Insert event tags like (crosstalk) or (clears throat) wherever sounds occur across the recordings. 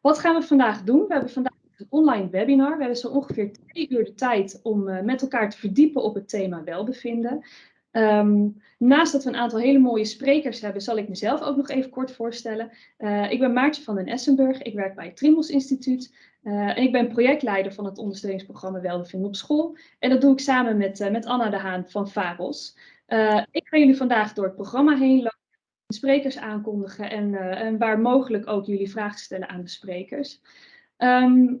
Wat gaan we vandaag doen? We hebben vandaag een online webinar. We hebben zo ongeveer twee uur de tijd om uh, met elkaar te verdiepen op het thema welbevinden. Um, naast dat we een aantal hele mooie sprekers hebben, zal ik mezelf ook nog even kort voorstellen. Uh, ik ben Maartje van den Essenburg, ik werk bij het Trimbos Instituut uh, en ik ben projectleider van het ondersteuningsprogramma Welbevinden op school. En dat doe ik samen met, met Anna de Haan van VAROS. ik ga jullie vandaag door het programma heen lopen, sprekers aankondigen en, en waar mogelijk ook jullie vragen stellen aan de sprekers. Um,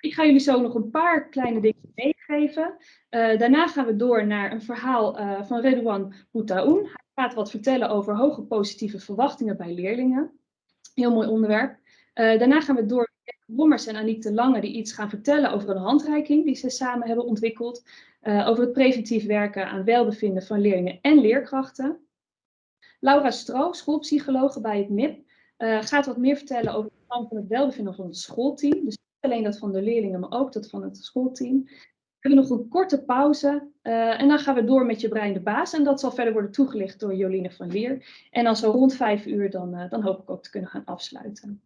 ik ga jullie zo nog een paar kleine dingen meegeven. Uh, daarna gaan we door naar een verhaal uh, van Redouan Boutaoun. Hij gaat wat vertellen over hoge positieve verwachtingen bij leerlingen. Heel mooi onderwerp. Daarna gaan we door met Bommers en Aniek de Lange die iets gaan vertellen over een handreiking die ze samen hebben ontwikkeld. over het preventief werken aan welbevinden van leerlingen en leerkrachten. Laura Stro, schoolpsychologe bij het MIP, gaat wat meer vertellen over het plan van het welbevinden van het schoolteam. Dus alleen dat van de leerlingen, maar ook dat van het schoolteam. We hebben nog een korte pauze uh, en dan gaan we door met je brein de baas. En dat zal verder worden toegelicht door Joline van Leer. En dan zo rond vijf uur, dan, uh, dan hoop ik ook te kunnen gaan afsluiten.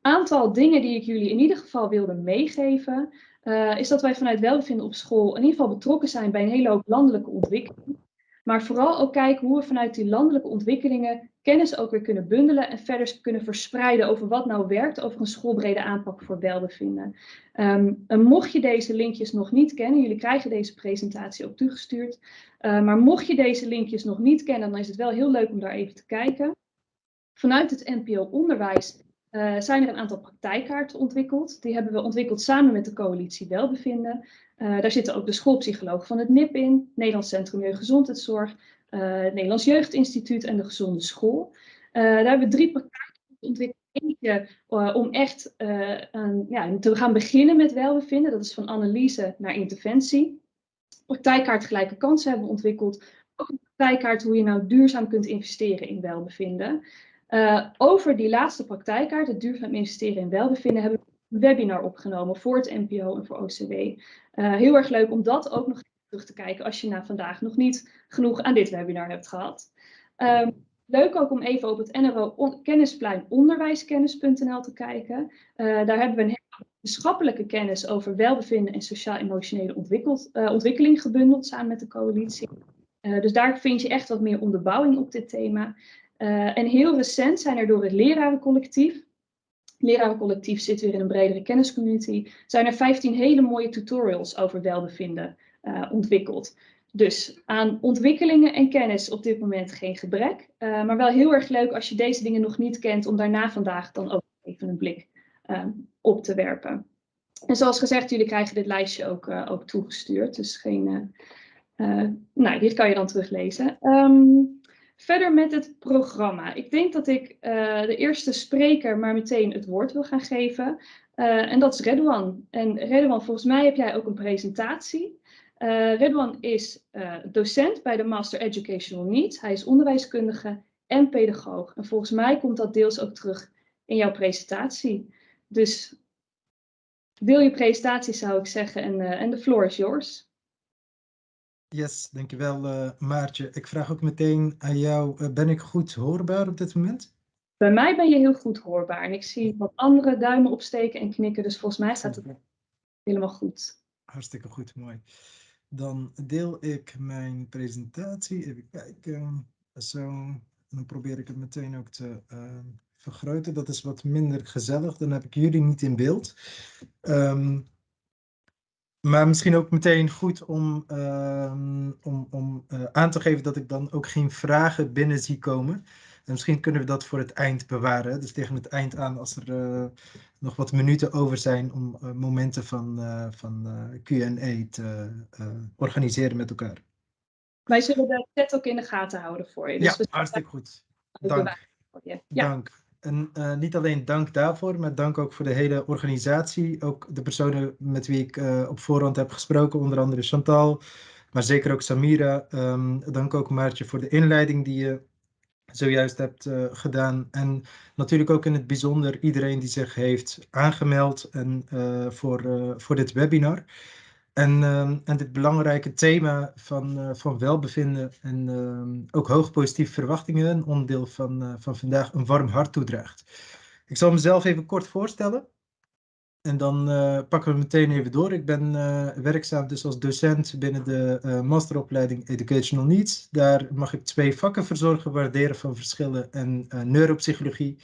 Aantal dingen die ik jullie in ieder geval wilde meegeven, is dat wij vanuit welbevinden op school in ieder geval betrokken zijn bij een hele hoop landelijke ontwikkeling. Maar vooral ook kijken hoe we vanuit die landelijke ontwikkelingen kennis ook weer kunnen bundelen en verder kunnen verspreiden over wat nou werkt over een schoolbrede aanpak voor welbevinden. Um, en mocht je deze linkjes nog niet kennen, jullie krijgen deze presentatie ook toegestuurd, uh, maar mocht je deze linkjes nog niet kennen, dan is het wel heel leuk om daar even te kijken. Vanuit het NPO Onderwijs uh, zijn er een aantal praktijkkaarten ontwikkeld. Die hebben we ontwikkeld samen met de coalitie Welbevinden. Uh, daar zitten ook de schoolpsycholoog van het NIP in, Nederlands Centrum Jeugdgezondheidszorg, uh, Nederlands Jeugdinstituut en de Gezonde School. daar hebben we drie praktijkkaarten ontwikkeld. Eentje om echt ja, te gaan beginnen met welbevinden. Dat is van analyse naar interventie. Praktijkkaart gelijke kansen hebben we ontwikkeld. Ook een praktijkkaart hoe je nou duurzaam kunt investeren in welbevinden. Uh, over die laatste praktijkkaart, het duurzaam investeren in welbevinden, hebben we een webinar opgenomen voor het NPO en voor OCW. Eh, heel erg leuk om dat ook nog terug te kijken als je na vandaag nog niet genoeg aan dit webinar hebt gehad. Um, leuk ook om even op het NRO kennisplein onderwijskennis.nl te kijken. Uh, daar hebben we een wetenschappelijke kennis over welbevinden en sociaal-emotionele ontwikkeling gebundeld samen met de coalitie. dus daar vind je echt wat meer onderbouwing op dit thema. Uh, en heel recent zijn er door het lerarencollectief, lerarencollectief zit weer in een bredere kenniscommunity, zijn er 15 hele mooie tutorials over welbevinden uh, ontwikkeld. Dus aan ontwikkelingen en kennis op dit moment geen gebrek, uh, maar wel heel erg leuk als je deze dingen nog niet kent, om daarna vandaag dan ook even een blik op te werpen. En zoals gezegd, jullie krijgen dit lijstje ook, ook toegestuurd, dus geen, nou, dit kan je dan teruglezen. Um, Verder met het programma. Ik denk dat ik uh, de eerste spreker maar meteen het woord wil gaan geven. Uh, en dat is Redouan. En Redouan, volgens mij heb jij ook een presentatie. Uh, Redouan is docent bij de Master Educational Needs. Hij is onderwijskundige en pedagoog. En volgens mij komt dat deels ook terug in jouw presentatie. Dus deel je presentatie zou ik zeggen en, en de floor is yours. Yes, dankjewel uh, Maartje. Ik vraag ook meteen aan jou, uh, ben ik goed hoorbaar op dit moment? Bij mij ben je heel goed hoorbaar en ik zie wat andere duimen opsteken en knikken, dus volgens mij staat het helemaal goed. Hartstikke goed, mooi. Dan deel ik mijn presentatie, even kijken, zo. Dan probeer ik het meteen ook te uh, vergroten. Dat is wat minder gezellig, dan heb ik jullie niet in beeld. Um, maar misschien ook meteen goed om, uh, om, om uh, aan te geven dat ik dan ook geen vragen binnen zie komen. En misschien kunnen we dat voor het eind bewaren. Dus tegen het eind aan, als er uh, nog wat minuten over zijn om uh, momenten van, van QA te organiseren met elkaar. Wij zullen de chat ook in de gaten houden voor je. Dus ja, hartstikke goed. Dank. Ja. Dank. En uh, niet alleen dank daarvoor, maar dank ook voor de hele organisatie. Ook de personen met wie ik uh, op voorhand heb gesproken, onder andere Chantal, maar zeker ook Samira. Um, dank ook Maartje voor de inleiding die je zojuist hebt uh, gedaan. En natuurlijk ook in het bijzonder iedereen die zich heeft aangemeld en, voor, voor dit webinar. En, uh, en dit belangrijke thema van, uh, van welbevinden en uh, ook hoog positieve verwachtingen, een onderdeel van, uh, van vandaag, een warm hart toedraagt. Ik zal mezelf even kort voorstellen. En dan uh, pakken we meteen even door. Ik ben werkzaam dus als docent binnen de masteropleiding Educational Needs. Daar mag ik twee vakken verzorgen, waarderen van verschillen en neuropsychologie.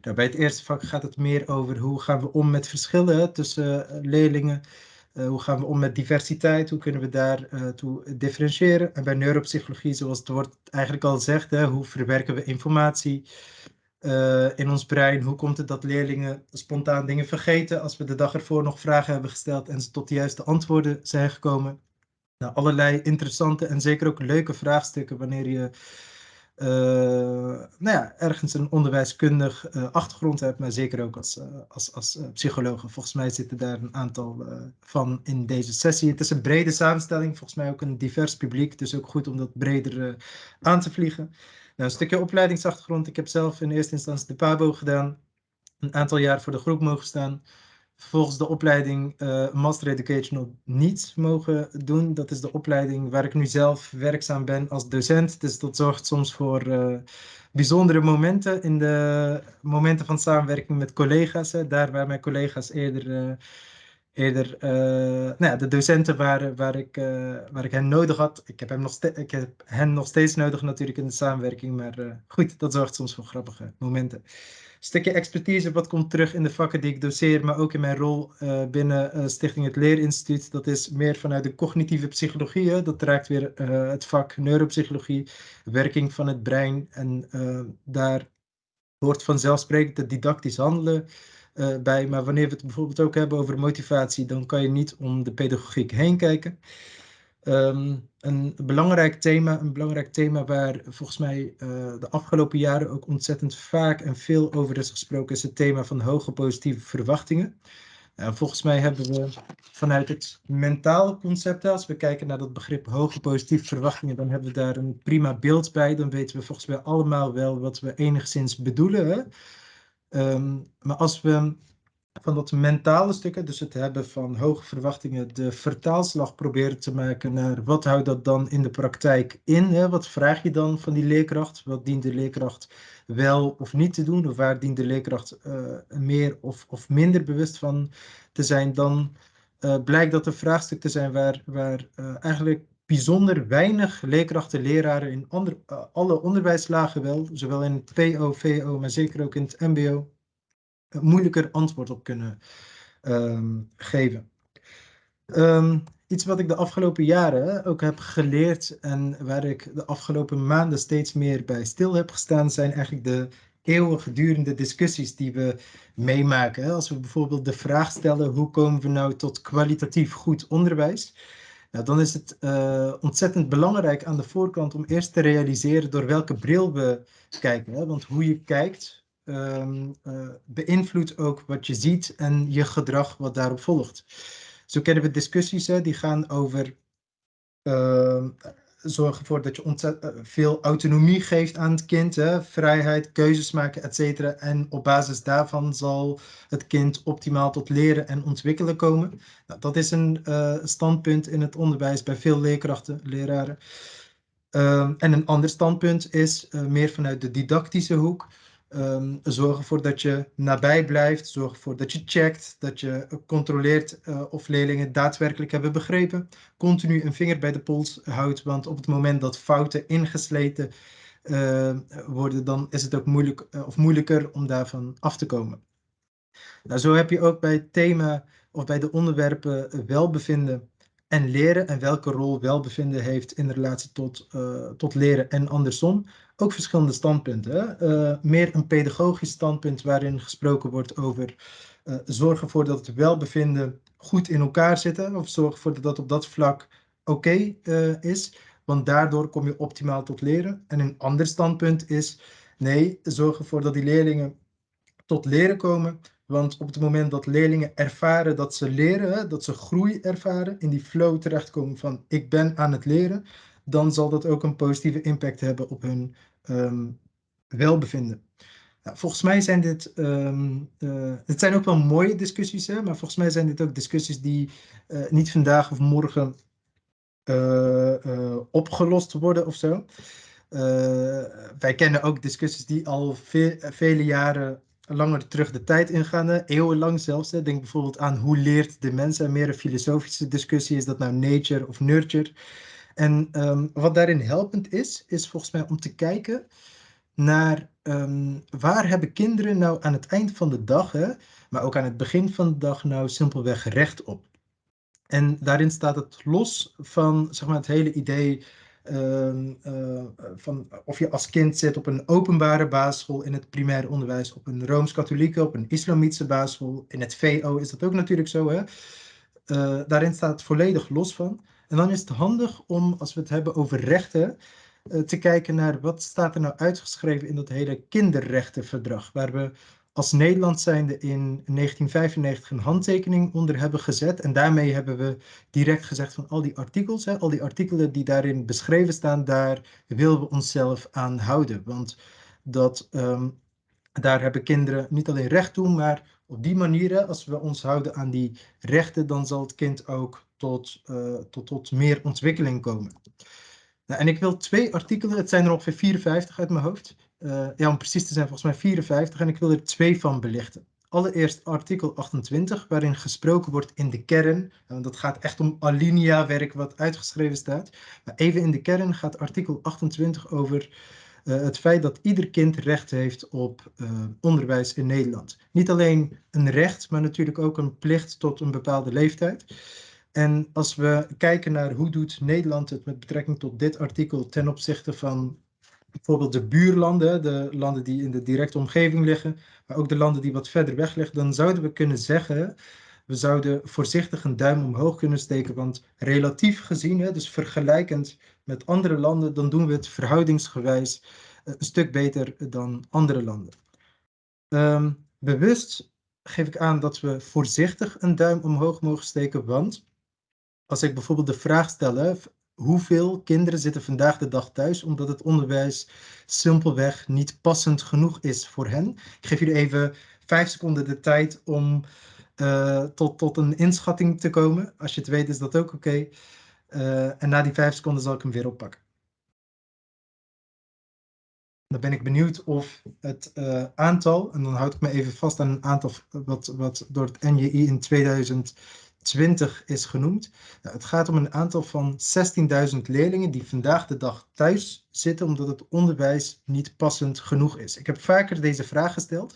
Nou, bij het eerste vak gaat het meer over hoe gaan we om met verschillen tussen leerlingen. Hoe gaan we om met diversiteit? Hoe kunnen we daar toe differentiëren? En bij neuropsychologie, zoals het woord eigenlijk al zegt, hè, hoe verwerken we informatie? uh, in ons brein. Hoe komt het dat leerlingen spontaan dingen vergeten als we de dag ervoor nog vragen hebben gesteld en ze tot de juiste antwoorden zijn gekomen? Nou, allerlei interessante en zeker ook leuke vraagstukken wanneer je nou ja, ergens een onderwijskundig uh, achtergrond hebt, maar zeker ook als, als, als psycholoog. Volgens mij zitten daar een aantal van in deze sessie. Het is een brede samenstelling, volgens mij ook een divers publiek, dus ook goed om dat breder aan te vliegen. Nou, een stukje opleidingsachtergrond. Ik heb zelf in eerste instantie de PABO gedaan. Een aantal jaar voor de groep mogen staan. Vervolgens de opleiding uh, Master Educational niet mogen doen. Dat is de opleiding waar ik nu zelf werkzaam ben als docent. Dus dat zorgt soms voor uh, bijzondere momenten in de momenten van samenwerking met collega's. Daar waar mijn collega's eerder uh, eerder nou ja, de docenten waar, waar, ik, waar ik hen nodig had. Ik heb, hem nog ik heb hen nog steeds nodig natuurlijk in de samenwerking. Maar goed, dat zorgt soms voor grappige momenten. Stukje expertise wat komt terug in de vakken die ik doseer, maar ook in mijn rol binnen Stichting Het Leerinstituut. Dat is meer vanuit de cognitieve psychologie. Dat raakt weer het vak neuropsychologie, werking van het brein. En daar hoort vanzelfsprekend het didactisch handelen bij. Maar wanneer we het bijvoorbeeld ook hebben over motivatie, dan kan je niet om de pedagogiek heen kijken. Um, een belangrijk thema, een belangrijk thema waar volgens mij uh, de afgelopen jaren ook ontzettend vaak en veel over is gesproken, is het thema van hoge positieve verwachtingen. Uh, volgens mij hebben we vanuit het mentale concept, als we kijken naar dat begrip hoge positieve verwachtingen, dan hebben we daar een prima beeld bij. Dan weten we volgens mij allemaal wel wat we enigszins bedoelen. Um, maar als we van dat mentale stukken, dus het hebben van hoge verwachtingen, de vertaalslag proberen te maken naar wat houdt dat dan in de praktijk in? Wat vraag je dan van die leerkracht? Wat dient de leerkracht wel of niet te doen? Of waar dient de leerkracht uh, meer of, of minder bewust van te zijn? Dan uh, blijkt dat een vraagstuk te zijn waar, waar uh, eigenlijk bijzonder weinig leerkrachten, leraren in alle onderwijslagen wel, zowel in het PO, VO, maar zeker ook in het MBO, moeilijker antwoord op kunnen um, geven. Um, iets wat ik de afgelopen jaren ook heb geleerd en waar ik de afgelopen maanden steeds meer bij stil heb gestaan, zijn eigenlijk de eeuwigdurende discussies die we meemaken. Als we bijvoorbeeld de vraag stellen, hoe komen we nou tot kwalitatief goed onderwijs? Nou, dan is het uh, ontzettend belangrijk aan de voorkant om eerst te realiseren door welke bril we kijken. Hè? Want hoe je kijkt um, beïnvloedt ook wat je ziet en je gedrag wat daarop volgt. Zo kennen we discussies hè, die gaan over uh, zorg ervoor dat je ontzettend eh, veel autonomie geeft aan het kind. Hè? Vrijheid, keuzes maken, et cetera. En op basis daarvan zal het kind optimaal tot leren en ontwikkelen komen. Nou, dat is een uh, standpunt in het onderwijs bij veel leerkrachten, leraren. Uh, en een ander standpunt is meer vanuit de didactische hoek. Um, zorg ervoor dat je nabij blijft. Zorg ervoor dat je checkt, dat je controleert uh, of leerlingen daadwerkelijk hebben begrepen. Continu een vinger bij de pols houdt, want op het moment dat fouten ingesleten uh, worden, dan is het ook moeilijk uh, of moeilijker om daarvan af te komen. Nou, zo heb je ook bij het thema of bij de onderwerpen welbevinden en leren en welke rol welbevinden heeft in relatie tot, uh, tot leren en andersom. Ook verschillende standpunten. Uh, meer een pedagogisch standpunt waarin gesproken wordt over uh, zorgen ervoor dat het welbevinden goed in elkaar zitten. Of zorgen ervoor dat dat op dat vlak oké is. Want daardoor kom je optimaal tot leren. En een ander standpunt is nee, zorg ervoor dat die leerlingen tot leren komen want op het moment dat leerlingen ervaren dat ze leren, dat ze groei ervaren, in die flow terechtkomen van ik ben aan het leren, dan zal dat ook een positieve impact hebben op hun um, welbevinden. Nou, volgens mij zijn dit, um, uh, het zijn ook wel mooie discussies, hè, maar volgens mij zijn dit ook discussies die uh, niet vandaag of morgen uh, opgelost worden of zo. wij kennen ook discussies die al ve vele jaren langer terug de tijd ingaan, eeuwenlang zelfs. Hè. Denk bijvoorbeeld aan hoe leert de mens, en meer een filosofische discussie, is dat nou nature of nurture? En ehm, wat daarin helpend is, is volgens mij om te kijken naar um, waar hebben kinderen nou aan het eind van de dag, hè, maar ook aan het begin van de dag, nou simpelweg recht op. En daarin staat het los van zeg maar, het hele idee Ehm, van of je als kind zit op een openbare basisschool in het primair onderwijs, op een Rooms-Katholieke, op een Islamitische basisschool, in het VO is dat ook natuurlijk zo. Hè? Uh, daarin staat het volledig los van. En dan is het handig om, als we het hebben over rechten, uh, te kijken naar wat staat er nou uitgeschreven in dat hele kinderrechtenverdrag, waar we als Nederland zijnde in 1995 een handtekening onder hebben gezet. En daarmee hebben we direct gezegd van al die artikels, hè, al die artikelen die daarin beschreven staan, daar willen we onszelf aan houden. Want dat, um, daar hebben kinderen niet alleen recht toe, maar op die manier, als we ons houden aan die rechten, dan zal het kind ook tot, uh, tot, tot meer ontwikkeling komen. Nou, en ik wil twee artikelen, het zijn er ongeveer 54 uit mijn hoofd, uh, ja, om precies te zijn volgens mij 54 en ik wil er twee van belichten. Allereerst artikel 28, waarin gesproken wordt in de kern. Want dat gaat echt om alinea-werk wat uitgeschreven staat. Maar even in de kern gaat artikel 28 over uh, het feit dat ieder kind recht heeft op uh, onderwijs in Nederland. Niet alleen een recht, maar natuurlijk ook een plicht tot een bepaalde leeftijd. En als we kijken naar hoe doet Nederland het met betrekking tot dit artikel ten opzichte van bijvoorbeeld de buurlanden, de landen die in de directe omgeving liggen, maar ook de landen die wat verder weg liggen, dan zouden we kunnen zeggen, we zouden voorzichtig een duim omhoog kunnen steken, want relatief gezien, dus vergelijkend met andere landen, dan doen we het verhoudingsgewijs eh, een stuk beter dan andere landen. Um, bewust geef ik aan dat we voorzichtig een duim omhoog mogen steken, want als ik bijvoorbeeld de vraag stel, hoeveel kinderen zitten vandaag de dag thuis omdat het onderwijs simpelweg niet passend genoeg is voor hen. Ik geef jullie even vijf seconden de tijd om uh, tot, tot een inschatting te komen. Als je het weet is dat ook oké. Uh, en na die vijf seconden zal ik hem weer oppakken. Dan ben ik benieuwd of het uh, aantal, en dan houd ik me even vast aan een aantal wat, wat door het NJI in 2000 20 is genoemd. Nou, het gaat om een aantal van 16.000 leerlingen die vandaag de dag thuis zitten omdat het onderwijs niet passend genoeg is. Ik heb vaker deze vraag gesteld.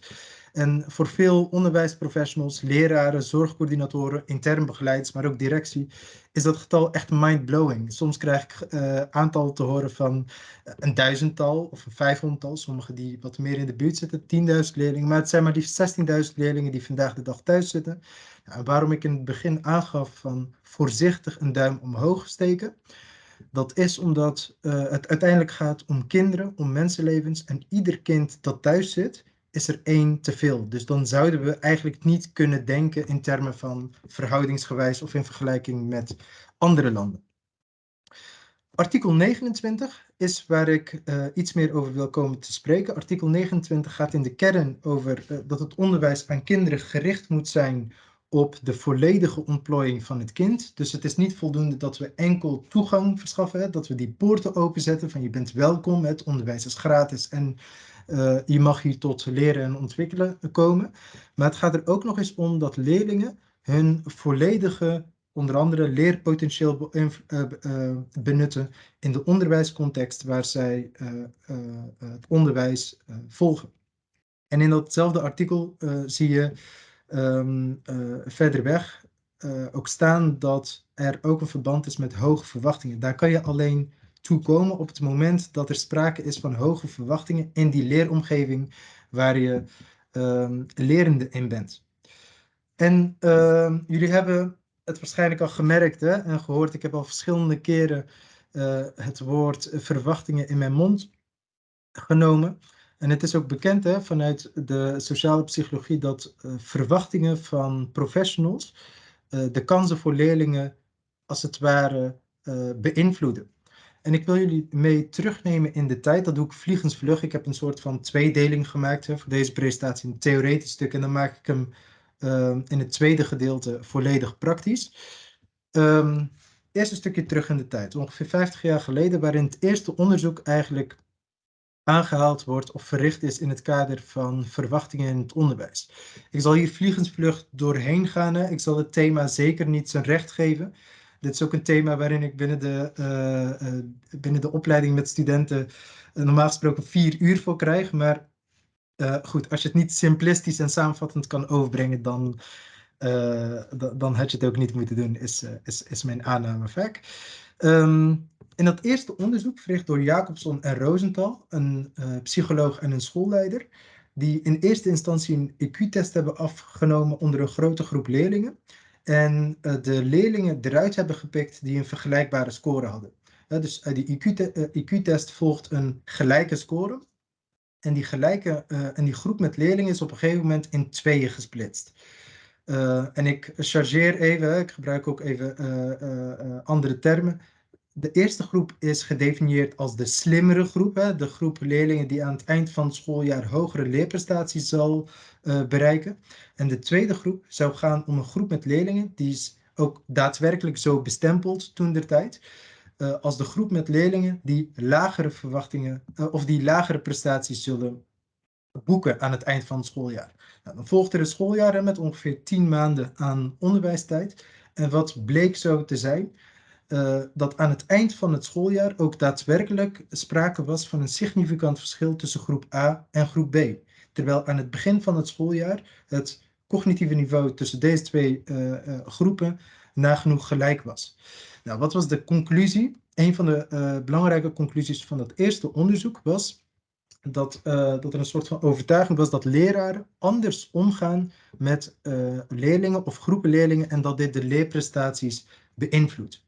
En voor veel onderwijsprofessionals, leraren, zorgcoördinatoren, intern begeleiders, maar ook directie, is dat getal echt mind-blowing. Soms krijg ik uh, aantal te horen van eh, een duizendtal of een vijfhonderdtal, sommigen die wat meer in de buurt zitten, 10.000 leerlingen, maar het zijn maar die 16.000 leerlingen die vandaag de dag thuis zitten. Waarom ik in het begin aangaf van voorzichtig een duim omhoog steken, dat is omdat uh, het uiteindelijk gaat om kinderen, om mensenlevens en ieder kind dat thuis zit, is er één te veel. Dus dan zouden we eigenlijk niet kunnen denken in termen van verhoudingsgewijs of in vergelijking met andere landen. Artikel 29 is waar ik uh, iets meer over wil komen te spreken. Artikel 29 gaat in de kern over uh, dat het onderwijs aan kinderen gericht moet zijn op de volledige ontplooiing van het kind. Dus het is niet voldoende dat we enkel toegang verschaffen, dat we die poorten openzetten van je bent welkom, het onderwijs is gratis en uh, je mag hier tot leren en ontwikkelen komen. Maar het gaat er ook nog eens om dat leerlingen hun volledige, onder andere leerpotentieel uh, uh, benutten in de onderwijscontext waar zij het onderwijs volgen. En in datzelfde artikel zie je um, verder weg ook staan dat er ook een verband is met hoge verwachtingen. Daar kan je alleen toekomen op het moment dat er sprake is van hoge verwachtingen in die leeromgeving waar je um, lerende in bent. En uh, jullie hebben het waarschijnlijk al gemerkt hè, en gehoord, ik heb al verschillende keren uh, het woord verwachtingen in mijn mond genomen. En het is ook bekend hè, vanuit de sociale psychologie dat uh, verwachtingen van professionals uh, de kansen voor leerlingen als het ware beïnvloeden. En ik wil jullie mee terugnemen in de tijd. Dat doe ik vliegensvlug. Ik heb een soort van tweedeling gemaakt hè, voor deze presentatie. Een theoretisch stuk. En dan maak ik hem in het tweede gedeelte volledig praktisch. Um, eerst een stukje terug in de tijd. Ongeveer 50 jaar geleden, waarin het eerste onderzoek eigenlijk aangehaald wordt of verricht is in het kader van verwachtingen in het onderwijs. Ik zal hier vliegensvlucht doorheen gaan. Ik zal het thema zeker niet zijn recht geven. Dit is ook een thema waarin ik binnen de, uh, uh, binnen de opleiding met studenten uh, normaal gesproken vier uur voor krijg. Maar goed, als je het niet simplistisch en samenvattend kan overbrengen, dan, dan had je het ook niet moeten doen, is, is, is mijn aanname vaak. Um, in dat eerste onderzoek, verricht door Jacobson en Rosenthal, een psycholoog en een schoolleider, die in eerste instantie een IQ-test hebben afgenomen onder een grote groep leerlingen en uh, de leerlingen eruit hebben gepikt die een vergelijkbare score hadden. Dus uh, die IQ-test IQ volgt een gelijke score. En die, gelijke, en die groep met leerlingen is op een gegeven moment in tweeën gesplitst. En ik chargeer even, ik gebruik ook even andere termen. De eerste groep is gedefinieerd als de slimmere groep. Hè? De groep leerlingen die aan het eind van het schooljaar hogere leerprestaties zal bereiken. En de tweede groep zou gaan om een groep met leerlingen, die is ook daadwerkelijk zo bestempeld toen der tijd, als de groep met leerlingen die lagere verwachtingen of die lagere prestaties zullen boeken aan het eind van het schooljaar. Nou, dan volgt er een schooljaar met ongeveer 10 maanden aan onderwijstijd. En wat bleek zo te zijn, uh, dat aan het eind van het schooljaar ook daadwerkelijk sprake was van een significant verschil tussen groep A en groep B. Terwijl aan het begin van het schooljaar het cognitieve niveau tussen deze twee uh, uh, groepen nagenoeg gelijk was. Nou, wat was de conclusie? Een van de belangrijke conclusies van dat eerste onderzoek was dat, dat er een soort van overtuiging was dat leraren anders omgaan met leerlingen of groepen leerlingen en dat dit de leerprestaties beïnvloedt.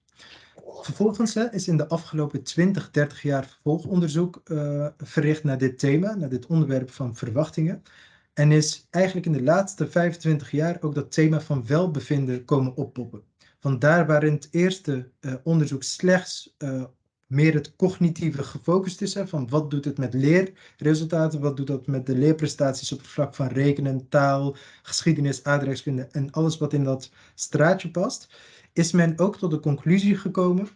Vervolgens is in de afgelopen 20, 30 jaar vervolgonderzoek uh, verricht naar dit thema, naar dit onderwerp van verwachtingen. En is eigenlijk in de laatste 25 jaar ook dat thema van welbevinden komen oppoppen. Van daar waarin het eerste onderzoek slechts meer het cognitieve gefocust is, hè, van wat doet het met leerresultaten, wat doet dat met de leerprestaties op het vlak van rekenen, taal, geschiedenis, aardrijkskunde en alles wat in dat straatje past is men ook tot de conclusie gekomen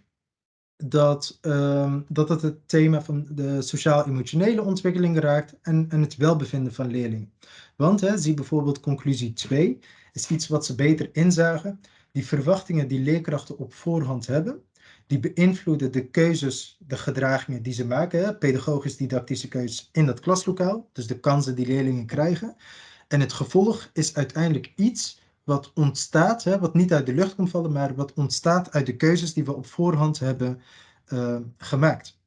dat, um, dat het het thema van de sociaal-emotionele ontwikkeling raakt en, en het welbevinden van leerlingen. Want, hè, zie bijvoorbeeld conclusie 2, is iets wat ze beter inzagen. Die verwachtingen die leerkrachten op voorhand hebben, die beïnvloeden de keuzes, de gedragingen die ze maken, pedagogisch-didactische keuzes in dat klaslokaal, dus de kansen die leerlingen krijgen. En het gevolg is uiteindelijk iets wat ontstaat, hè, wat niet uit de lucht komt vallen, maar wat ontstaat uit de keuzes die we op voorhand hebben uh, gemaakt.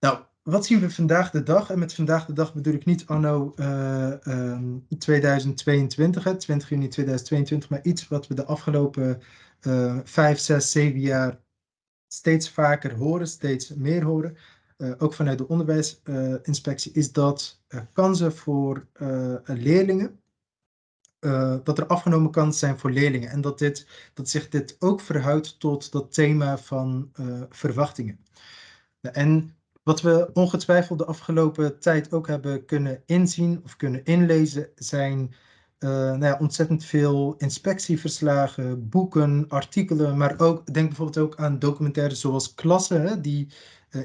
Nou, wat zien we vandaag de dag? En met vandaag de dag bedoel ik niet anno uh, um, 2022, hè, 20 juni 2022, maar iets wat we de afgelopen uh, 5, 6, 7 jaar steeds vaker horen, steeds meer horen. Uh, ook vanuit de onderwijsinspectie, is dat kansen voor leerlingen uh, dat er afgenomen kan zijn voor leerlingen. En dat, dit, dat zich dit ook verhoudt tot dat thema van verwachtingen. En wat we ongetwijfeld de afgelopen tijd ook hebben kunnen inzien of kunnen inlezen, zijn uh, nou ja, ontzettend veel inspectieverslagen, boeken, artikelen, maar ook, denk bijvoorbeeld ook aan documentaires zoals Klassen, die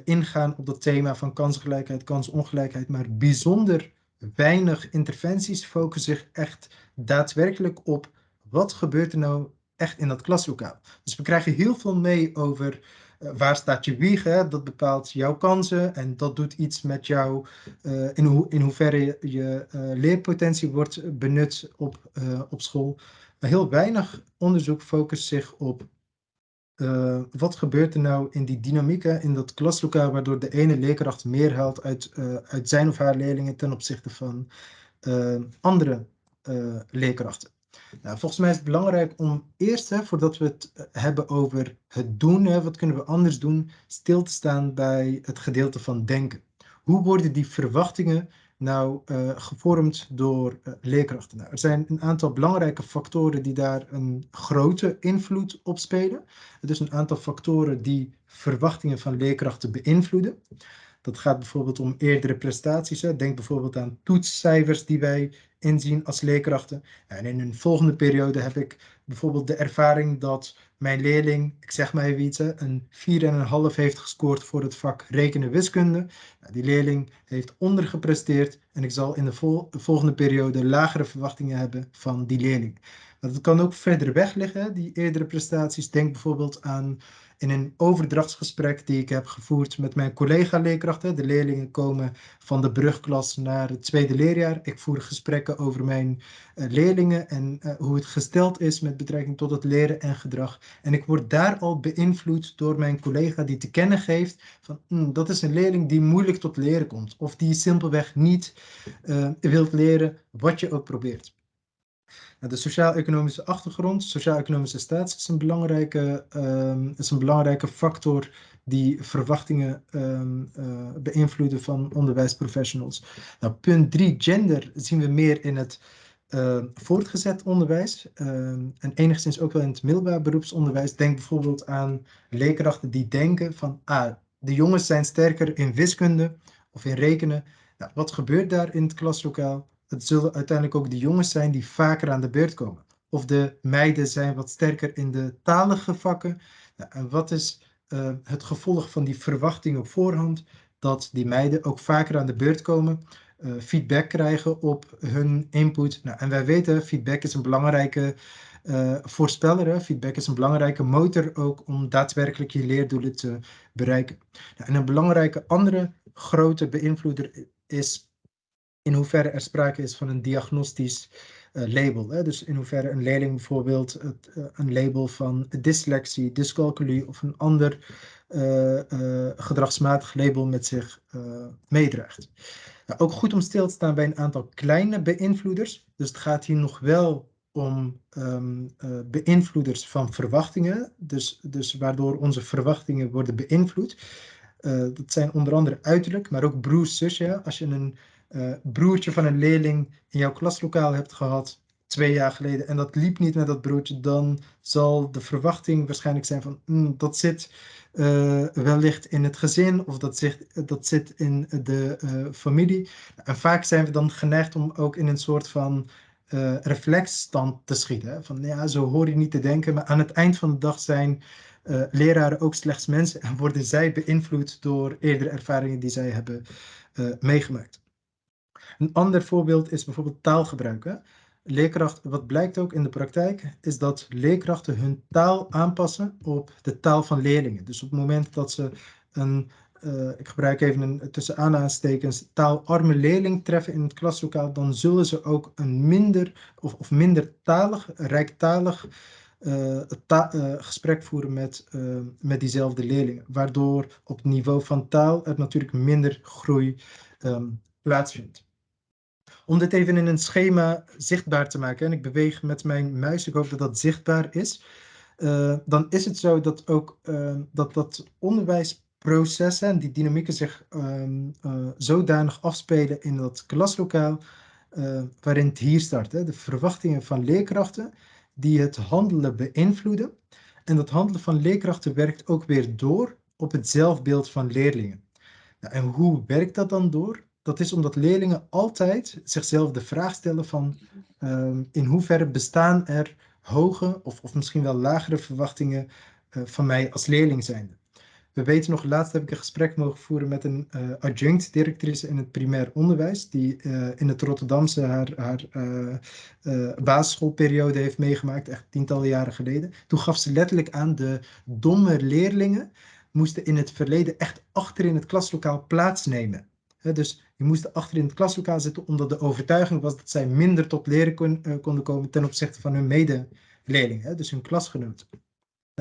ingaan op dat thema van kansengelijkheid, kansongelijkheid, maar bijzonder weinig interventies focussen zich echt daadwerkelijk op wat gebeurt er nou echt in dat klaslokaal. Dus we krijgen heel veel mee over waar staat je wieg, dat bepaalt jouw kansen en dat doet iets met jou uh, in, in hoeverre je, uh, leerpotentie wordt benut op, op school. Maar heel weinig onderzoek focust zich op wat gebeurt er nou in die dynamieken in dat klaslokaal, waardoor de ene leerkracht meer haalt uit, uit zijn of haar leerlingen ten opzichte van andere leerkrachten? Nou, volgens mij is het belangrijk om eerst, hè, voordat we het hebben over het doen, hè, wat kunnen we anders doen, stil te staan bij het gedeelte van denken. Hoe worden die verwachtingen nou uh, gevormd door uh, leerkrachten? Nou, er zijn een aantal belangrijke factoren die daar een grote invloed op spelen. Dus een aantal factoren die verwachtingen van leerkrachten beïnvloeden. Dat gaat bijvoorbeeld om eerdere prestaties. Denk bijvoorbeeld aan toetscijfers die wij inzien als leerkrachten. En in een volgende periode heb ik bijvoorbeeld de ervaring dat mijn leerling, ik zeg maar even iets, een 4,5 heeft gescoord voor het vak rekenen wiskunde. Nou, die leerling heeft ondergepresteerd en ik zal in de volgende periode lagere verwachtingen hebben van die leerling. Dat kan ook verder weg liggen, die eerdere prestaties. Denk bijvoorbeeld aan in een overdrachtsgesprek die ik heb gevoerd met mijn collega-leerkrachten. De leerlingen komen van de brugklas naar het tweede leerjaar. Ik voer gesprekken over mijn uh, leerlingen en uh, hoe het gesteld is met betrekking tot het leren en gedrag. En ik word daar al beïnvloed door mijn collega die te kennen geeft van mm, dat is een leerling die moeilijk tot leren komt. Of die simpelweg niet uh, wilt leren wat je ook probeert. De sociaal-economische achtergrond, sociaal-economische status is een belangrijke, um, is een belangrijke factor die verwachtingen um, beïnvloeden van onderwijsprofessionals. Nou, punt 3, gender, zien we meer in het uh, voortgezet onderwijs en enigszins ook wel in het middelbaar beroepsonderwijs. Denk bijvoorbeeld aan leerkrachten die denken van, ah, de jongens zijn sterker in wiskunde of in rekenen. Nou, wat gebeurt daar in het klaslokaal? Het zullen uiteindelijk ook de jongens zijn die vaker aan de beurt komen. Of de meiden zijn wat sterker in de talige vakken. Nou, en wat is uh, het gevolg van die verwachting op voorhand? Dat die meiden ook vaker aan de beurt komen, uh, feedback krijgen op hun input. Nou, en wij weten, feedback is een belangrijke uh, voorspeller. Hè? Feedback is een belangrijke motor ook om daadwerkelijk je leerdoelen te bereiken. Nou, en een belangrijke andere grote beïnvloeder is in hoeverre er sprake is van een diagnostisch uh, label. Hè? Dus in hoeverre een leerling bijvoorbeeld uh, een label van dyslexie, dyscalculie of een ander uh, gedragsmatig label met zich meedraagt. Nou, ook goed om stil te staan bij een aantal kleine beïnvloeders. Dus het gaat hier nog wel om um, beïnvloeders van verwachtingen. Dus, dus waardoor onze verwachtingen worden beïnvloed. dat zijn onder andere uiterlijk, maar ook broers, zusje. Als je een uh, broertje van een leerling in jouw klaslokaal hebt gehad twee jaar geleden en dat liep niet met dat broertje, dan zal de verwachting waarschijnlijk zijn van mm, dat zit uh, wellicht in het gezin of dat zit, dat zit in de uh, familie. En vaak zijn we dan geneigd om ook in een soort van reflexstand te schieten. Van ja, zo hoor je niet te denken, maar aan het eind van de dag zijn leraren ook slechts mensen en worden zij beïnvloed door eerdere ervaringen die zij hebben meegemaakt. Een ander voorbeeld is bijvoorbeeld taalgebruik. Hè? Wat blijkt ook in de praktijk, is dat leerkrachten hun taal aanpassen op de taal van leerlingen. Dus op het moment dat ze een, uh, ik gebruik even een tussen aanhalingstekens, taalarme leerling treffen in het klaslokaal, dan zullen ze ook een minder of, of minder talig, rijktalig uh, gesprek voeren met, met diezelfde leerlingen. Waardoor op het niveau van taal er natuurlijk minder groei um, plaatsvindt. Om dit even in een schema zichtbaar te maken, en ik beweeg met mijn muis, ik hoop dat dat zichtbaar is, uh, dan is het zo dat ook uh, dat, dat onderwijsprocessen en die dynamieken zich um, uh, zodanig afspelen in dat klaslokaal, waarin het hier start. Hè, de verwachtingen van leerkrachten die het handelen beïnvloeden. En dat handelen van leerkrachten werkt ook weer door op het zelfbeeld van leerlingen. Nou, en hoe werkt dat dan door? Dat is omdat leerlingen altijd zichzelf de vraag stellen van um, in hoeverre bestaan er hoge of, of misschien wel lagere verwachtingen uh, van mij als leerling zijnde. We weten nog, laatst heb ik een gesprek mogen voeren met een uh, adjunct-directrice in het primair onderwijs, die uh, in het Rotterdamse haar, haar basisschoolperiode heeft meegemaakt, echt tientallen jaren geleden. Toen gaf ze letterlijk aan de domme leerlingen moesten in het verleden echt achter in het klaslokaal plaatsnemen dus die moesten achter in het klaslokaal zitten omdat de overtuiging was dat zij minder tot leren uh, konden komen ten opzichte van hun medeleerlingen, dus hun klasgenoten.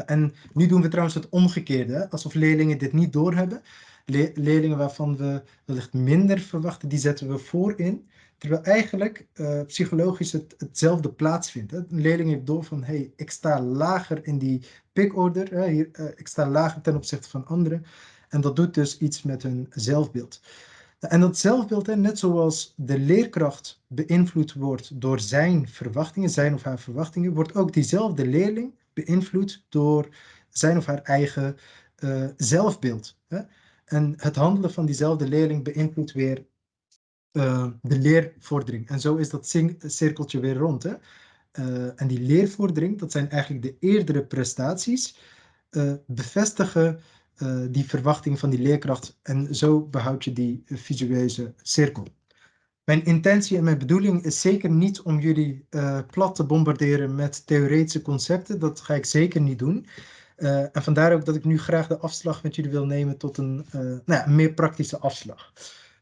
En nu doen we trouwens het omgekeerde, alsof leerlingen dit niet doorhebben. Le leerlingen waarvan we wellicht minder verwachten, die zetten we voorin. Terwijl eigenlijk uh, psychologisch het, hetzelfde plaatsvindt. Hè. Een leerling heeft door van, hey, ik sta lager in die pickorder, hè, hier, uh, ik sta lager ten opzichte van anderen. En dat doet dus iets met hun zelfbeeld. En dat zelfbeeld, net zoals de leerkracht beïnvloed wordt door zijn verwachtingen, zijn of haar verwachtingen, wordt ook diezelfde leerling beïnvloed door zijn of haar eigen uh, zelfbeeld. Hè? En het handelen van diezelfde leerling beïnvloedt weer uh, de leervordering. En zo is dat cirkeltje weer rond. Hè? en die leervordering, dat zijn eigenlijk de eerdere prestaties, bevestigen die verwachting van die leerkracht en zo behoud je die visueuze cirkel. Mijn intentie en mijn bedoeling is zeker niet om jullie uh, plat te bombarderen met theoretische concepten. Dat ga ik zeker niet doen. Uh, en vandaar ook dat ik nu graag de afslag met jullie wil nemen tot een, nou ja, meer praktische afslag.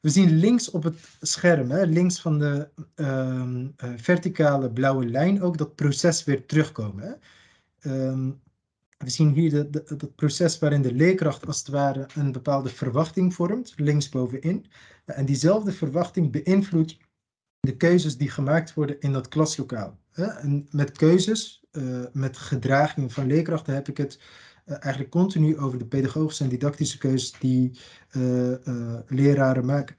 We zien links op het scherm, hè, links van de ehm, verticale blauwe lijn, ook dat proces weer terugkomen. Hè. Um, we zien hier het proces waarin de leerkracht als het ware een bepaalde verwachting vormt, linksbovenin. En diezelfde verwachting beïnvloedt de keuzes die gemaakt worden in dat klaslokaal. En met keuzes, uh, met gedragingen van leerkrachten heb ik het uh, eigenlijk continu over de pedagogische en didactische keuzes die uh, leraren maken.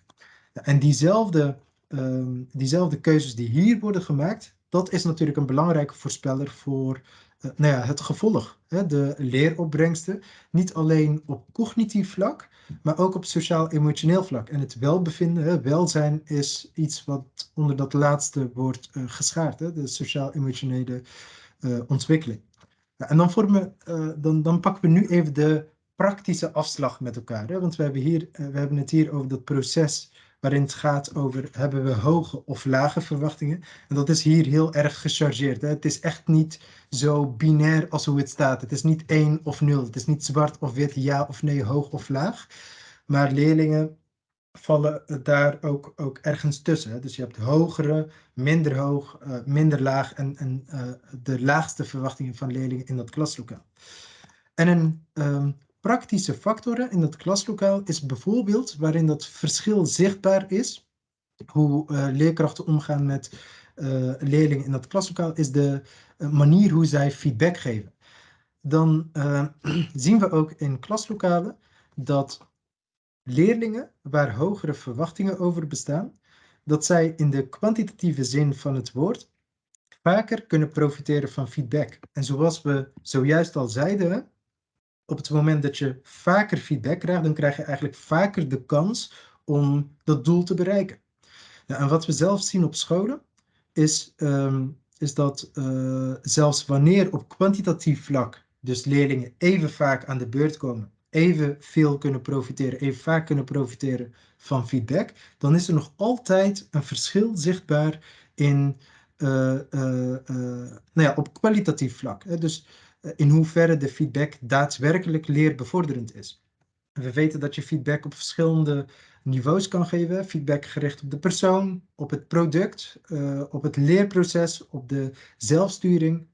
En diezelfde, ehm, diezelfde keuzes die hier worden gemaakt, dat is natuurlijk een belangrijke voorspeller voor nou ja, het gevolg, hè, de leeropbrengsten. Niet alleen op cognitief vlak, maar ook op sociaal-emotioneel vlak. En het welbevinden, hè, welzijn, is iets wat onder dat laatste wordt uh, geschaard, hè, de sociaal-emotionele uh, ontwikkeling. en dan, vormen, dan, dan pakken we nu even de praktische afslag met elkaar. Hè? Want we hebben, hier, we hebben het hier over dat proces waarin het gaat over hebben we hoge of lage verwachtingen. En dat is hier heel erg gechargeerd. Hè? Het is echt niet zo binair als hoe het staat. Het is niet 1 of 0. Het is niet zwart of wit, ja of nee, hoog of laag. Maar leerlingen vallen daar ook, ook ergens tussen. Dus je hebt hogere, minder hoog, uh, minder laag en, en uh, de laagste verwachtingen van leerlingen in dat klaslokaal. En een um, praktische factoren in het klaslokaal is bijvoorbeeld waarin dat verschil zichtbaar is, hoe uh, leerkrachten omgaan met uh, leerlingen in dat klaslokaal, is de uh, manier hoe zij feedback geven. Dan (clears throat) zien we ook in klaslokalen dat leerlingen waar hogere verwachtingen over bestaan, dat zij in de kwantitatieve zin van het woord vaker kunnen profiteren van feedback. En zoals we zojuist al zeiden, op het moment dat je vaker feedback krijgt, dan krijg je eigenlijk vaker de kans om dat doel te bereiken. en wat we zelf zien op scholen, is, um, is dat uh, zelfs wanneer op kwantitatief vlak, dus leerlingen even vaak aan de beurt komen, even veel kunnen profiteren, even vaak kunnen profiteren van feedback, dan is er nog altijd een verschil zichtbaar in, uh, uh, nou ja, op kwalitatief vlak. Hè? Dus eh, in hoeverre de feedback daadwerkelijk leerbevorderend is. We weten dat je feedback op verschillende niveaus kan geven. Feedback gericht op de persoon, op het product, uh, op het leerproces, op de zelfsturing.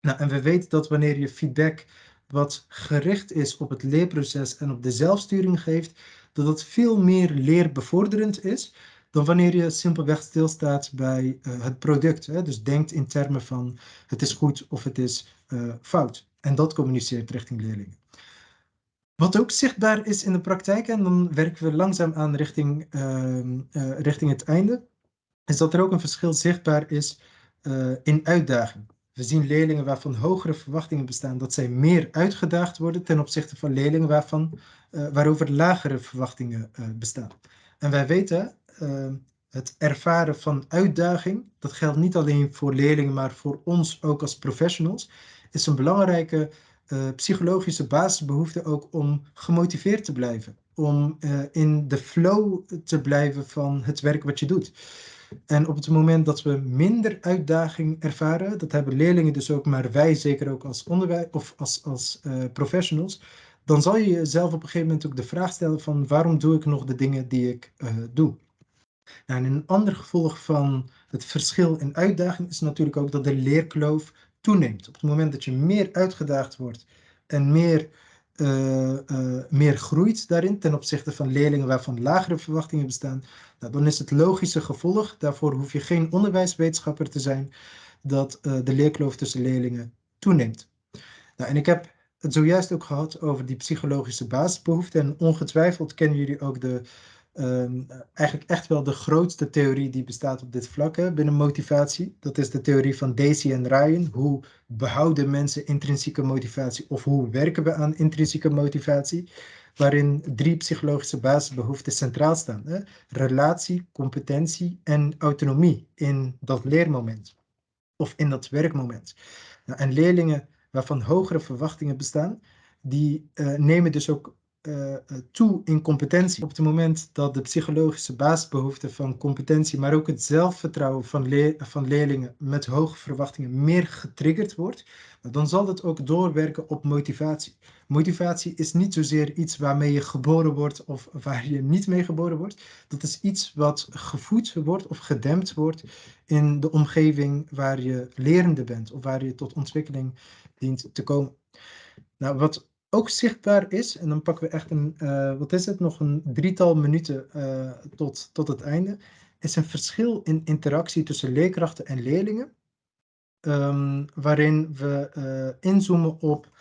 Nou, en we weten dat wanneer je feedback wat gericht is op het leerproces en op de zelfsturing geeft, dat dat veel meer leerbevorderend is dan wanneer je simpelweg stilstaat bij uh, het product. Hè? Dus denkt in termen van het is goed of het is uh, fout. En dat communiceert richting leerlingen. Wat ook zichtbaar is in de praktijk, en dan werken we langzaam aan richting, uh, uh, richting het einde, is dat er ook een verschil zichtbaar is in uitdaging. We zien leerlingen waarvan hogere verwachtingen bestaan, dat zij meer uitgedaagd worden ten opzichte van leerlingen waarvan, waarover lagere verwachtingen bestaan. En wij weten uh, het ervaren van uitdaging, dat geldt niet alleen voor leerlingen, maar voor ons ook als professionals, is een belangrijke uh, psychologische basisbehoefte ook om gemotiveerd te blijven. Om uh, in de flow te blijven van het werk wat je doet. En op het moment dat we minder uitdaging ervaren, dat hebben leerlingen dus ook, maar wij zeker ook als onderwijs of als, als uh, professionals, dan zal je jezelf op een gegeven moment ook de vraag stellen van waarom doe ik nog de dingen die ik doe. Nou, en een ander gevolg van het verschil in uitdaging is natuurlijk ook dat de leerkloof toeneemt. Op het moment dat je meer uitgedaagd wordt en meer, uh, uh, meer groeit daarin ten opzichte van leerlingen waarvan lagere verwachtingen bestaan, nou, dan is het logische gevolg, daarvoor hoef je geen onderwijswetenschapper te zijn, dat uh, de leerkloof tussen leerlingen toeneemt. Nou, en ik heb het zojuist ook gehad over die psychologische basisbehoeften en ongetwijfeld kennen jullie ook de um, eigenlijk echt wel de grootste theorie die bestaat op dit vlak binnen motivatie. Dat is de theorie van Daisy en Ryan. Hoe behouden mensen intrinsieke motivatie of hoe werken we aan intrinsieke motivatie? Waarin drie psychologische basisbehoeften centraal staan. Hè? Relatie, competentie en autonomie in dat leermoment. of in dat werkmoment. Nou, en leerlingen waarvan hogere verwachtingen bestaan, die uh, nemen dus ook uh, toe in competentie. Op het moment dat de psychologische basisbehoeften van competentie, maar ook het zelfvertrouwen van, van leerlingen met hoge verwachtingen meer getriggerd wordt, dan zal dat ook doorwerken op motivatie. Motivatie is niet zozeer iets waarmee je geboren wordt of waar je niet mee geboren wordt. Dat is iets wat gevoed wordt of gedempt wordt in de omgeving waar je lerende bent of waar je tot ontwikkeling dient te komen. Nou, wat ook zichtbaar is, en dan pakken we echt een, uh, wat is het, nog een drietal minuten uh, tot, tot het einde, is een verschil in interactie tussen leerkrachten en leerlingen, um, waarin we uh, inzoomen op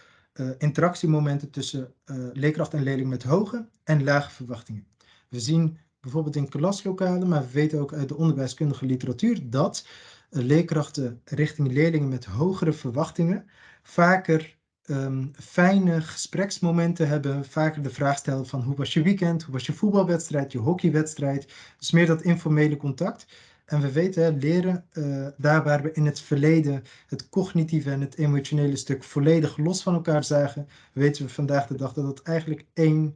interactiemomenten tussen leerkracht en leerling met hoge en lage verwachtingen. We zien bijvoorbeeld in klaslokalen, maar we weten ook uit de onderwijskundige literatuur dat leerkrachten richting leerlingen met hogere verwachtingen vaker um, fijne gespreksmomenten hebben. Vaker de vraag stellen van hoe was je weekend, hoe was je voetbalwedstrijd, je hockeywedstrijd. Dus meer dat informele contact. En we weten, leren, uh, daar waar we in het verleden het cognitieve en het emotionele stuk volledig los van elkaar zagen, weten we vandaag de dag dat het eigenlijk één,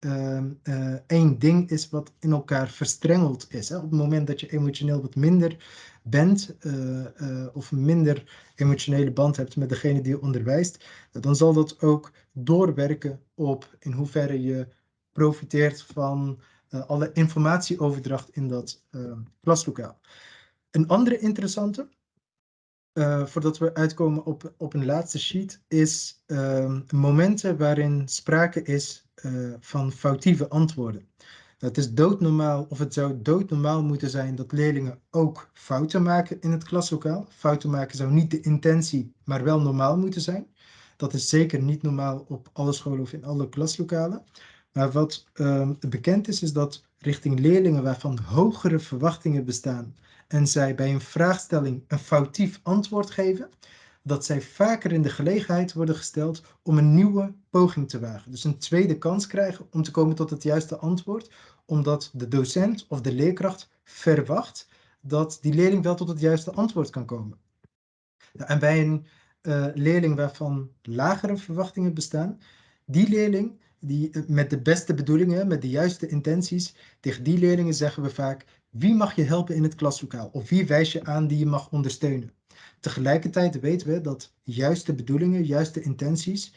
uh, uh, één ding is wat in elkaar verstrengeld is. Hè? Op het moment dat je emotioneel wat minder bent uh, of minder emotionele band hebt met degene die je onderwijst, dan zal dat ook doorwerken op in hoeverre je profiteert van uh, alle informatieoverdracht in dat klaslokaal. Een andere interessante, voordat we uitkomen op, op een laatste sheet, is momenten waarin sprake is van foutieve antwoorden. Het is doodnormaal, of het zou doodnormaal moeten zijn dat leerlingen ook fouten maken in het klaslokaal. Fouten maken zou niet de intentie, maar wel normaal moeten zijn. Dat is zeker niet normaal op alle scholen of in alle klaslokalen. Maar wat uh, bekend is, is dat richting leerlingen waarvan hogere verwachtingen bestaan en zij bij een vraagstelling een foutief antwoord geven, dat zij vaker in de gelegenheid worden gesteld om een nieuwe poging te wagen. Dus een tweede kans krijgen om te komen tot het juiste antwoord, omdat de docent of de leerkracht verwacht dat die leerling wel tot het juiste antwoord kan komen. en bij een uh, leerling waarvan lagere verwachtingen bestaan, die leerling die eh, met de beste bedoelingen, met de juiste intenties, tegen die leerlingen zeggen we vaak, wie mag je helpen in het klaslokaal? Of wie wijs je aan die je mag ondersteunen? Tegelijkertijd weten we dat juiste bedoelingen, juiste intenties,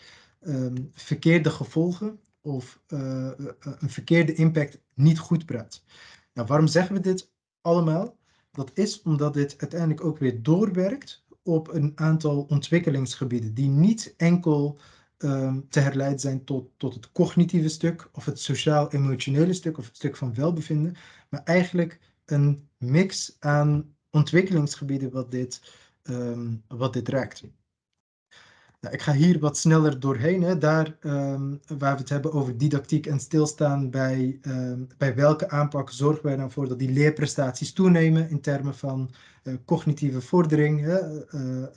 um, verkeerde gevolgen of uh, een verkeerde impact niet goed praat. Nou, waarom zeggen we dit allemaal? Dat is omdat dit uiteindelijk ook weer doorwerkt op een aantal ontwikkelingsgebieden die niet enkel um, te herleiden zijn tot, tot het cognitieve stuk of het sociaal-emotionele stuk of het stuk van welbevinden, maar eigenlijk een mix aan ontwikkelingsgebieden wat dit, um, wat dit raakt. Ik ga hier wat sneller doorheen. Hè. Daar um, waar we het hebben over didactiek en stilstaan bij, um, bij welke aanpak zorgen wij dan voor dat die leerprestaties toenemen in termen van uh, cognitieve vordering. Hè. Uh,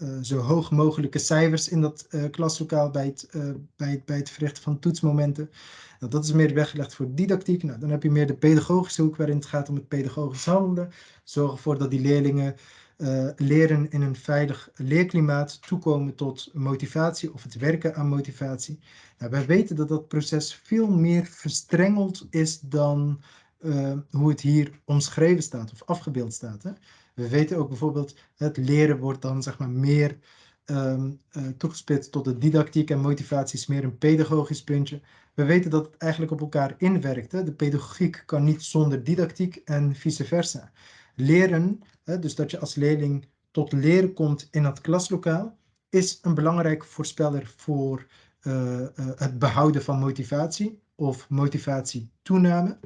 uh, zo hoog mogelijke cijfers in dat klaslokaal bij het, bij, het, bij het verrichten van toetsmomenten. Nou, dat is meer weggelegd voor didactiek. Nou, dan heb je meer de pedagogische hoek waarin het gaat om het pedagogisch handelen. Zorg ervoor dat die leerlingen uh, leren in een veilig leerklimaat toekomen tot motivatie of het werken aan motivatie. Nou, wij weten dat dat proces veel meer verstrengeld is dan uh, hoe het hier omschreven staat of afgebeeld staat. Hè? We weten ook bijvoorbeeld, het leren wordt dan zeg maar meer um, uh, toegespitst tot de didactiek en motivatie is meer een pedagogisch puntje. We weten dat het eigenlijk op elkaar inwerkt. Hè? De pedagogiek kan niet zonder didactiek en vice versa. Leren dus dat je als leerling tot leren komt in het klaslokaal, is een belangrijke voorspeller voor uh, uh, het behouden van motivatie of motivatietoename.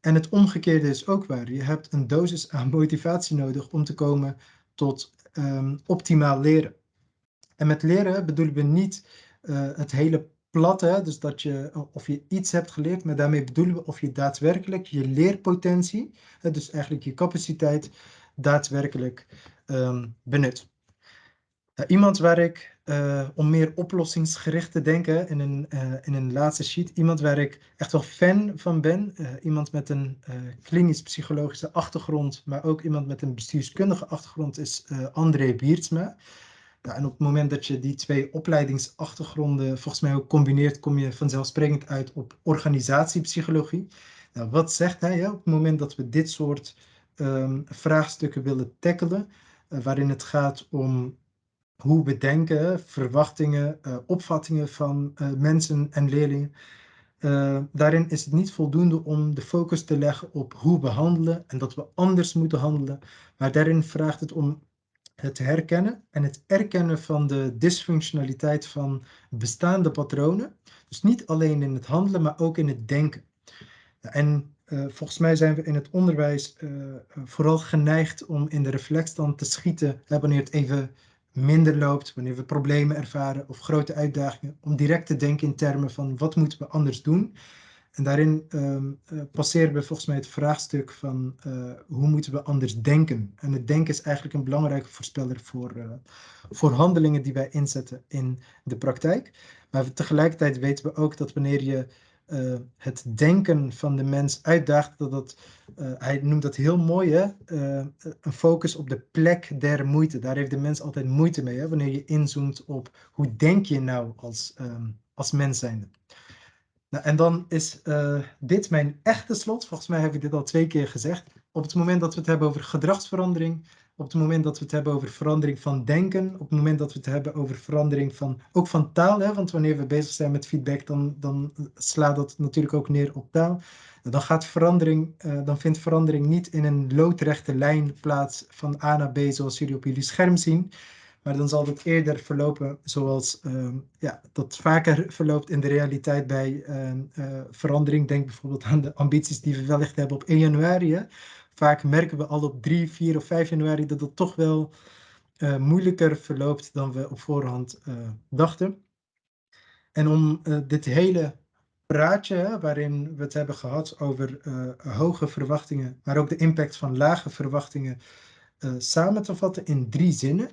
En het omgekeerde is ook waar. Je hebt een dosis aan (laughs) motivatie nodig om te komen tot um, optimaal leren. En met leren bedoelen we niet uh, het hele platte, dus dat je of je iets hebt geleerd, maar daarmee bedoelen we of je daadwerkelijk je leerpotentie, dus eigenlijk je capaciteit, daadwerkelijk um, benut. iemand waar ik, om meer oplossingsgericht te denken in een, in een laatste sheet, iemand waar ik echt wel fan van ben. iemand met een klinisch-psychologische achtergrond, maar ook iemand met een bestuurskundige achtergrond is André Biertsma. En op het moment dat je die twee opleidingsachtergronden volgens mij ook combineert, kom je vanzelfsprekend uit op organisatiepsychologie. Nou, wat zegt hij op het moment dat we dit soort um, vraagstukken willen tackelen, uh, waarin het gaat om hoe we denken, verwachtingen, uh, opvattingen van uh, mensen en leerlingen. daarin is het niet voldoende om de focus te leggen op hoe we handelen en dat we anders moeten handelen, maar daarin vraagt het om het herkennen en het erkennen van de dysfunctionaliteit van bestaande patronen. Dus niet alleen in het handelen, maar ook in het denken. En uh, volgens mij zijn we in het onderwijs uh, vooral geneigd om in de reflexstand te schieten wanneer het even minder loopt, wanneer we problemen ervaren of grote uitdagingen, om direct te denken in termen van wat moeten we anders doen. En daarin um, passeren we volgens mij het vraagstuk van hoe moeten we anders denken. En het denken is eigenlijk een belangrijke voorspeller voor, voor handelingen die wij inzetten in de praktijk. Maar tegelijkertijd weten we ook dat wanneer je het denken van de mens uitdaagt, dat dat, hij noemt dat heel mooi, hè? een focus op de plek der moeite. Daar heeft de mens altijd moeite mee, hè? wanneer je inzoomt op hoe denk je nou als, um, als mens zijnde. Nou, en dan is dit mijn echte slot. Volgens mij heb ik dit al twee keer gezegd. Op het moment dat we het hebben over gedragsverandering, op het moment dat we het hebben over verandering van denken, op het moment dat we het hebben over verandering van, ook van taal, hè, want wanneer we bezig zijn met feedback, dan, dan slaat dat natuurlijk ook neer op taal. Dan, gaat verandering, uh, dan vindt verandering niet in een loodrechte lijn plaats van A naar B, zoals jullie op jullie scherm zien. Maar dan zal het eerder verlopen zoals uh, ja, dat vaker verloopt in de realiteit bij uh, verandering. Denk bijvoorbeeld aan de ambities die we wellicht hebben op 1 januari. Vaak merken we al op 3, 4 of 5 januari dat het toch wel uh, moeilijker verloopt dan we op voorhand dachten. En om dit hele praatje waarin we het hebben gehad over hoge verwachtingen, maar ook de impact van lage verwachtingen samen te vatten in drie zinnen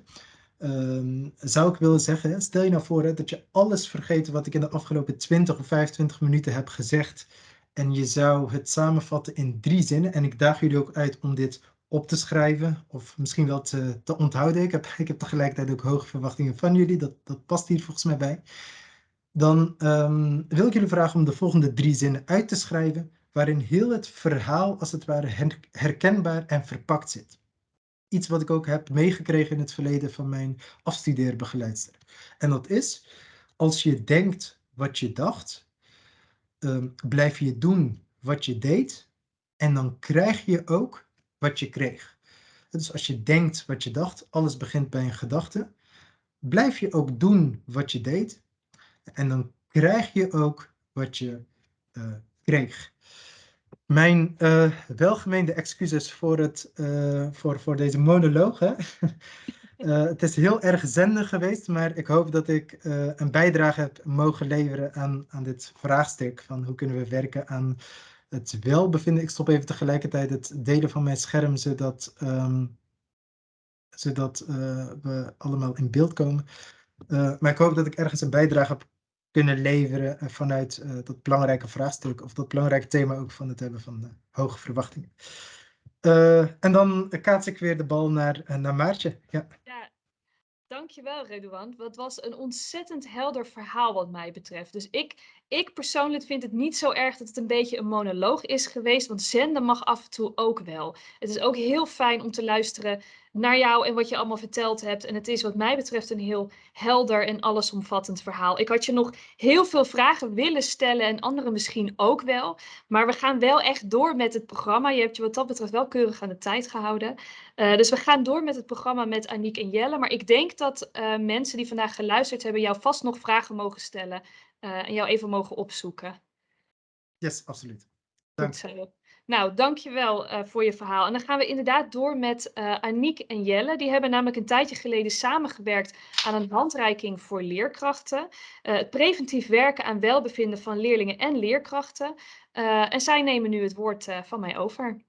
um, zou ik willen zeggen, stel je nou voor hè, dat je alles vergeet wat ik in de afgelopen 20 of 25 minuten heb gezegd en je zou het samenvatten in drie zinnen en ik daag jullie ook uit om dit op te schrijven of misschien wel te, te onthouden. Ik heb, (laughs) ik heb tegelijkertijd ook hoge verwachtingen van jullie, dat, dat past hier volgens mij bij. Dan um, wil ik jullie vragen om de volgende drie zinnen uit te schrijven waarin heel het verhaal als het ware herkenbaar en verpakt zit iets wat ik ook heb meegekregen in het verleden van mijn afstudeerbegeleidster. En dat is, als je denkt wat je dacht, um, blijf je doen wat je deed en dan krijg je ook wat je kreeg. Dus als je denkt wat je dacht, alles begint bij een gedachte, blijf je ook doen wat je deed en dan krijg je ook wat je uh, kreeg. Mijn uh, welgemeende excuses voor, het, uh, voor, voor deze monoloog. Hè? (laughs) uh, het is heel erg zender geweest, maar ik hoop dat ik een bijdrage heb mogen leveren aan, aan dit vraagstuk van hoe kunnen we werken aan het welbevinden. Ik stop even tegelijkertijd het delen van mijn scherm, zodat, um, zodat we allemaal in beeld komen. maar ik hoop dat ik ergens een bijdrage heb kunnen leveren eh, vanuit dat belangrijke vraagstuk of dat belangrijke thema ook van het hebben van hoge verwachtingen. Uh, en dan kaats ik weer de bal naar, naar Maartje. Ja. ja, dankjewel Redouan. Het was een ontzettend helder verhaal wat mij betreft. Dus ik, ik persoonlijk vind het niet zo erg dat het een beetje een monoloog is geweest, want zenden mag af en toe ook wel. Het is ook heel fijn om te luisteren naar jou en wat je allemaal verteld hebt. En het is wat mij betreft een heel helder en allesomvattend verhaal. Ik had je nog heel veel vragen willen stellen en anderen misschien ook wel. Maar we gaan wel echt door met het programma. Je hebt je wat dat betreft wel keurig aan de tijd gehouden. Uh, dus we gaan door met het programma met Aniek en Jelle. Maar ik denk dat uh, mensen die vandaag geluisterd hebben jou vast nog vragen mogen stellen. Uh, en jou even mogen opzoeken. Yes, absoluut. Dank. Goed zo. Nou, dankjewel uh, voor je verhaal. En dan gaan we inderdaad door met uh, Aniek en Jelle. Die hebben namelijk een tijdje geleden samengewerkt aan een handreiking voor leerkrachten. Uh, het preventief werken aan welbevinden van leerlingen en leerkrachten. en zij nemen nu het woord van mij over.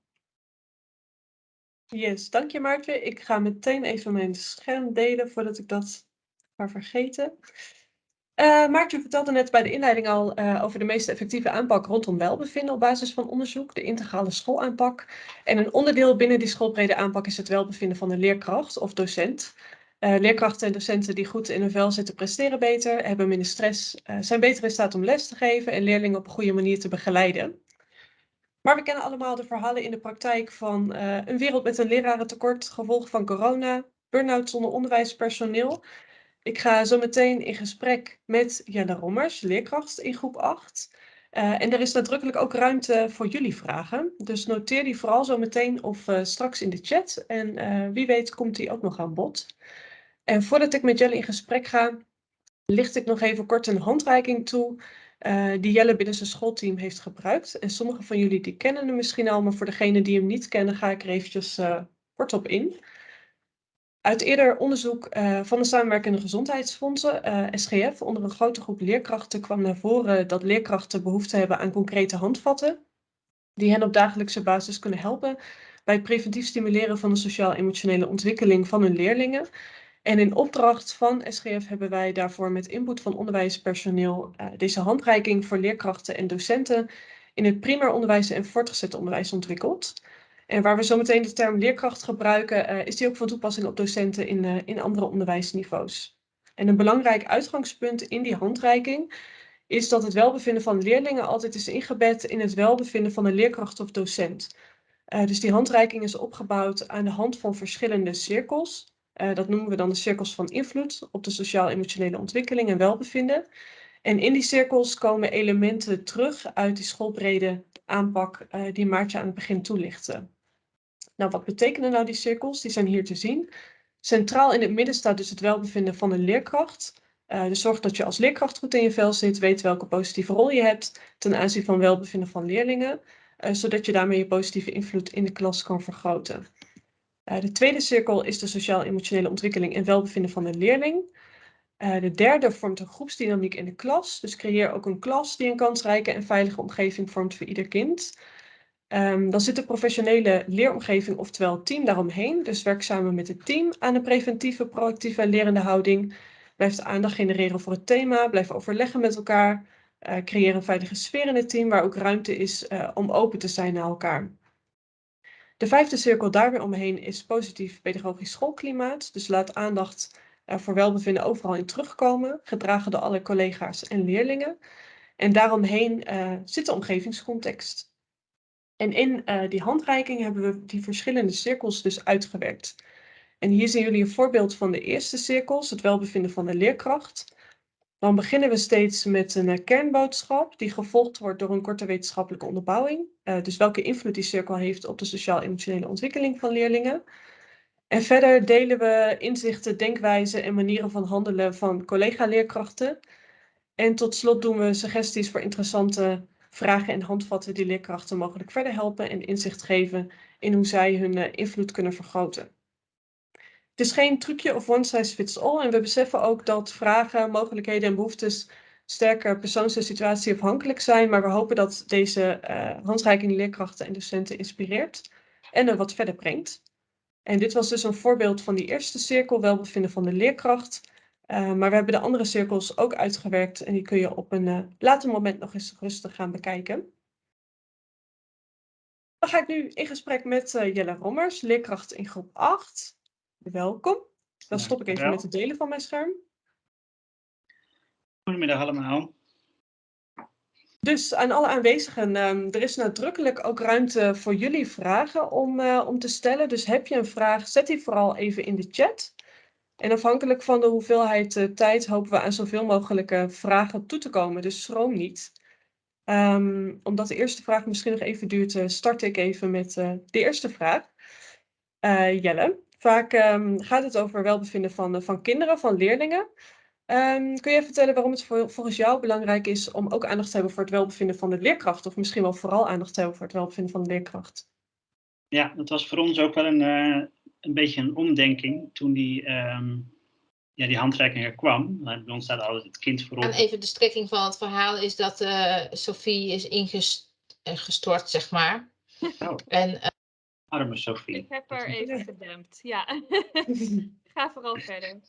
Yes, dank je Maartje. Ik ga meteen even mijn scherm delen voordat ik dat Maar vergeten. Uh, Maartje vertelde net bij de inleiding al uh, over de meest effectieve aanpak rondom welbevinden op basis van onderzoek, de integrale schoolaanpak. En een onderdeel binnen die schoolbrede aanpak is het welbevinden van de leerkracht of docent. Uh, leerkrachten en docenten die goed in hun vel zitten presteren beter, hebben minder stress, zijn beter in staat om les te geven en leerlingen op een goede manier te begeleiden. Maar we kennen allemaal de verhalen in de praktijk van een wereld met een lerarentekort, gevolg van corona, burn-out zonder onderwijspersoneel. Ik ga zo meteen in gesprek met Jelle Rommers, leerkracht in groep 8. Uh, en er is nadrukkelijk ook ruimte voor jullie vragen. Dus noteer die vooral zo meteen of uh, straks in de chat. En uh, wie weet komt die ook nog aan bod. En voordat ik met Jelle in gesprek ga, licht ik nog even kort een handreiking toe. die Jelle binnen zijn schoolteam heeft gebruikt. En sommige van jullie die kennen hem misschien al, maar voor degenen die hem niet kennen ga ik er eventjes kort op in. Uit eerder onderzoek uh, van de samenwerkende gezondheidsfondsen, eh, SGF, onder een grote groep leerkrachten kwam naar voren dat leerkrachten behoefte hebben aan concrete handvatten die hen op dagelijkse basis kunnen helpen bij het preventief stimuleren van de sociaal-emotionele ontwikkeling van hun leerlingen. En in opdracht van SGF hebben wij daarvoor met input van onderwijspersoneel uh, deze handreiking voor leerkrachten en docenten in het primair onderwijs en voortgezet onderwijs ontwikkeld. En waar we zo meteen de term leerkracht gebruiken, uh, is die ook van toepassing op docenten in, uh, in andere onderwijsniveaus. En een belangrijk uitgangspunt in die handreiking is dat het welbevinden van leerlingen altijd is ingebed in het welbevinden van een leerkracht of docent. Uh, dus die handreiking is opgebouwd aan de hand van verschillende cirkels. dat noemen we dan de cirkels van invloed op de sociaal-emotionele ontwikkeling en welbevinden. En in die cirkels komen elementen terug uit die schoolbrede aanpak die Maartje aan het begin toelichtte. Nou, wat betekenen nou die cirkels? Die zijn hier te zien. Centraal in het midden staat dus het welbevinden van de leerkracht. Uh, dus zorg dat je als leerkracht goed in je vel zit, weet welke positieve rol je hebt ten aanzien van welbevinden van leerlingen, uh, zodat je daarmee je positieve invloed in de klas kan vergroten. Uh, de tweede cirkel is de sociaal-emotionele ontwikkeling en welbevinden van de leerling. de derde vormt een groepsdynamiek in de klas, dus creëer ook een klas die een kansrijke en veilige omgeving vormt voor ieder kind. Um, dan zit de professionele leeromgeving, oftewel team, daaromheen. Dus werk samen met het team aan een preventieve, proactieve en lerende houding. Blijf aandacht genereren voor het thema, blijf overleggen met elkaar. Uh, creëer een veilige sfeer in het team waar ook ruimte is uh, om open te zijn naar elkaar. De vijfde cirkel daar weer omheen is positief pedagogisch schoolklimaat. Dus laat aandacht uh, voor welbevinden overal in terugkomen, gedragen door alle collega's en leerlingen. En daaromheen zit de omgevingscontext. En in uh, die handreiking hebben we die verschillende cirkels dus uitgewerkt. En hier zien jullie een voorbeeld van de eerste cirkels, het welbevinden van de leerkracht. Dan beginnen we steeds met een uh, kernboodschap die gevolgd wordt door een korte wetenschappelijke onderbouwing. Uh, dus welke invloed die cirkel heeft op de sociaal-emotionele ontwikkeling van leerlingen. En verder delen we inzichten, denkwijzen en manieren van handelen van collega-leerkrachten. En tot slot doen we suggesties voor interessante vragen en handvatten die leerkrachten mogelijk verder helpen en inzicht geven in hoe zij hun uh, invloed kunnen vergroten. Het is geen trucje of one size fits all en we beseffen ook dat vragen, mogelijkheden en behoeftes sterker persoons- en situatieafhankelijk zijn, maar we hopen dat deze uh, handreiking leerkrachten en docenten inspireert en er wat verder brengt. En dit was dus een voorbeeld van die eerste cirkel, welbevinden van de leerkracht. Uh, maar we hebben de andere cirkels ook uitgewerkt en die kun je op een uh, later moment nog eens rustig gaan bekijken. Dan ga ik nu in gesprek met uh, Jelle Rommers, leerkracht in groep 8. Welkom. Dan stop ik even met het delen van mijn scherm. Goedemiddag allemaal. Dus aan alle aanwezigen, um, er is nadrukkelijk ook ruimte voor jullie vragen om, om te stellen. Dus heb je een vraag, zet die vooral even in de chat. En afhankelijk van de hoeveelheid uh, tijd hopen we aan zoveel mogelijk uh, vragen toe te komen. Dus schroom niet. Um, omdat de eerste vraag misschien nog even duurt, uh, start ik even met de eerste vraag. Jelle, vaak um, gaat het over welbevinden van, van kinderen, van leerlingen. Um, kun je vertellen waarom het voor, volgens jou belangrijk is om ook aandacht te hebben voor het welbevinden van de leerkracht? Of misschien wel vooral aandacht te hebben voor het welbevinden van de leerkracht? Ja, dat was voor ons ook wel een, een beetje een omdenking toen die, um, ja, die handreiking er kwam. Bij ons staat altijd het kind voorop. En even de strekking van het verhaal is dat uh, Sophie is ingestort, eh, zeg maar. Oh. En, uh, Arme Sophie. Ik heb haar even gedempt, ja. (laughs) Ga vooral verder.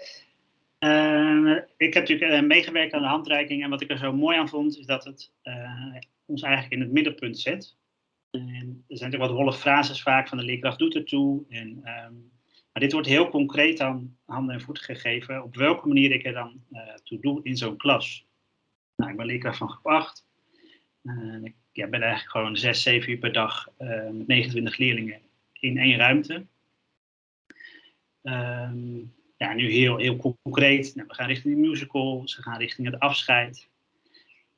Eh, ik heb natuurlijk eh, meegewerkt aan de handreiking en wat ik er zo mooi aan vond, is dat het eh, ons eigenlijk in het middenpunt zet. Er zijn natuurlijk wat holle frases vaak van de leerkracht doet ertoe. En, ehm, maar dit wordt heel concreet aan handen en voeten gegeven op welke manier ik er dan toe doe in zo'n klas. Nou, ik ben leerkracht van groep 8. ik ja, ben eigenlijk gewoon 6, 7 uur per dag met 29 leerlingen in één ruimte. Ehm, ja, nu heel, heel concreet. Nou, we gaan richting de musical, ze gaan richting het afscheid.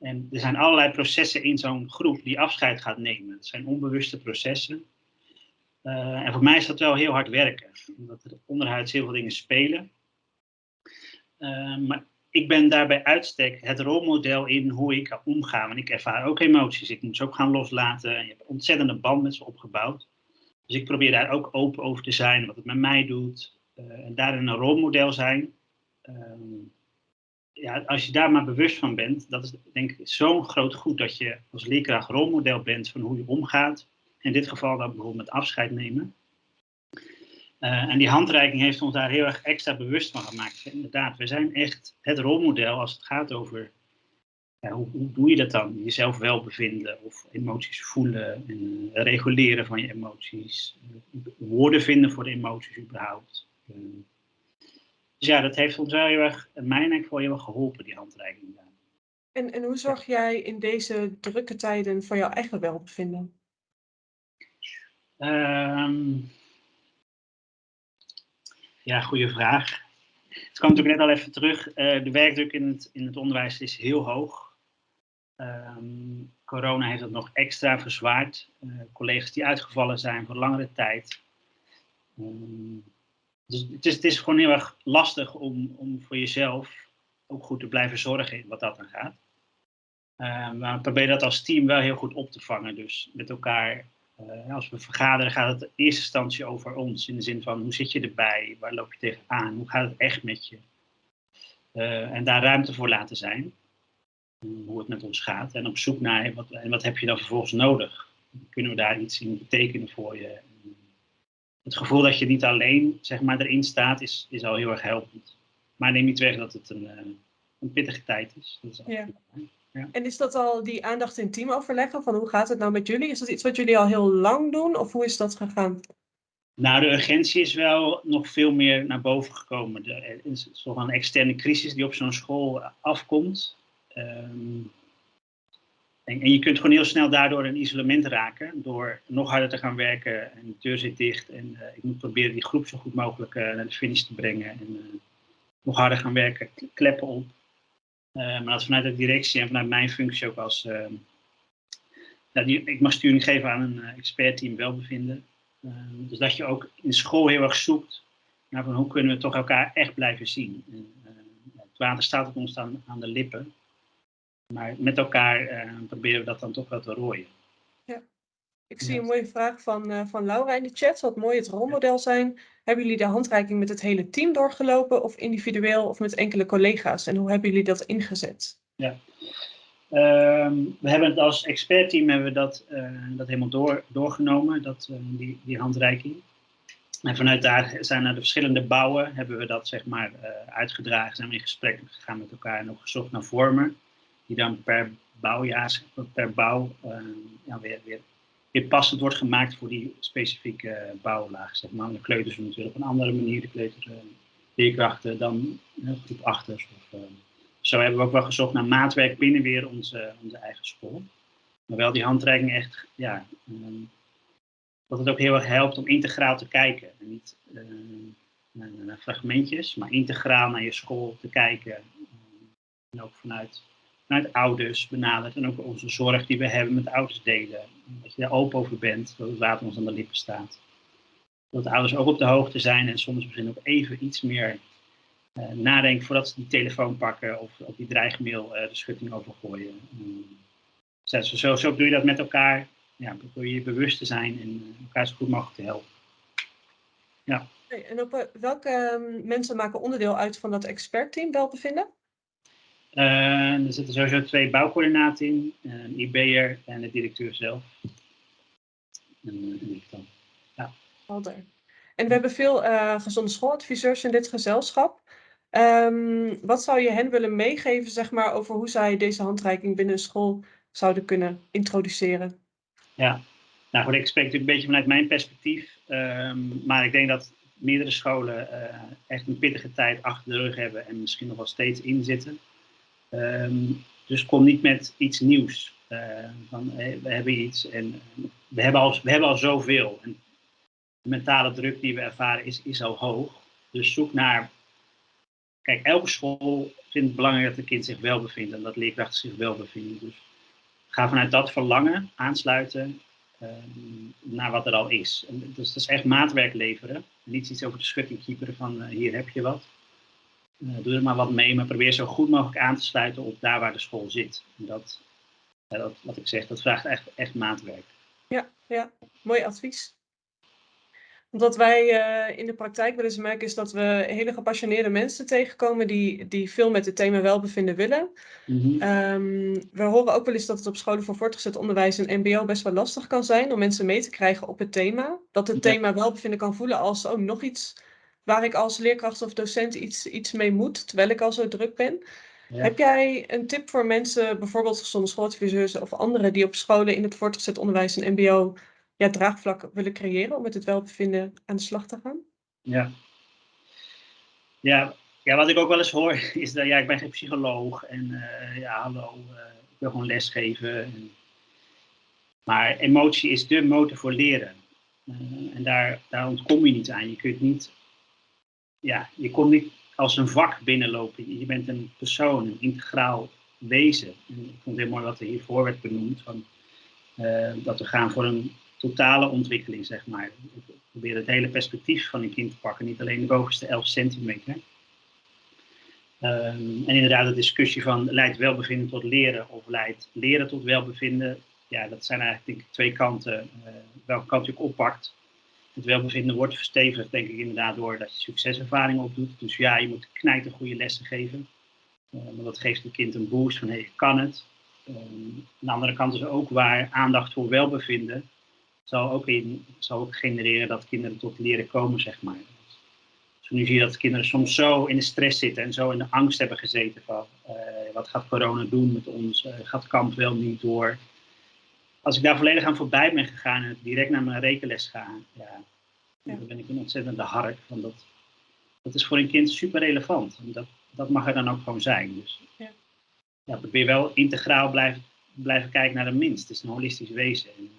En er zijn allerlei processen in zo'n groep die afscheid gaat nemen. Het zijn onbewuste processen. Eh, en voor mij is dat wel heel hard werken, omdat er onderhuids heel veel dingen spelen. Uh, maar ik ben daarbij uitstek het rolmodel in hoe ik omga. Want ik ervaar ook emoties. Ik moet ze ook gaan loslaten. En je hebt ontzettende band met ze opgebouwd. Dus ik probeer daar ook open over te zijn, wat het met mij doet. Uh, en daarin een rolmodel zijn. Ehm, ja, als je daar maar bewust van bent, dat is denk ik zo'n groot goed dat je als leerkracht rolmodel bent van hoe je omgaat. In dit geval dan bijvoorbeeld met afscheid nemen. Uh, en die handreiking heeft ons daar heel erg extra bewust van gemaakt. Inderdaad, we zijn echt het rolmodel als het gaat over ja, hoe, doe je dat dan? Jezelf wel bevinden of emoties voelen en reguleren van je emoties. woorden vinden voor de emoties überhaupt. Dus ja, dat heeft ons wel heel erg, mij en ik wel heel erg geholpen, die handreiking. En, en hoe zorg jij in deze drukke tijden voor jouw eigen welbevinden? Um, ja, goede vraag. Het kwam natuurlijk net al even terug. Uh, de werkdruk in het, in het onderwijs is heel hoog. Um, corona heeft het nog extra verzwaard. Uh, collega's die uitgevallen zijn voor langere tijd. Um, dus het is, gewoon heel erg lastig om, om voor jezelf ook goed te blijven zorgen wat dat dan gaat. Uh, maar we proberen dat als team wel heel goed op te vangen. Dus met elkaar, uh, als we vergaderen, gaat het in eerste instantie over ons. In de zin van hoe zit je erbij? Waar loop je tegenaan? Hoe gaat het echt met je? Uh, en daar ruimte voor laten zijn hoe het met ons gaat. En op zoek naar wat, en wat heb je dan vervolgens nodig? Kunnen we daar iets in betekenen voor je? Het gevoel dat je niet alleen zeg maar, erin staat, is, is al heel erg helpend. Maar neem niet weg dat het een, een pittige tijd is. is ja. Ja. En is dat al die aandacht in teamoverleggen? Van hoe gaat het nou met jullie? Is dat iets wat jullie al heel lang doen? Of hoe is dat gegaan? Nou, de urgentie is wel nog veel meer naar boven gekomen. Er is toch een externe crisis die op zo'n school afkomt. Um, en, en, je kunt gewoon heel snel daardoor in isolement raken door nog harder te gaan werken en de deur zit dicht en uh, ik moet proberen die groep zo goed mogelijk uh, naar de finish te brengen en uh, nog harder gaan werken, kleppen op. maar dat vanuit de directie en vanuit mijn functie ook als, ik mag sturing geven aan een expertteam welbevinden. Dus dat je ook in school heel erg zoekt naar van hoe kunnen we toch elkaar echt blijven zien. En, het water staat op ons aan de lippen. Maar met elkaar uh, proberen we dat dan toch wel te rooien. Ja. Ik zie een mooie vraag van, uh, van Laura in de chat. Wat mooi het rolmodel zijn. Hebben jullie de handreiking met het hele team doorgelopen of individueel of met enkele collega's? En hoe hebben jullie dat ingezet? Ja. Um, we hebben het als expertteam hebben we dat, uh, dat helemaal door, doorgenomen, dat, die, die handreiking. En vanuit daar zijn naar de verschillende bouwen, hebben we dat zeg maar uitgedragen, zijn we in gesprek gegaan met elkaar en ook gezocht naar vormen die dan per bouwjaar, per bouw uh, ja, weer, weer, weer passend wordt gemaakt voor die specifieke bouwlaag. Zeg maar. De kleuters natuurlijk op een andere manier, de kleuterleerkrachten dan uh, groep achters. Of, zo hebben we ook wel gezocht naar maatwerk binnen weer onze, onze eigen school. Maar wel die handreiking echt, ja, um, dat het ook heel erg helpt om integraal te kijken. En niet naar, naar, fragmentjes, maar integraal naar je school te kijken. en ook vanuit vanuit ouders benaderd en ook onze zorg die we hebben met ouders delen. Dat je daar open over bent, dat het water ons aan de lippen staat. Dat de ouders ook op de hoogte zijn en soms misschien ook even iets meer uh, nadenken voordat ze die telefoon pakken of op die dreigmail uh, de schutting overgooien. Um, zo, zo, doe je dat met elkaar. Ja, probeer je bewust te zijn en elkaar zo goed mogelijk te helpen. Ja. En op welke um, mensen maken onderdeel uit van dat expertteam welbevinden? Uh, er zitten sowieso twee bouwcoördinaten in, een IB'er en de directeur zelf. En, en ik dan. Ja. En we hebben veel uh, gezonde schooladviseurs in dit gezelschap. Ehm, wat zou je hen willen meegeven, zeg maar, over hoe zij deze handreiking binnen een school zouden kunnen introduceren? Ja, nou goed, ik spreek natuurlijk een beetje vanuit mijn perspectief. ehm, maar ik denk dat meerdere scholen eh, echt een pittige tijd achter de rug hebben en misschien nog wel steeds inzitten. Ehm, dus kom niet met iets nieuws. Eh, van, we hebben iets en we hebben al, we hebben al zoveel. En de mentale druk die we ervaren is, is al hoog. Dus zoek naar. Kijk, elke school vindt het belangrijk dat het kind zich wel bevindt en dat leerkrachten zich wel bevinden. Dus ga vanuit dat verlangen aansluiten ehm, naar wat er al is. En dus dat is echt maatwerk leveren. Niet iets over de schutting kieperen van eh, hier heb je wat. Eh, doe er maar wat mee, maar probeer zo goed mogelijk aan te sluiten op daar waar de school zit. En dat, dat wat ik zeg, dat vraagt echt, echt maatwerk. Ja, ja, mooi advies. Wat wij eh, in de praktijk wel eens merken is dat we hele gepassioneerde mensen tegenkomen die, die veel met het thema welbevinden willen. Mhm. Ehm, we horen ook wel eens dat het op scholen voor voortgezet onderwijs en MBO best wel lastig kan zijn om mensen mee te krijgen op het thema. Dat het Ja. thema welbevinden kan voelen als oh, nog iets waar ik als leerkracht of docent iets, iets mee moet, terwijl ik al zo druk ben. Ja. Heb jij een tip voor mensen, bijvoorbeeld gezonde schooladviseurs of anderen die op scholen in het voortgezet onderwijs en MBO ja, draagvlak willen creëren om met het welbevinden aan de slag te gaan? Ja. Ja, ja, wat ik ook wel eens hoor (laughs) is dat ja, ik ben geen psycholoog en eh, ja, hallo, eh, ik wil gewoon lesgeven. En, maar emotie is de motor voor leren. Eh, en daar, daar ontkom je niet aan. Je kunt niet, ja, je komt niet als een vak binnenlopen. Je bent een persoon, een integraal wezen. En ik vond het heel mooi wat er hiervoor werd benoemd, van, eh, dat we gaan voor een totale ontwikkeling, zeg maar. We proberen het hele perspectief van een kind te pakken, niet alleen de bovenste 11 centimeter. Ehm, en inderdaad, de discussie van leidt welbevinden tot leren of leidt leren tot welbevinden. Ja, dat zijn eigenlijk denk ik twee kanten. eh, welke kant je ook oppakt. Het welbevinden wordt verstevigd, denk ik inderdaad, doordat je succeservaringen opdoet. Dus ja, je moet knijten goede lessen geven. Eh, want dat geeft het kind een boost van hé, hey, kan het. Ehm, aan de andere kant is ook waar aandacht voor welbevinden zal ook, in, zal ook genereren dat kinderen tot leren komen, zeg maar. Dus nu zie je dat kinderen soms zo in de stress zitten en zo in de angst hebben gezeten van eh, wat gaat corona doen met ons, Eh, gaat kamp wel niet door. Als ik daar volledig aan voorbij ben gegaan en direct naar mijn rekenles ga, ja, Ja. dan ben ik een ontzettende hark. Want dat, dat is voor een kind super relevant. En dat, dat mag er dan ook gewoon zijn. Dus Ja. ja, probeer wel integraal blijven, blijven kijken naar de minst. Het is een holistisch wezen. En,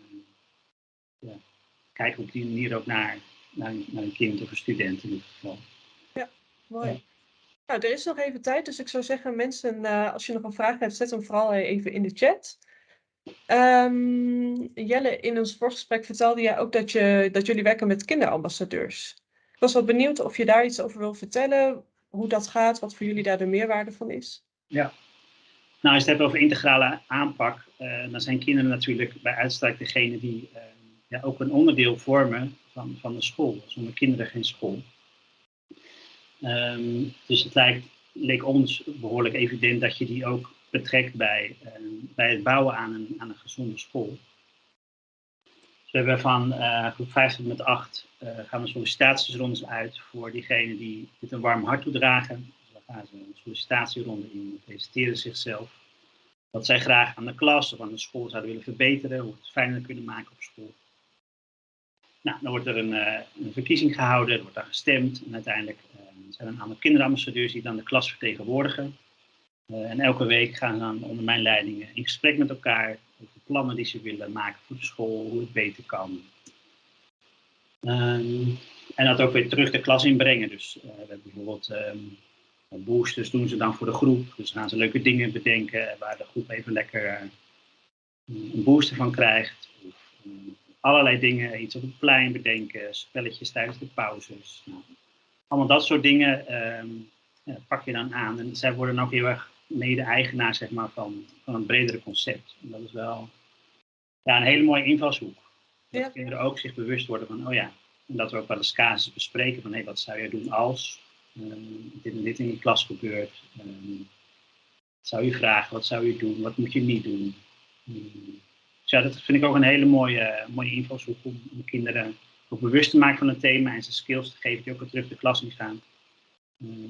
eh, ja, kijk op die manier ook naar, naar, een- naar een kind of een student in dit geval. Mooi. Ja. Nou, er is nog even tijd, dus ik zou zeggen, mensen, eh, als je nog een vraag hebt, zet hem vooral even in de chat. Ehm, Jelle, in ons voorgesprek vertelde jij ook dat, je, dat jullie werken met kinderambassadeurs. Ik was wel benieuwd of je daar iets over wil vertellen, hoe dat gaat, wat voor jullie daar de meerwaarde van is. Nou, als je het hebt over integrale aanpak, eh, dan zijn kinderen natuurlijk bij uitstek degene die eh, ja, ook een onderdeel vormen van, van de school. Zonder kinderen geen school. Ehm, dus het lijkt, leek ons behoorlijk evident dat je die ook betrekt bij, eh, bij het bouwen aan een, aan een gezonde school. We hebben van eh, groep 5 tot met 8 eh, gaan we sollicitatiesrondes uit voor diegenen die dit een warm hart toedragen. Dus dan gaan ze een sollicitatieronde in, presenteren zichzelf. Wat zij graag aan de klas of aan de school zouden willen verbeteren, hoe het fijner kunnen maken op school. Nou, dan wordt er een, een verkiezing gehouden, er wordt dan gestemd en uiteindelijk zijn er een aantal kinderambassadeurs die dan de klas vertegenwoordigen. Eh, en elke week gaan ze dan onder mijn leiding in gesprek met elkaar over plannen die ze willen maken voor de school, hoe het beter kan. Ehm, en dat ook weer terug de klas inbrengen. Dus eh, we hebben bijvoorbeeld ehm, boosters doen ze dan voor de groep. Dus gaan ze leuke dingen bedenken waar de groep even lekker eh, een booster van krijgt. Of, allerlei dingen, iets op het plein bedenken, spelletjes tijdens de pauzes. Nou, allemaal dat soort dingen ehm, pak je dan aan. En zij worden ook heel erg mede-eigenaar zeg maar, van, van een bredere concept. En dat is wel ja, een hele mooie invalshoek. Dat Ja. kinderen ook zich bewust worden van, oh ja, en dat we ook wel eens casus bespreken van, hé, wat zou je doen als ehm, dit en dit in je klas gebeurt. Ehm, zou je vragen, wat zou je doen, wat moet je niet doen. Ehm, dus ja, dat vind ik ook een hele mooie, mooie invalshoek om, om kinderen ook bewust te maken van het thema en ze skills te geven die ook weer terug de klas in gaan.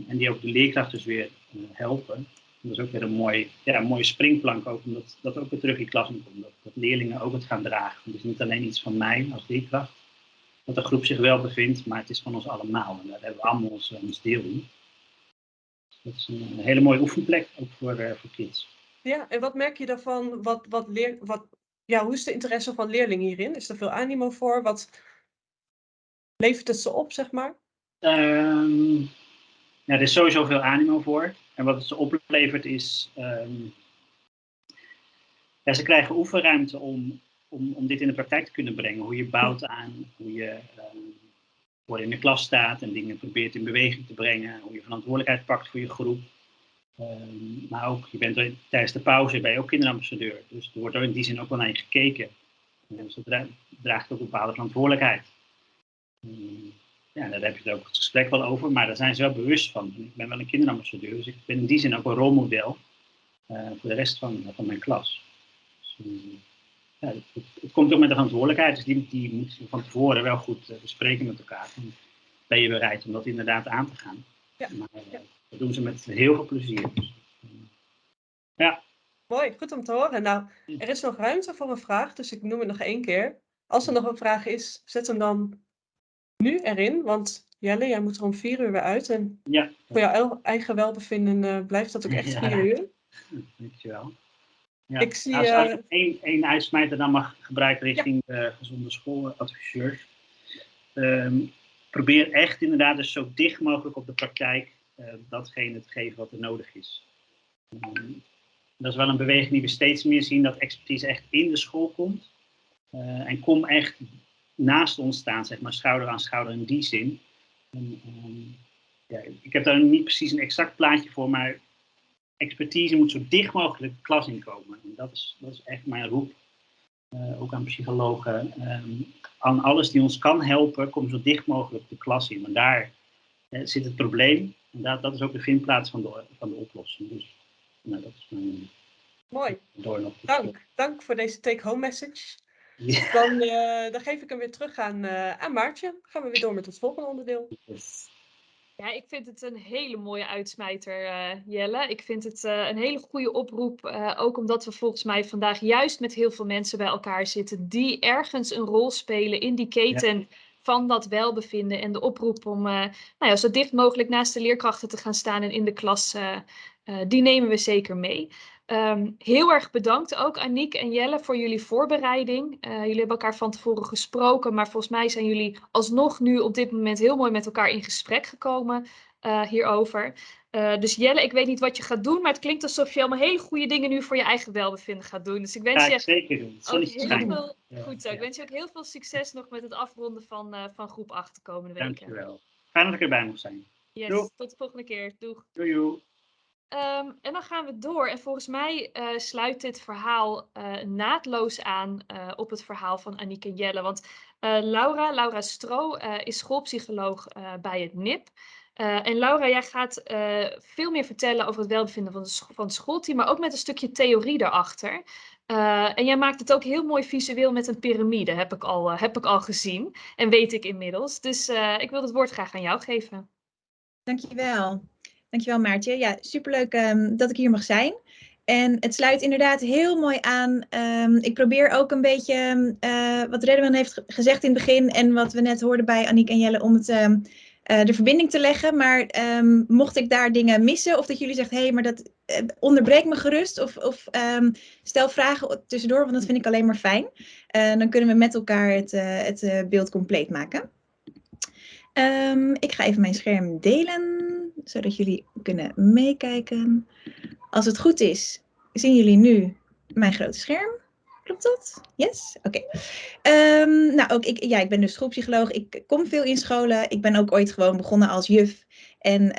En die ook de leerkrachten dus weer eh, helpen. Dat is ook weer een, mooi, ja, een mooie springplank, ook, omdat dat ook weer terug in klas komt. Dat, dat leerlingen ook het gaan dragen. Het is niet alleen iets van mij als leerkracht, dat de groep zich wel bevindt, maar het is van ons allemaal. En daar hebben we allemaal ons, ons deel in. Dat is een, hele mooie oefenplek, ook voor, uh, voor kids. Ja, en wat merk je daarvan? Wat, wat leer, wat, ja, hoe is de interesse van leerlingen hierin? Is er veel animo voor? Wat levert het ze op, zeg maar? Um, ja, er is sowieso veel animo voor. En wat het ze oplevert is... Ja, ze krijgen oefenruimte om, om, om dit in de praktijk te kunnen brengen. Hoe je bouwt aan, hoe je um, in de klas staat en dingen probeert in beweging te brengen. Hoe je verantwoordelijkheid pakt voor je groep. Um, maar ook, je bent tijdens de pauze ben je ook kinderambassadeur. Dus er wordt er in die zin ook wel naar je gekeken. Dus dat draagt ook een bepaalde verantwoordelijkheid. Ja, daar heb je het ook het gesprek wel over, maar daar zijn ze wel bewust van. Ik ben wel een kinderambassadeur, dus ik ben in die zin ook een rolmodel uh, voor de rest van, van mijn klas. Dus, um, ja, het, het, komt ook met de verantwoordelijkheid, dus die, die moet je van tevoren wel goed uh, bespreken met elkaar. Dan ben je bereid om dat inderdaad aan te gaan. Ja. Maar, uh, dat doen ze met heel veel plezier. Dus, ja. Mooi, goed om te horen. Nou, er is nog ruimte voor een vraag, dus ik noem het nog één keer. Als er nog een vraag is, zet hem dan nu erin, want Jelle, jij moet er om vier uur weer uit. En ja. voor jouw eigen welbevinden uh, blijft dat ook echt ja. vier uur. Dankjewel. Ja. Ik zie, als, als ik één, één uitsmijter dan mag gebruiken richting ja. de gezonde schooladviseurs. Um, probeer echt inderdaad dus zo dicht mogelijk op de praktijk uh, datgene te geven wat er nodig is. Um, dat is wel een beweging die we steeds meer zien, dat expertise echt in de school komt. Uh, en kom echt naast ons staan, zeg maar, schouder aan schouder in die zin. En, um, ja, ik heb daar niet precies een exact plaatje voor, maar expertise moet zo dicht mogelijk de klas inkomen. En dat is, dat is echt mijn roep, uh, ook aan psychologen. Um, aan alles die ons kan helpen, kom zo dicht mogelijk de klas in. Want daar uh, zit het probleem. En dat, dat is ook de vindplaats van de, van de oplossing. Dus nou, dat is mijn... Mooi. Dank. Dank voor deze take-home message. Ja. Dan, uh, dan, geef ik hem weer terug aan, uh, aan Maartje. Gaan we weer door met het volgende onderdeel. Yes. Ja, ik vind het een hele mooie uitsmijter, uh, Jelle. Ik vind het een hele goede oproep. ook omdat we volgens mij vandaag juist met heel veel mensen bij elkaar zitten. die ergens een rol spelen in die keten. Ja. Van dat welbevinden en de oproep om nou ja, zo dicht mogelijk naast de leerkrachten te gaan staan en in de klas, die nemen we zeker mee. Um, heel erg bedankt ook Aniek en Jelle voor jullie voorbereiding. Uh, jullie hebben elkaar van tevoren gesproken, maar volgens mij zijn jullie alsnog nu op dit moment heel mooi met elkaar in gesprek gekomen uh, hierover. Uh, dus Jelle, ik weet niet wat je gaat doen, maar het klinkt alsof je allemaal hele goede dingen nu voor je eigen welbevinden gaat doen. Dus ik wens ja, je zeker doen. Ook heel veel, ja, goed zo. Ja. Ik wens je ook heel veel succes nog met het afronden van, van groep 8 de komende weken. Dankjewel. Fijn dat ik erbij mocht zijn. Yes, Doeg. tot de volgende keer. Doeg. Doei. doei. Um, en dan gaan we door. En volgens mij uh, sluit dit verhaal uh, naadloos aan uh, op het verhaal van Aniek en Jelle. Want Laura, Laura Stro, is schoolpsycholoog bij het NIP. en Laura, jij gaat veel meer vertellen over het welbevinden van, de van het schoolteam, maar ook met een stukje theorie daarachter. en jij maakt het ook heel mooi visueel met een piramide, heb ik al, heb ik al gezien. En weet ik inmiddels. Dus ik wil het woord graag aan jou geven. Dankjewel. Dankjewel Maartje. Ja, superleuk um, dat ik hier mag zijn. En het sluit inderdaad heel mooi aan. Um, ik probeer ook een beetje uh, wat Redman heeft gezegd in het begin en wat we net hoorden bij Aniek en Jelle om het, uh, de verbinding te leggen. Maar mocht ik daar dingen missen of dat jullie zeggen, hé, hey, maar dat uh, onderbreek me gerust of, of stel vragen tussendoor, want dat vind ik alleen maar fijn. dan kunnen we met elkaar het, het beeld compleet maken. Ik ga even mijn scherm delen zodat jullie kunnen meekijken. Als het goed is, zien jullie nu mijn grote scherm. Klopt dat? Yes? Oké. Um, nou, ook ik, ja, ik ben dus schoolpsycholoog. Ik kom veel in scholen. Ik ben ook ooit gewoon begonnen als juf en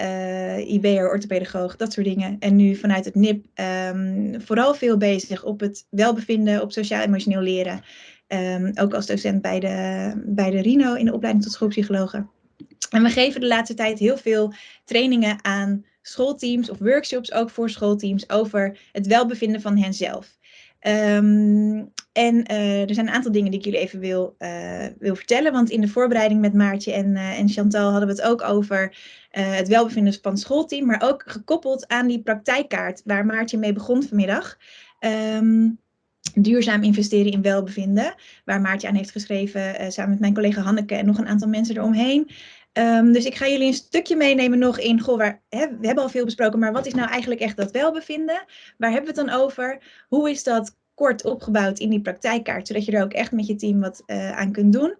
uh, orthopedagoog, dat soort dingen. En nu vanuit het NIP um, vooral veel bezig op het welbevinden, op sociaal-emotioneel leren. Ook als docent bij de, bij de RINO in de opleiding tot schoolpsychologen. En we geven de laatste tijd heel veel trainingen aan schoolteams of workshops ook voor schoolteams over het welbevinden van henzelf. Ehm, en eh, er zijn een aantal dingen die ik jullie even wil, eh, wil vertellen. Want in de voorbereiding met Maartje en, eh, en Chantal hadden we het ook over het welbevinden van het schoolteam. Maar ook gekoppeld aan die praktijkkaart waar Maartje mee begon vanmiddag. Ehm, duurzaam investeren in welbevinden. Waar Maartje aan heeft geschreven samen met mijn collega Hanneke en nog een aantal mensen eromheen. Um, dus ik ga jullie een stukje meenemen nog in, goh, waar, hè, we hebben al veel besproken, maar wat is nou eigenlijk echt dat welbevinden? Waar hebben we het dan over? Hoe is dat kort opgebouwd in die praktijkkaart, zodat je er ook echt met je team wat uh, aan kunt doen?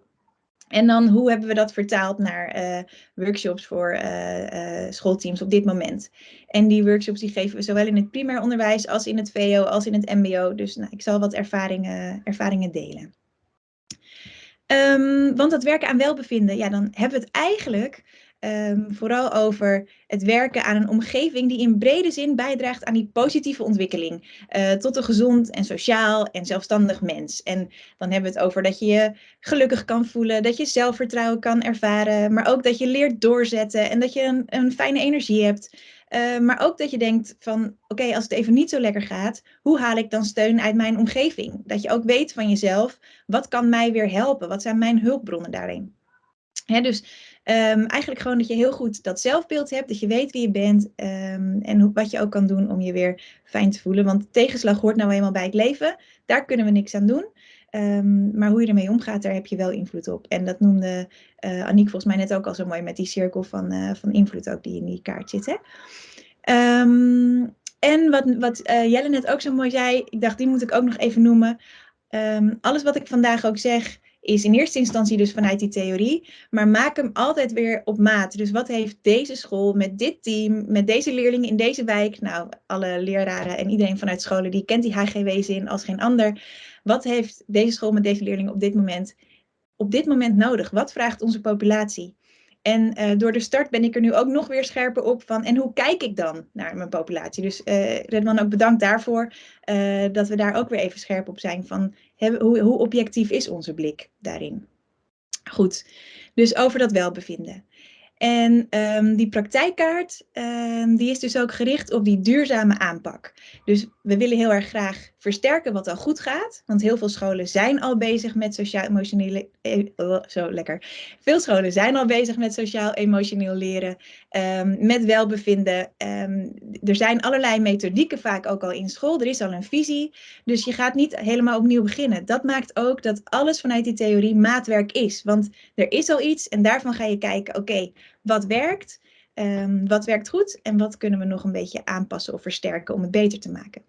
En dan hoe hebben we dat vertaald naar uh, workshops voor uh, schoolteams op dit moment? En die workshops die geven we zowel in het primair onderwijs als in het VO als in het MBO. Dus nou, ik zal wat ervaringen, ervaringen delen. Um, want dat werken aan welbevinden, ja, dan hebben we het eigenlijk um, vooral over het werken aan een omgeving die in brede zin bijdraagt aan die positieve ontwikkeling. Uh, tot een gezond en sociaal en zelfstandig mens. En dan hebben we het over dat je je gelukkig kan voelen, dat je zelfvertrouwen kan ervaren, maar ook dat je leert doorzetten en dat je een, een fijne energie hebt. Uh, maar ook dat je denkt van, oké, als het even niet zo lekker gaat, hoe haal ik dan steun uit mijn omgeving? Dat je ook weet van jezelf, wat kan mij weer helpen? Wat zijn mijn hulpbronnen daarin? Hè, dus um, eigenlijk gewoon dat je heel goed dat zelfbeeld hebt, dat je weet wie je bent um, en hoe, wat je ook kan doen om je weer fijn te voelen. Want tegenslag hoort nou eenmaal bij het leven, daar kunnen we niks aan doen. Um, maar hoe je ermee omgaat, daar heb je wel invloed op. En dat noemde uh, Aniek volgens mij net ook al zo mooi met die cirkel van, uh, van invloed ook die in die kaart zit. Hè? Um, en wat, wat uh, Jelle net ook zo mooi zei, ik dacht die moet ik ook nog even noemen. Um, alles wat ik vandaag ook zeg, is in eerste instantie dus vanuit die theorie, maar maak hem altijd weer op maat. Dus wat heeft deze school met dit team, met deze leerlingen in deze wijk, nou alle leraren en iedereen vanuit scholen die kent die HGW-zin als geen ander. Wat heeft deze school met deze leerlingen op dit moment, op dit moment nodig? Wat vraagt onze populatie? En uh, door de start ben ik er nu ook nog weer scherper op van, en hoe kijk ik dan naar mijn populatie? Dus uh, Redman ook bedankt daarvoor, uh, dat we daar ook weer even scherp op zijn van, hoe, hoe objectief is onze blik daarin? Goed, dus over dat welbevinden. En um, die praktijkkaart, um, die is dus ook gericht op die duurzame aanpak. Dus we willen heel erg graag versterken wat al goed gaat. Want heel veel scholen zijn al bezig met sociaal-emotionele... Eh, oh, zo lekker. Veel scholen zijn al bezig met sociaal-emotioneel leren. Um, met welbevinden. er zijn allerlei methodieken vaak ook al in school. Er is al een visie. Dus je gaat niet helemaal opnieuw beginnen. Dat maakt ook dat alles vanuit die theorie maatwerk is. Want er is al iets en daarvan ga je kijken, oké, wat werkt? Um, wat werkt goed en wat kunnen we nog een beetje aanpassen of versterken om het beter te maken.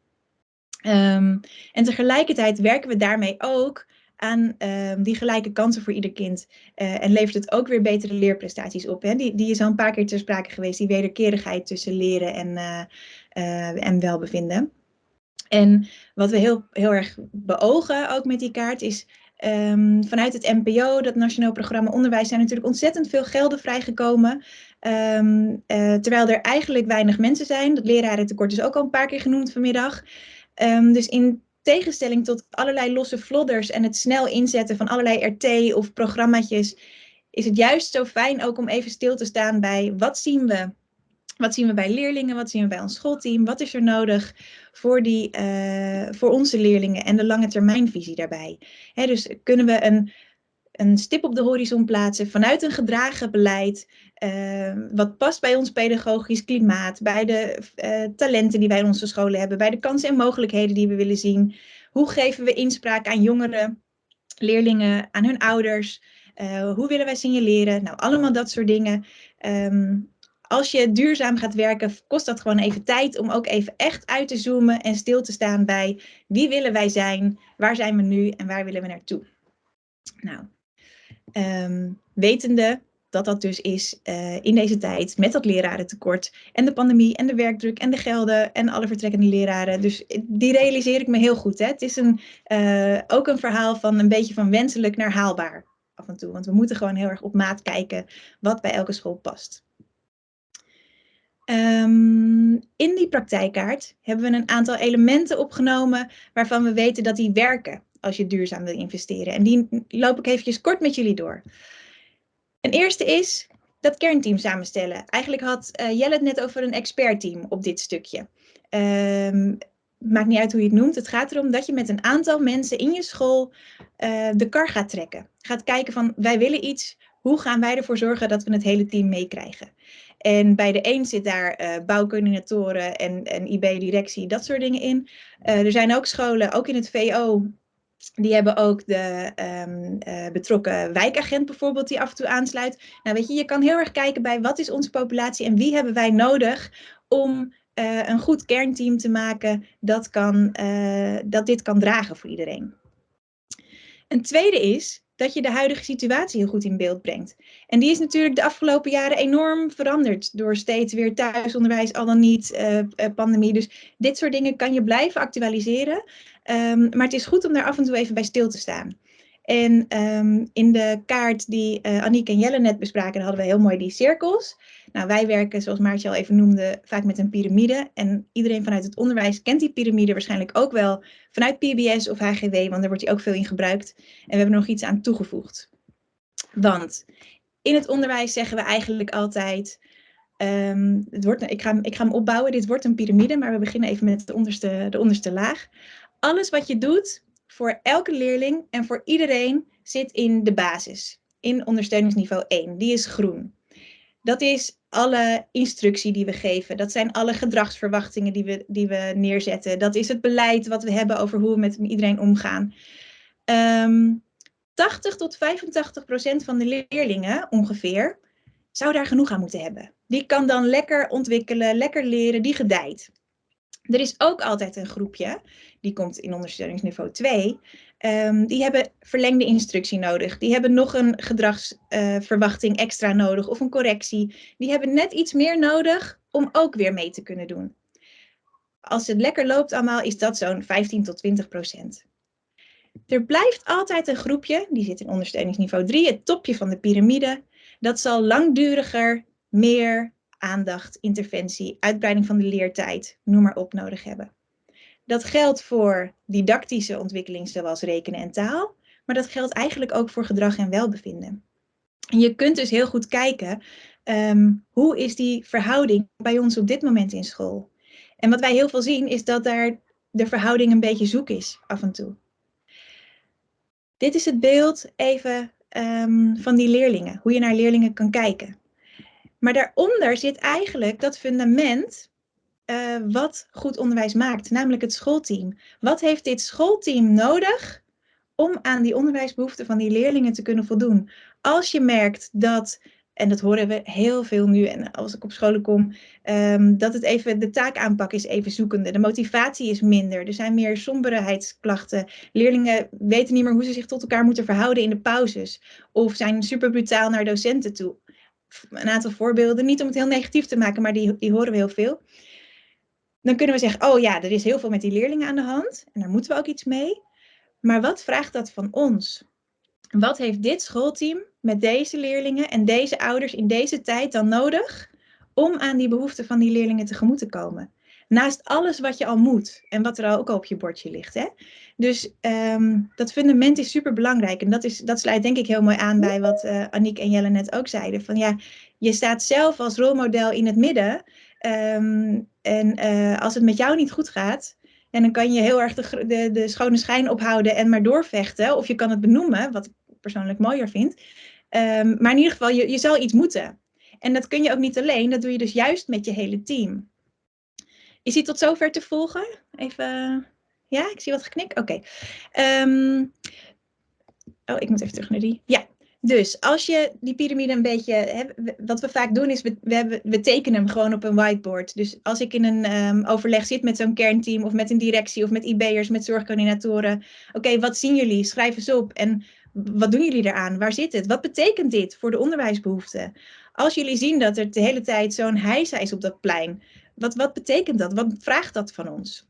Um, en tegelijkertijd werken we daarmee ook aan um, die gelijke kansen voor ieder kind. Uh, en levert het ook weer betere leerprestaties op. Hè? Die, die is al een paar keer ter sprake geweest, die wederkerigheid tussen leren en, uh, uh, en welbevinden. En wat we heel, heel erg beogen ook met die kaart is Um, vanuit het NPO, dat Nationaal Programma Onderwijs, zijn natuurlijk ontzettend veel gelden vrijgekomen. Um, uh, terwijl er eigenlijk weinig mensen zijn. Dat lerarentekort is ook al een paar keer genoemd vanmiddag. Um, dus in tegenstelling tot allerlei losse vlodders en het snel inzetten van allerlei RT of programmaatjes, is het juist zo fijn ook om even stil te staan bij wat zien we wat zien we bij leerlingen? Wat zien we bij ons schoolteam? Wat is er nodig voor, die, uh, voor onze leerlingen en de lange termijnvisie daarbij? Dus kunnen we een, een stip op de horizon plaatsen vanuit een gedragen beleid, uh, wat past bij ons pedagogisch klimaat, bij de uh, talenten die wij in onze scholen hebben, bij de kansen en mogelijkheden die we willen zien. Hoe geven we inspraak aan jongeren, leerlingen, aan hun ouders? hoe willen wij signaleren? Nou, allemaal dat soort dingen. Um, als je duurzaam gaat werken, kost dat gewoon even tijd om ook even echt uit te zoomen en stil te staan bij wie willen wij zijn, waar zijn we nu en waar willen we naartoe. Nou, um, wetende dat dat dus is uh, in deze tijd met dat lerarentekort en de pandemie en de werkdruk en de gelden en alle vertrekkende leraren. Dus die realiseer ik me heel goed. Hè? Het is een, uh, ook een verhaal van een beetje van wenselijk naar haalbaar af en toe. Want we moeten gewoon heel erg op maat kijken wat bij elke school past. Um, in die praktijkkaart hebben we een aantal elementen opgenomen waarvan we weten dat die werken als je duurzaam wil investeren. En die loop ik eventjes kort met jullie door. Een eerste is dat kernteam samenstellen. Eigenlijk had uh, Jelle het net over een expertteam op dit stukje. Um, maakt niet uit hoe je het noemt. Het gaat erom dat je met een aantal mensen in je school eh, de kar gaat trekken. Gaat kijken van, wij willen iets. Hoe gaan wij ervoor zorgen dat we het hele team meekrijgen? En bij de een zit daar uh, bouwcoördinatoren en, IB-directie, dat soort dingen in. er zijn ook scholen, ook in het VO, die hebben ook de um, uh, betrokken wijkagent bijvoorbeeld die af en toe aansluit. Nou weet je, je kan heel erg kijken bij wat is onze populatie en wie hebben wij nodig om een goed kernteam te maken dat, kan, dat dit kan dragen voor iedereen. Een tweede is dat je de huidige situatie heel goed in beeld brengt. En die is natuurlijk de afgelopen jaren enorm veranderd door steeds weer thuisonderwijs, al dan niet uh, pandemie. Dus dit soort dingen kan je blijven actualiseren. Um, maar het is goed om daar af en toe even bij stil te staan. En um, in de kaart die uh, Aniek en Jelle net bespraken, hadden we heel mooi die cirkels. Nou, wij werken, zoals Maartje al even noemde, vaak met een piramide. En iedereen vanuit het onderwijs kent die piramide waarschijnlijk ook wel vanuit PBS of HGW, want daar wordt die ook veel in gebruikt. En we hebben nog iets aan toegevoegd. Want in het onderwijs zeggen we eigenlijk altijd, um, het wordt, ik, ga, ik ga hem opbouwen, dit wordt een piramide, maar we beginnen even met de onderste, de onderste laag. Alles wat je doet voor elke leerling en voor iedereen zit in de basis, in ondersteuningsniveau 1. Die is groen. Dat is alle instructie die we geven. Dat zijn alle gedragsverwachtingen die we, die we neerzetten. Dat is het beleid wat we hebben over hoe we met iedereen omgaan. Um, 80 tot 85 procent van de leerlingen ongeveer zou daar genoeg aan moeten hebben. Die kan dan lekker ontwikkelen, lekker leren, die gedijt. Er is ook altijd een groepje, die komt in ondersteuningsniveau 2, um, ehm, die hebben verlengde instructie nodig. Die hebben nog een gedragsverwachting uh, extra nodig of een correctie. Die hebben net iets meer nodig om ook weer mee te kunnen doen. Als het lekker loopt allemaal, is dat zo'n 15 tot 20 procent. Er blijft altijd een groepje, die zit in ondersteuningsniveau 3, het topje van de piramide. Dat zal langduriger, meer aandacht, interventie, uitbreiding van de leertijd, noem maar op, nodig hebben. Dat geldt voor didactische ontwikkeling zoals rekenen en taal, maar dat geldt eigenlijk ook voor gedrag en welbevinden. En je kunt dus heel goed kijken, um, hoe is die verhouding bij ons op dit moment in school? En wat wij heel veel zien is dat daar de verhouding een beetje zoek is af en toe. Dit is het beeld even um, van die leerlingen, hoe je naar leerlingen kan kijken. Maar daaronder zit eigenlijk dat fundament uh, wat goed onderwijs maakt, namelijk het schoolteam. Wat heeft dit schoolteam nodig om aan die onderwijsbehoeften van die leerlingen te kunnen voldoen? Als je merkt dat, en dat horen we heel veel nu en als ik op scholen kom, um, dat het even, de taakaanpak is even zoekende. De motivatie is minder. Er zijn meer somberheidsklachten. Leerlingen weten niet meer hoe ze zich tot elkaar moeten verhouden in de pauzes. Of zijn super brutaal naar docenten toe een aantal voorbeelden, niet om het heel negatief te maken, maar die, die horen we heel veel. Dan kunnen we zeggen, oh ja, er is heel veel met die leerlingen aan de hand en daar moeten we ook iets mee. Maar wat vraagt dat van ons? Wat heeft dit schoolteam met deze leerlingen en deze ouders in deze tijd dan nodig om aan die behoeften van die leerlingen tegemoet te komen? Naast alles wat je al moet en wat er ook al op je bordje ligt. Hè? Dus um, dat fundament is super belangrijk. En dat, is, dat sluit denk ik heel mooi aan bij wat uh, Aniek en Jelle net ook zeiden. Van ja, je staat zelf als rolmodel in het midden. Um, en uh, als het met jou niet goed gaat, en dan kan je heel erg de, de, de schone schijn ophouden en maar doorvechten. Of je kan het benoemen, wat ik persoonlijk mooier vind. Um, maar in ieder geval, je, je zal iets moeten. En dat kun je ook niet alleen, dat doe je dus juist met je hele team. Is die tot zover te volgen? Even, ja, ik zie wat geknik. Oké. Um, oh, ik moet even terug naar die. Ja, dus als je die piramide een beetje, hè, wat we vaak doen is, we, we, hebben, we tekenen hem gewoon op een whiteboard. Dus als ik in een um, overleg zit met zo'n kernteam of met een directie of met IB'ers, met zorgcoördinatoren. Oké, wat zien jullie? Schrijf eens op. En wat doen jullie eraan? Waar zit het? Wat betekent dit voor de onderwijsbehoeften? Als jullie zien dat er de hele tijd zo'n heisa is op dat plein, wat, wat betekent dat? Wat vraagt dat van ons?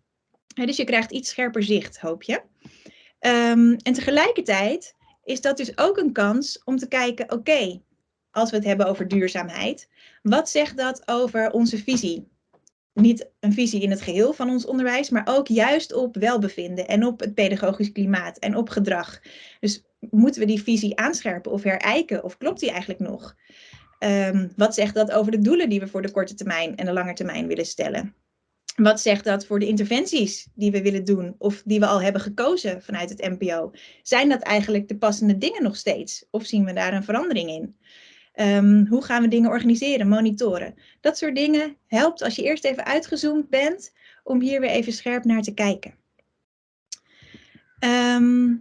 dus je krijgt iets scherper zicht, hoop je. Um, en tegelijkertijd is dat dus ook een kans om te kijken, oké, als we het hebben over duurzaamheid, wat zegt dat over onze visie? Niet een visie in het geheel van ons onderwijs, maar ook juist op welbevinden en op het pedagogisch klimaat en op gedrag. Dus moeten we die visie aanscherpen of herijken of klopt die eigenlijk nog? Um, wat zegt dat over de doelen die we voor de korte termijn en de lange termijn willen stellen? Wat zegt dat voor de interventies die we willen doen of die we al hebben gekozen vanuit het MPO? Zijn dat eigenlijk de passende dingen nog steeds? Of zien we daar een verandering in? Ehm, hoe gaan we dingen organiseren, monitoren? Dat soort dingen helpt als je eerst even uitgezoomd bent om hier weer even scherp naar te kijken. Ehm,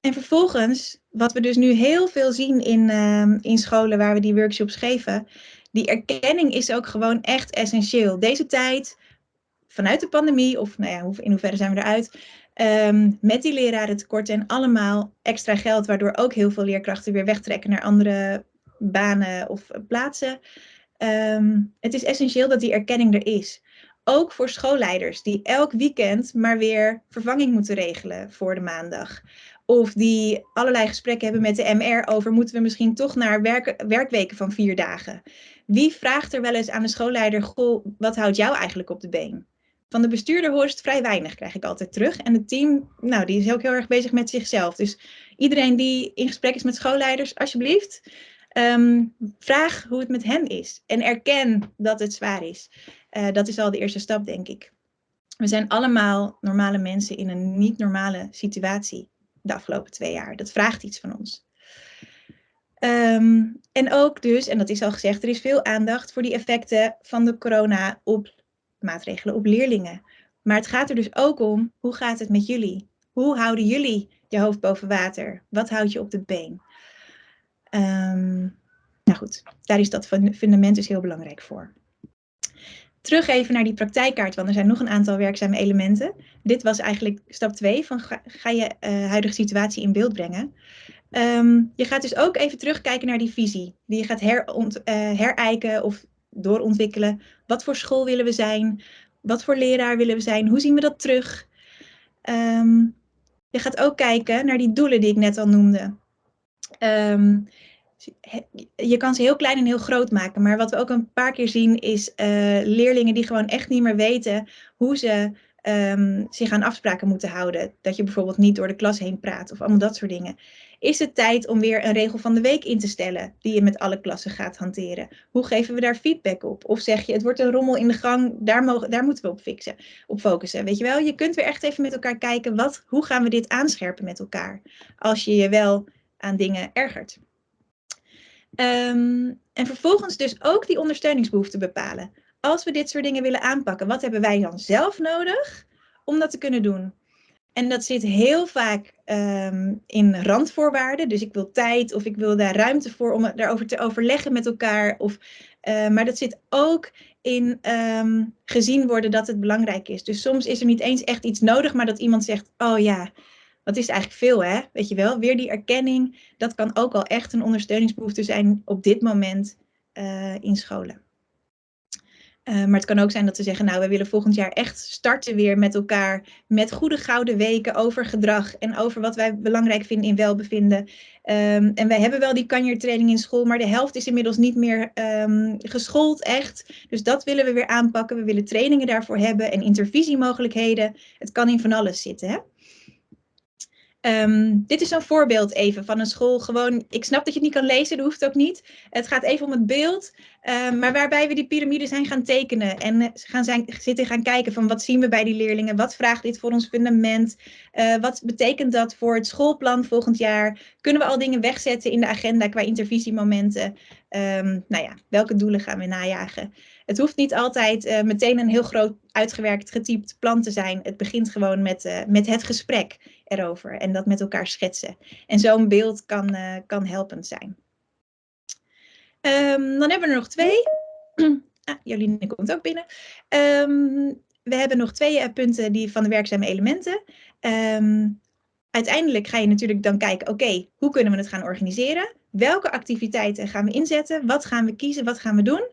en vervolgens, wat we dus nu heel veel zien in, ehm, in scholen waar we die workshops geven, die erkenning is ook gewoon echt essentieel. Deze tijd, vanuit de pandemie, of nou ja, in hoeverre zijn we eruit, um, met die leraren tekorten en allemaal extra geld, waardoor ook heel veel leerkrachten weer wegtrekken naar andere banen of plaatsen. het is essentieel dat die erkenning er is. Ook voor schoolleiders die elk weekend maar weer vervanging moeten regelen voor de maandag. Of die allerlei gesprekken hebben met de MR over moeten we misschien toch naar werk, werkweken van vier dagen. Wie vraagt er wel eens aan de schoolleider, goh, wat houdt jou eigenlijk op de been? Van de bestuurder hoor het vrij weinig, krijg ik altijd terug. En het team, nou, die is ook heel erg bezig met zichzelf. Dus iedereen die in gesprek is met schoolleiders, alsjeblieft, ehm, vraag hoe het met hen is. En erken dat het zwaar is. Uh, dat is al de eerste stap, denk ik. We zijn allemaal normale mensen in een niet normale situatie de afgelopen twee jaar. Dat vraagt iets van ons. Um, en ook dus, en dat is al gezegd, er is veel aandacht voor die effecten van de corona op maatregelen op leerlingen. Maar het gaat er dus ook om, hoe gaat het met jullie? Hoe houden jullie je hoofd boven water? Wat houdt je op de been? Um, nou goed, daar is dat fundament dus heel belangrijk voor terug even naar die praktijkkaart, want er zijn nog een aantal werkzame elementen. Dit was eigenlijk stap 2 van ga, je uh, huidige situatie in beeld brengen. Um, je gaat dus ook even terugkijken naar die visie, die je gaat heront, uh, herijken of doorontwikkelen. Wat voor school willen we zijn? Wat voor leraar willen we zijn? Hoe zien we dat terug? Um, je gaat ook kijken naar die doelen die ik net al noemde. Um, je kan ze heel klein en heel groot maken. Maar wat we ook een paar keer zien is uh, leerlingen die gewoon echt niet meer weten hoe ze um, zich aan afspraken moeten houden. Dat je bijvoorbeeld niet door de klas heen praat of allemaal dat soort dingen. Is het tijd om weer een regel van de week in te stellen die je met alle klassen gaat hanteren? Hoe geven we daar feedback op? Of zeg je het wordt een rommel in de gang, daar, mogen, daar moeten we op, fixen, op focussen. Weet je wel, je kunt weer echt even met elkaar kijken wat, hoe gaan we dit aanscherpen met elkaar? Als je je wel aan dingen ergert. Um, en vervolgens dus ook die ondersteuningsbehoeften bepalen. Als we dit soort dingen willen aanpakken, wat hebben wij dan zelf nodig om dat te kunnen doen? En dat zit heel vaak um, in randvoorwaarden. Dus ik wil tijd of ik wil daar ruimte voor om daarover te overleggen met elkaar. Of, uh, maar dat zit ook in um, gezien worden dat het belangrijk is. Dus soms is er niet eens echt iets nodig, maar dat iemand zegt, oh ja, wat is eigenlijk veel, hè? Weet je wel, weer die erkenning, dat kan ook al echt een ondersteuningsbehoefte zijn op dit moment uh, in scholen. Uh, maar het kan ook zijn dat we zeggen, nou, we willen volgend jaar echt starten weer met elkaar met goede gouden weken over gedrag en over wat wij belangrijk vinden in welbevinden. Um, en wij hebben wel die kanjertraining in school, maar de helft is inmiddels niet meer um, geschoold echt. Dus dat willen we weer aanpakken. We willen trainingen daarvoor hebben en intervisiemogelijkheden. Het kan in van alles zitten, hè? Um, dit is een voorbeeld even van een school. Gewoon, ik snap dat je het niet kan lezen, dat hoeft ook niet. Het gaat even om het beeld, um, maar waarbij we die piramide zijn gaan tekenen en eh, gaan zijn, zitten gaan kijken van wat zien we bij die leerlingen, wat vraagt dit voor ons fundament, uh, wat betekent dat voor het schoolplan volgend jaar, kunnen we al dingen wegzetten in de agenda qua intervisiemomenten, um, nou ja, welke doelen gaan we najagen. Het hoeft niet altijd uh, meteen een heel groot uitgewerkt, getypt plan te zijn. Het begint gewoon met, met het gesprek erover en dat met elkaar schetsen. En zo'n beeld kan, uh, kan helpend zijn. Um, dan hebben we er nog twee. (clears throat) ah, Jolien komt ook binnen. Um, we hebben nog twee punten die van de werkzame elementen. Um, uiteindelijk ga je natuurlijk dan kijken, oké, hoe kunnen we het gaan organiseren? Welke activiteiten gaan we inzetten? Wat gaan we kiezen? Wat gaan we doen?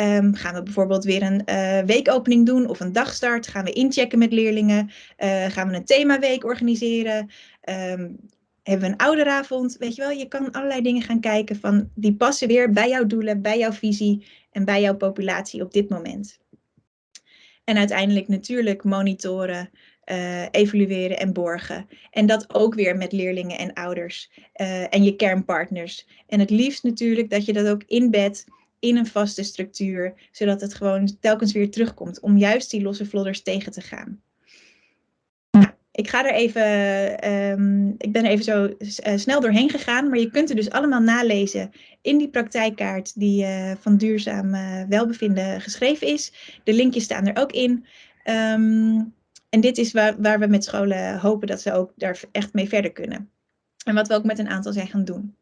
Um, gaan we bijvoorbeeld weer een uh, weekopening doen of een dagstart? Gaan we inchecken met leerlingen? Uh, gaan we een themaweek organiseren? Um, hebben we een ouderavond? Weet je wel, je kan allerlei dingen gaan kijken van die passen weer bij jouw doelen, bij jouw visie en bij jouw populatie op dit moment. En uiteindelijk natuurlijk monitoren, uh, evalueren en borgen. En dat ook weer met leerlingen en ouders en je kernpartners. En het liefst natuurlijk dat je dat ook inbedt in een vaste structuur, zodat het gewoon telkens weer terugkomt om juist die losse vlodders tegen te gaan. Nou, ik ga er even, ehm, ik ben er even zo eh, snel doorheen gegaan, maar je kunt er dus allemaal nalezen in die praktijkkaart die uh, van duurzaam uh, welbevinden geschreven is. De linkjes staan er ook in. Um, en dit is waar, waar we met scholen hopen dat ze ook daar echt mee verder kunnen. En wat we ook met een aantal zijn gaan doen.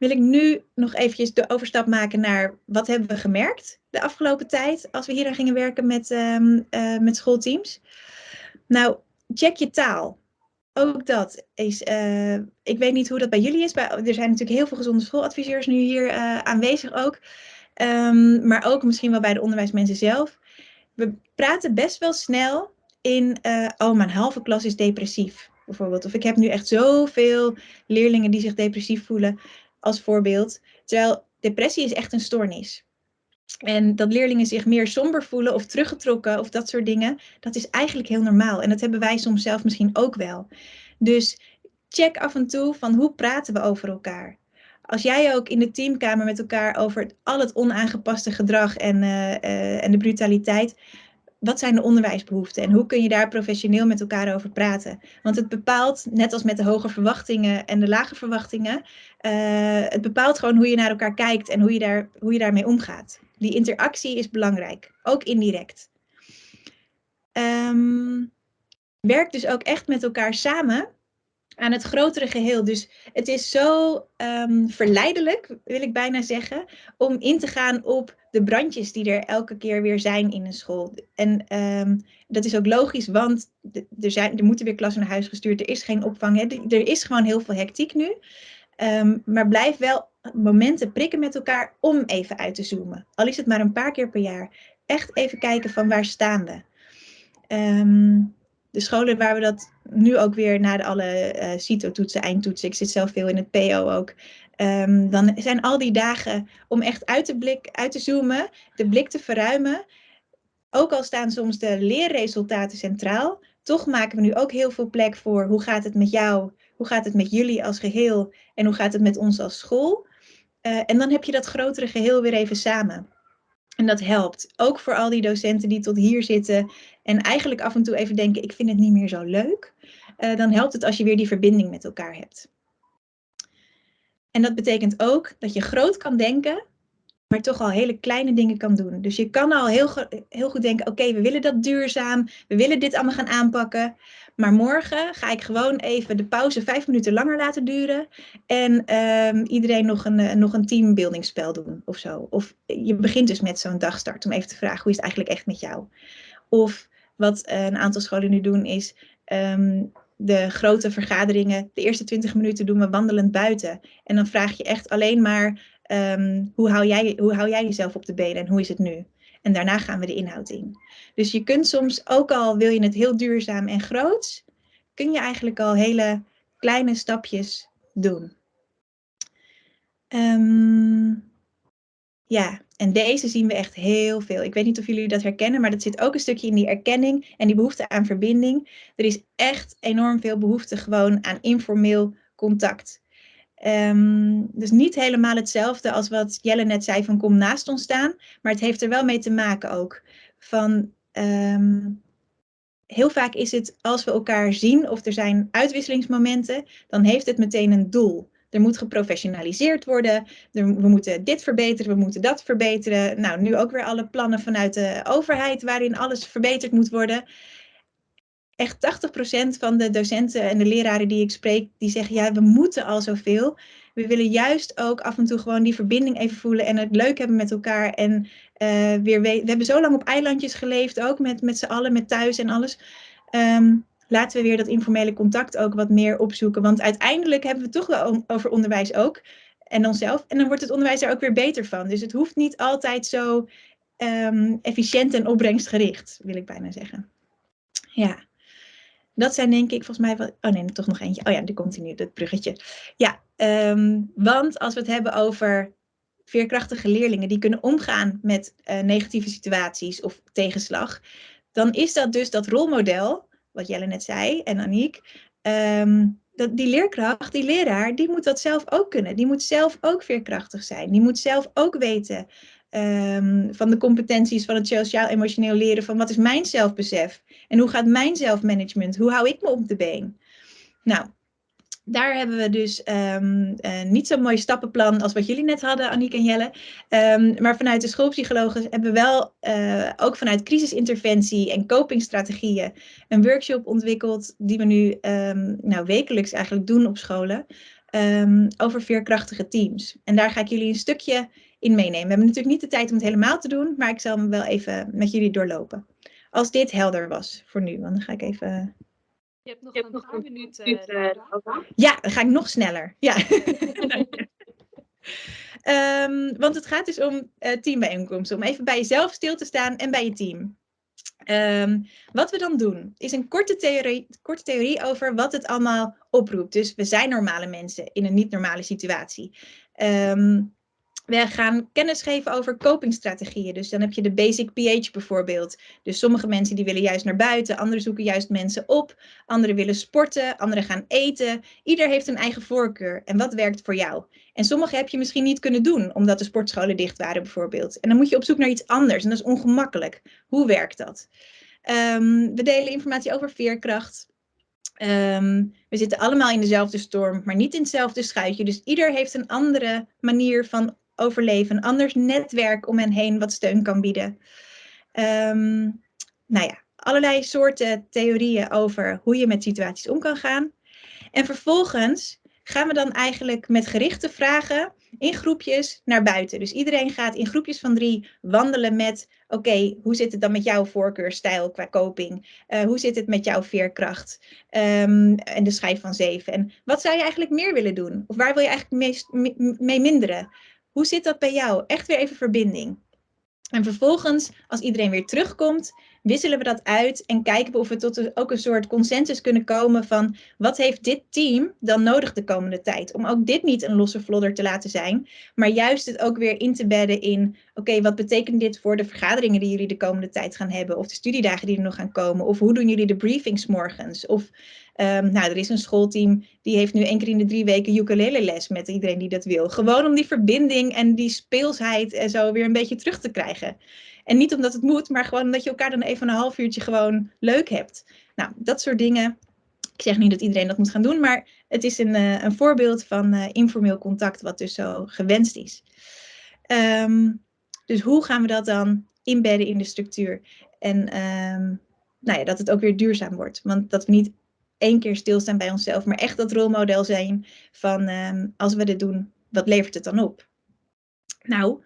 Wil ik nu nog eventjes de overstap maken naar wat hebben we gemerkt de afgelopen tijd als we hier aan gingen werken met, um, uh, met schoolteams. Nou, check je taal. Ook dat is, uh, ik weet niet hoe dat bij jullie is. Bij, er zijn natuurlijk heel veel gezonde schooladviseurs nu hier uh, aanwezig ook. Um, maar ook misschien wel bij de onderwijsmensen zelf we praten best wel snel in, oh, mijn halve klas is depressief, bijvoorbeeld. Of ik heb nu echt zoveel leerlingen die zich depressief voelen, als voorbeeld. Terwijl depressie is echt een stoornis. En dat leerlingen zich meer somber voelen of teruggetrokken of dat soort dingen, dat is eigenlijk heel normaal. En dat hebben wij soms zelf misschien ook wel. Dus check af en toe van hoe praten we over elkaar. Als jij ook in de teamkamer met elkaar over al het onaangepaste gedrag en, uh, uh, en de brutaliteit, wat zijn de onderwijsbehoeften en hoe kun je daar professioneel met elkaar over praten? Want het bepaalt, net als met de hoge verwachtingen en de lage verwachtingen, uh, het bepaalt gewoon hoe je naar elkaar kijkt en hoe je, daar, hoe je daarmee omgaat. Die interactie is belangrijk, ook indirect. Um, werk dus ook echt met elkaar samen aan het grotere geheel. Dus het is zo um, verleidelijk, wil ik bijna zeggen, om in te gaan op de brandjes die er elke keer weer zijn in een school. En um, dat is ook logisch, want er, zijn, er moeten weer klassen naar huis gestuurd, er is geen opvang, hè. er is gewoon heel veel hectiek nu. Um, maar blijf wel momenten prikken met elkaar om even uit te zoomen. Al is het maar een paar keer per jaar. Echt even kijken van waar staan we. Um, de scholen waar we dat nu ook weer na alle uh, CITO-toetsen, eindtoetsen, ik zit zelf veel in het PO ook, um, dan zijn al die dagen om echt uit te, blik, uit te zoomen, de blik te verruimen. Ook al staan soms de leerresultaten centraal, toch maken we nu ook heel veel plek voor hoe gaat het met jou, hoe gaat het met jullie als geheel en hoe gaat het met ons als school. Uh, en dan heb je dat grotere geheel weer even samen. En dat helpt. Ook voor al die docenten die tot hier zitten en eigenlijk af en toe even denken, ik vind het niet meer zo leuk. Uh, dan helpt het als je weer die verbinding met elkaar hebt. En dat betekent ook dat je groot kan denken, maar toch al hele kleine dingen kan doen. Dus je kan al heel, heel goed denken, oké, we willen dat duurzaam, we willen dit allemaal gaan aanpakken. Maar morgen ga ik gewoon even de pauze vijf minuten langer laten duren. En um, iedereen nog een, uh, nog een teambuildingsspel doen of zo. Of je begint dus met zo'n dagstart om even te vragen, hoe is het eigenlijk echt met jou? Of wat een aantal scholen nu doen is, um, de grote vergaderingen, de eerste 20 minuten doen we wandelend buiten. En dan vraag je echt alleen maar, um, hoe, hou jij, hoe hou jij jezelf op de benen en hoe is het nu? En daarna gaan we de inhoud in. Dus je kunt soms, ook al wil je het heel duurzaam en groot, kun je eigenlijk al hele kleine stapjes doen. Um, ja, en deze zien we echt heel veel. Ik weet niet of jullie dat herkennen, maar dat zit ook een stukje in die erkenning en die behoefte aan verbinding. Er is echt enorm veel behoefte gewoon aan informeel contact. Um, dus niet helemaal hetzelfde als wat Jelle net zei van kom naast ons staan. Maar het heeft er wel mee te maken ook. Van, um, heel vaak is het als we elkaar zien of er zijn uitwisselingsmomenten, dan heeft het meteen een doel. Er moet geprofessionaliseerd worden. We moeten dit verbeteren, we moeten dat verbeteren. Nou, nu ook weer alle plannen vanuit de overheid waarin alles verbeterd moet worden echt 80% van de docenten en de leraren die ik spreek, die zeggen ja, we moeten al zoveel. We willen juist ook af en toe gewoon die verbinding even voelen en het leuk hebben met elkaar. En uh, weer we, we hebben zo lang op eilandjes geleefd, ook met, met z'n allen, met thuis en alles. Um, laten we weer dat informele contact ook wat meer opzoeken. Want uiteindelijk hebben we het toch wel over onderwijs ook. En onszelf. En dan wordt het onderwijs er ook weer beter van. Dus het hoeft niet altijd zo um, efficiënt en opbrengstgericht, wil ik bijna zeggen. Ja. Dat zijn denk ik volgens mij wel... Oh nee, toch nog eentje. Oh ja, die komt nu, dat bruggetje. Ja, um, want als we het hebben over veerkrachtige leerlingen die kunnen omgaan met uh, negatieve situaties of tegenslag, dan is dat dus dat rolmodel, wat Jelle net zei en Aniek, um, dat die leerkracht, die leraar, die moet dat zelf ook kunnen. Die moet zelf ook veerkrachtig zijn. Die moet zelf ook weten ehm, van de competenties van het sociaal-emotioneel leren. Van wat is mijn zelfbesef? En hoe gaat mijn zelfmanagement? Hoe hou ik me op de been? Nou, daar hebben we dus um, uh, niet zo'n mooi stappenplan als wat jullie net hadden, Aniek en Jelle. Um, maar vanuit de schoolpsychologen hebben we wel uh, ook vanuit crisisinterventie en copingstrategieën een workshop ontwikkeld die we nu um, nou, wekelijks eigenlijk doen op scholen over veerkrachtige teams. En daar ga ik jullie een stukje in meenemen. We hebben natuurlijk niet de tijd om het helemaal te doen, maar ik zal hem wel even met jullie doorlopen. Als dit helder was voor nu, want dan ga ik even je hebt nog, je hebt een paar minuten. Uh, ja, dan ga ik nog sneller. Ja. um, (laughs) want het gaat dus om uh, teambijeenkomsten. Om even bij jezelf stil te staan en bij je team. Um, wat we dan doen, is een korte theorie, korte theorie over wat het allemaal oproept. Dus we zijn normale mensen in een niet-normale situatie. Um, we gaan kennis geven over copingstrategieën. Dus dan heb je de basic pH bijvoorbeeld. Dus sommige mensen die willen juist naar buiten, anderen zoeken juist mensen op, anderen willen sporten, anderen gaan eten. Ieder heeft een eigen voorkeur en wat werkt voor jou. En sommige heb je misschien niet kunnen doen, omdat de sportscholen dicht waren bijvoorbeeld. En dan moet je op zoek naar iets anders en dat is ongemakkelijk. Hoe werkt dat? Um, we delen informatie over veerkracht. Um, we zitten allemaal in dezelfde storm, maar niet in hetzelfde schuitje. Dus ieder heeft een andere manier van overleven, een anders netwerk om hen heen wat steun kan bieden. Um, nou ja, allerlei soorten theorieën over hoe je met situaties om kan gaan. En vervolgens gaan we dan eigenlijk met gerichte vragen in groepjes naar buiten. Dus iedereen gaat in groepjes van drie wandelen met, oké, hoe zit het dan met jouw voorkeurstijl qua coping? Uh, hoe zit het met jouw veerkracht? Um, en de schijf van zeven. En wat zou je eigenlijk meer willen doen? Of waar wil je eigenlijk meest, mee minderen? Hoe zit dat bij jou? Echt weer even verbinding. En vervolgens, als iedereen weer terugkomt, wisselen we dat uit en kijken we of we tot ook een soort consensus kunnen komen van wat heeft dit team dan nodig de komende tijd? Om ook dit niet een losse vlodder te laten zijn, maar juist het ook weer in te bedden in, oké, wat betekent dit voor de vergaderingen die jullie de komende tijd gaan hebben? Of de studiedagen die er nog gaan komen? Of hoe doen jullie de briefings morgens? Of Um, nou, er is een schoolteam die heeft nu één keer in de drie weken ukulele les met iedereen die dat wil. Gewoon om die verbinding en die speelsheid en zo weer een beetje terug te krijgen. En niet omdat het moet, maar gewoon omdat je elkaar dan even een half uurtje gewoon leuk hebt. Nou, dat soort dingen. Ik zeg niet dat iedereen dat moet gaan doen, maar het is een, uh, een voorbeeld van uh, informeel contact wat dus zo gewenst is. Um, dus hoe gaan we dat dan inbedden in de structuur? En um, nou ja, dat het ook weer duurzaam wordt. Want dat we niet één keer stilstaan bij onszelf, maar echt dat rolmodel zijn van um, als we dit doen, wat levert het dan op? Nou,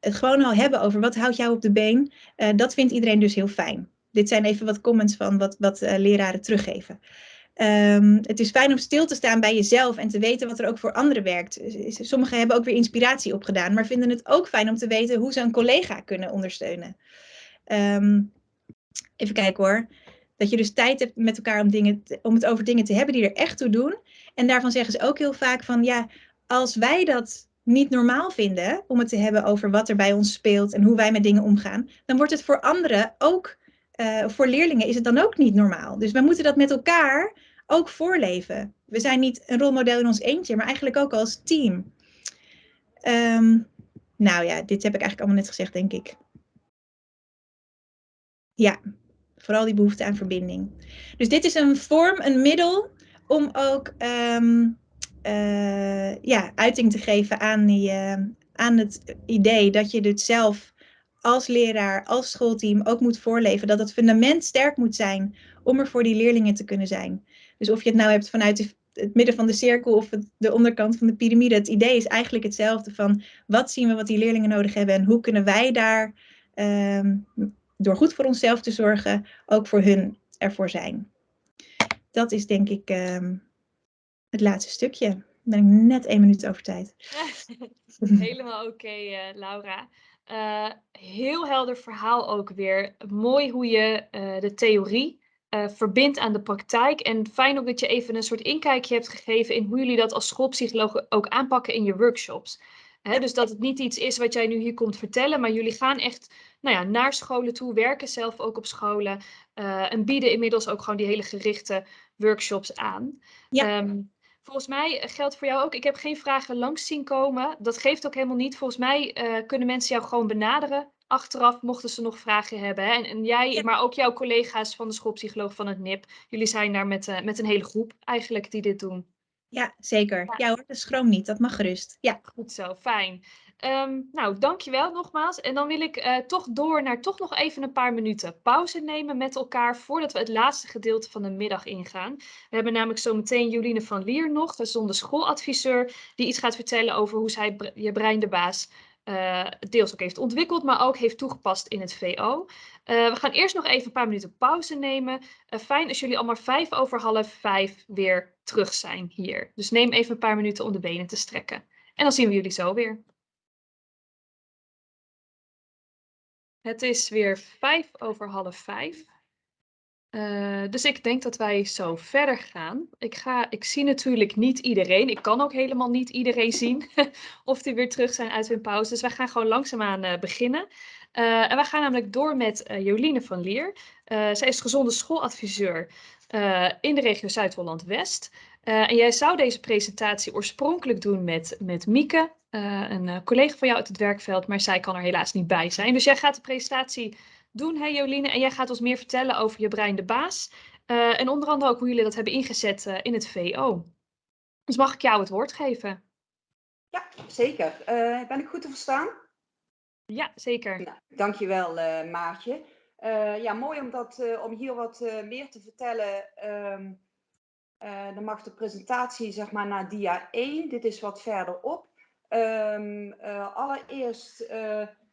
het gewoon al hebben over wat houdt jou op de been, uh, dat vindt iedereen dus heel fijn. Dit zijn even wat comments van wat, wat uh, leraren teruggeven. Um, het is fijn om stil te staan bij jezelf en te weten wat er ook voor anderen werkt. Sommigen hebben ook weer inspiratie opgedaan, maar vinden het ook fijn om te weten hoe ze een collega kunnen ondersteunen. Um, even kijken hoor. Dat je dus tijd hebt met elkaar om, dingen om het over dingen te hebben die er echt toe doen. En daarvan zeggen ze ook heel vaak van ja, als wij dat niet normaal vinden om het te hebben over wat er bij ons speelt en hoe wij met dingen omgaan, dan wordt het voor anderen ook, uh, voor leerlingen is het dan ook niet normaal. Dus we moeten dat met elkaar ook voorleven. We zijn niet een rolmodel in ons eentje, maar eigenlijk ook als team. Um, nou ja, dit heb ik eigenlijk allemaal net gezegd, denk ik. Ja, Vooral die behoefte aan verbinding. Dus dit is een vorm, een middel om ook uh, ja, uiting te geven aan, die, uh, aan het idee dat je dit zelf als leraar, als schoolteam ook moet voorleven. Dat het fundament sterk moet zijn om er voor die leerlingen te kunnen zijn. Dus of je het nou hebt vanuit het midden van de cirkel of de onderkant van de piramide. Het idee is eigenlijk hetzelfde van wat zien we wat die leerlingen nodig hebben en hoe kunnen wij daar um, door goed voor onszelf te zorgen, ook voor hun ervoor zijn. Dat is denk ik um, het laatste stukje. Dan ben ik net één minuut over tijd. (laughs) Helemaal oké, okay, uh, Laura. Uh, heel helder verhaal ook weer. Mooi hoe je uh, de theorie verbindt aan de praktijk. En fijn ook dat je even een soort inkijkje hebt gegeven in hoe jullie dat als schoolpsychologen ook aanpakken in je workshops. He, dus dat het niet iets is wat jij nu hier komt vertellen, maar jullie gaan echt nou ja, naar scholen toe, werken zelf ook op scholen uh, en bieden inmiddels ook gewoon die hele gerichte workshops aan. Ja. Ehm, volgens mij geldt voor jou ook, ik heb geen vragen langs zien komen. Dat geeft ook helemaal niet. Volgens mij eh, kunnen mensen jou gewoon benaderen achteraf, mochten ze nog vragen hebben. Hè? En, en jij, Ja. maar ook jouw collega's van de schoolpsycholoog van het NIP. Jullie zijn daar met, eh, met een hele groep eigenlijk die dit doen. Ja, zeker. Ja hoor, dus schroom niet. Dat mag gerust. Ja. Goed zo, fijn. Ehm, nou, dankjewel nogmaals. En dan wil ik eh, toch door naar toch nog even een paar minuten pauze nemen met elkaar voordat we het laatste gedeelte van de middag ingaan. We hebben namelijk zo meteen Joline van Lier nog, dat is schooladviseur, die iets gaat vertellen over hoe zij je brein de baas eh, deels ook heeft ontwikkeld, maar ook heeft toegepast in het VO. Eh, we gaan eerst nog even een paar minuten pauze nemen. Fijn als jullie allemaal vijf over half vijf weer terug zijn hier. Dus neem even een paar minuten om de benen te strekken. En dan zien we jullie zo weer. Het is weer vijf over half vijf. Eh, dus ik denk dat wij zo verder gaan. Ik, ga, ik zie natuurlijk niet iedereen. Ik kan ook helemaal niet iedereen zien (laughs) of die weer terug zijn uit hun pauze. Dus wij gaan gewoon langzaamaan eh beginnen. Eh, en wij gaan namelijk door met Joline van Lier. Zij is gezonde schooladviseur in de regio Zuid-Holland-West. Eh, en jij zou deze presentatie oorspronkelijk doen met, met Mieke, eh, een eh, collega van jou uit het werkveld, maar zij kan er helaas niet bij zijn. Dus jij gaat de presentatie doen, hè Joline, en jij gaat ons meer vertellen over je brein de baas. en onder andere ook hoe jullie dat hebben ingezet in het VO. Dus mag ik jou het woord geven? Ja, zeker. Ben ik goed te verstaan? Ja, zeker. Nou, dankjewel Maartje. Ja, mooi om, dat, om hier wat meer te vertellen. Um, dan mag de presentatie zeg maar naar dia 1. Dit is wat verderop. Um, allereerst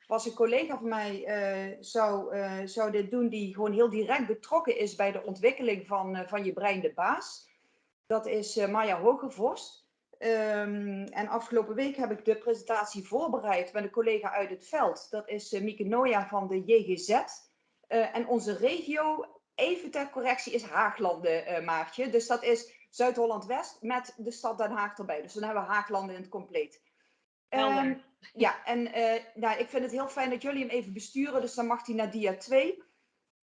was een collega van mij zou, zou dit doen die gewoon heel direct betrokken is bij de ontwikkeling van, van je brein de baas. Dat is Maya Hogevorst. Um, en afgelopen week heb ik de presentatie voorbereid met een collega uit het veld. Dat is uh, Mieke Noja van de JGZ. Uh, en onze regio, even ter correctie, is Haaglanden, uh, Maartje. Dus dat is Zuid-Holland-West met de stad Den Haag erbij. Dus dan hebben we Haaglanden in het compleet. Um, ja, en nou, ik vind het heel fijn dat jullie hem even besturen. Dus dan mag hij naar dia 2.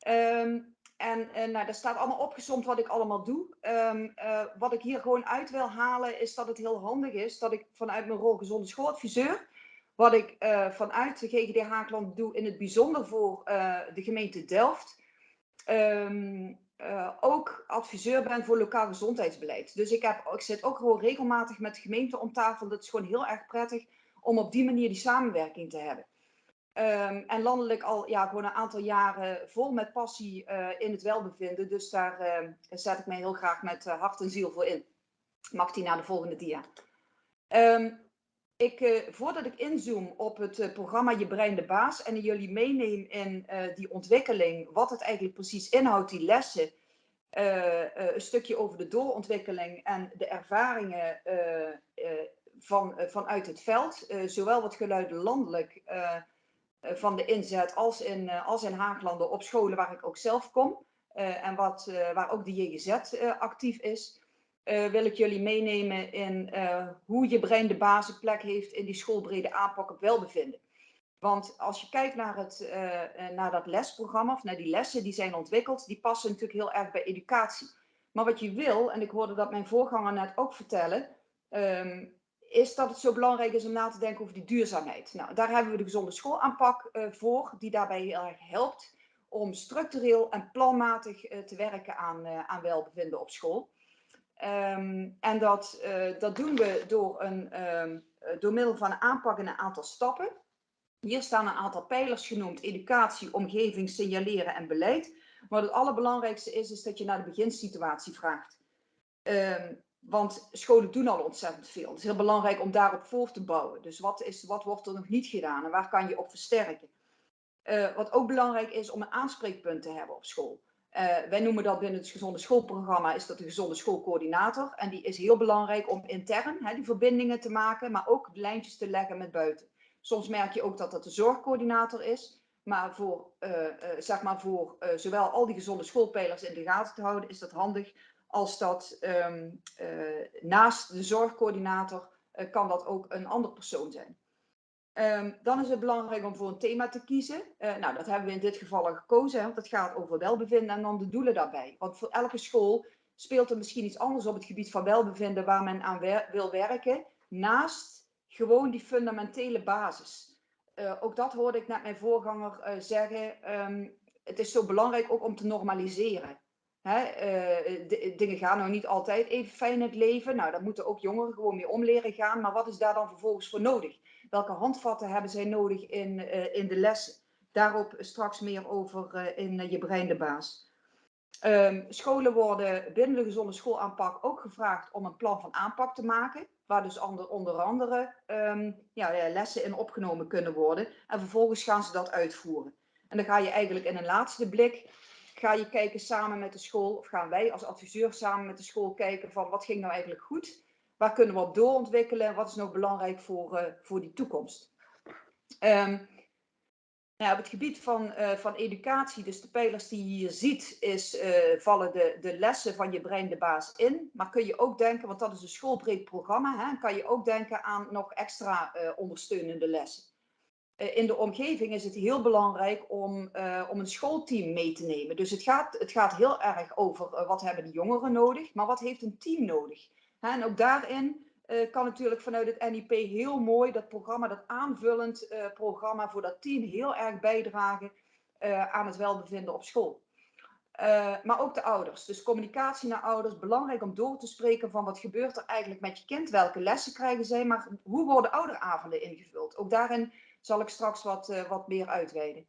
Um, en uh, nou, daar staat allemaal opgezomd wat ik allemaal doe. Um, uh, wat ik hier gewoon uit wil halen is dat het heel handig is dat ik vanuit mijn rol gezonde schooladviseur, wat ik vanuit de GGD Haagland doe in het bijzonder voor de gemeente Delft, um, ook adviseur ben voor lokaal gezondheidsbeleid. Dus ik, heb, ik zit ook gewoon regelmatig met de gemeente om tafel. Dat is gewoon heel erg prettig om op die manier die samenwerking te hebben. Um, en landelijk al ja, gewoon een aantal jaren vol met passie uh, in het welbevinden. Dus daar uh, zet ik mij heel graag met uh, hart en ziel voor in. Mag die naar de volgende dia. Ik, voordat ik inzoom op het programma Je Brein de Baas en jullie meeneem in die ontwikkeling, wat het eigenlijk precies inhoudt, die lessen, een stukje over de doorontwikkeling en de ervaringen van, vanuit het veld, zowel wat geluiden landelijk van de inzet als in, als in Haaglanden op scholen waar ik ook zelf kom. En wat, waar ook de JGZ actief is. Wil ik jullie meenemen in hoe je brein de basisplek heeft in die schoolbrede aanpak op welbevinden. Want als je kijkt naar, het, naar dat lesprogramma of naar die lessen die zijn ontwikkeld, die passen natuurlijk heel erg bij educatie. Maar wat je wil, en ik hoorde dat mijn voorganger net ook vertellen, um, is dat het zo belangrijk is om na te denken over die duurzaamheid. Nou, daar hebben we de gezonde schoolaanpak voor, die daarbij heel erg helpt om structureel en planmatig te werken aan, aan welbevinden op school. Um, en dat, dat doen we door, een, um, door middel van aanpak in een aantal stappen. Hier staan een aantal pijlers genoemd, educatie, omgeving, signaleren en beleid. Maar het allerbelangrijkste is, dat je naar de beginsituatie vraagt. Um, want scholen doen al ontzettend veel. Het is heel belangrijk om daarop voor te bouwen. Dus wat, is, wat wordt er nog niet gedaan en waar kan je op versterken? Uh, wat ook belangrijk is om een aanspreekpunt te hebben op school. Uh, wij noemen dat binnen het gezonde schoolprogramma is dat de gezonde schoolcoördinator. En die is heel belangrijk om intern hè, die verbindingen te maken, maar ook lijntjes te leggen met buiten. Soms merk je ook dat dat de zorgcoördinator is. Maar voor, uh, zeg maar voor zowel al die gezonde schoolpijlers in de gaten te houden, is dat handig als dat uh, naast de zorgcoördinator kan dat ook een andere persoon zijn. Um, dan is het belangrijk om voor een thema te kiezen. Uh, nou, dat hebben we in dit geval al gekozen, want het gaat over welbevinden en dan de doelen daarbij. Want voor elke school speelt er misschien iets anders op het gebied van welbevinden waar men aan wil werken, naast gewoon die fundamentele basis. Uh, ook dat hoorde ik net mijn voorganger uh, zeggen. Um, het is zo belangrijk ook om te normaliseren. Hè, dingen gaan nou niet altijd even fijn in het leven. Nou, daar moeten ook jongeren gewoon mee om leren gaan. Maar wat is daar dan vervolgens voor nodig? Welke handvatten hebben zij nodig in, uh, in de lessen? Daarop straks meer over uh, in Je Brein de Baas. Um, scholen worden binnen de gezonde schoolaanpak ook gevraagd om een plan van aanpak te maken. Waar dus onder, onder andere um, ja, lessen in opgenomen kunnen worden. En vervolgens gaan ze dat uitvoeren. En dan ga je eigenlijk in een laatste blik ga je kijken samen met de school, of gaan wij als adviseur samen met de school kijken van wat ging nou eigenlijk goed, waar kunnen we op doorontwikkelen, wat is nou belangrijk voor, uh, voor die toekomst. Um, nou, op het gebied van, uh, van educatie, dus de pijlers die je hier ziet, is, uh, vallen de, de lessen van je brein de baas in. Maar kun je ook denken, want dat is een schoolbreed programma, hè, kan je ook denken aan nog extra ondersteunende lessen. Eh, in de omgeving is het heel belangrijk om, om een schoolteam mee te nemen. Dus het gaat, het gaat heel erg over wat hebben de jongeren nodig, maar wat heeft een team nodig. En ook daarin uh, kan natuurlijk vanuit het NIP heel mooi dat programma, dat aanvullend programma voor dat team heel erg bijdragen aan het welbevinden op school. maar ook de ouders. Dus communicatie naar ouders, belangrijk om door te spreken van wat gebeurt er eigenlijk met je kind, welke lessen krijgen zij, maar hoe worden ouderavonden ingevuld. Ook daarin zal ik straks wat, wat meer uitweiden.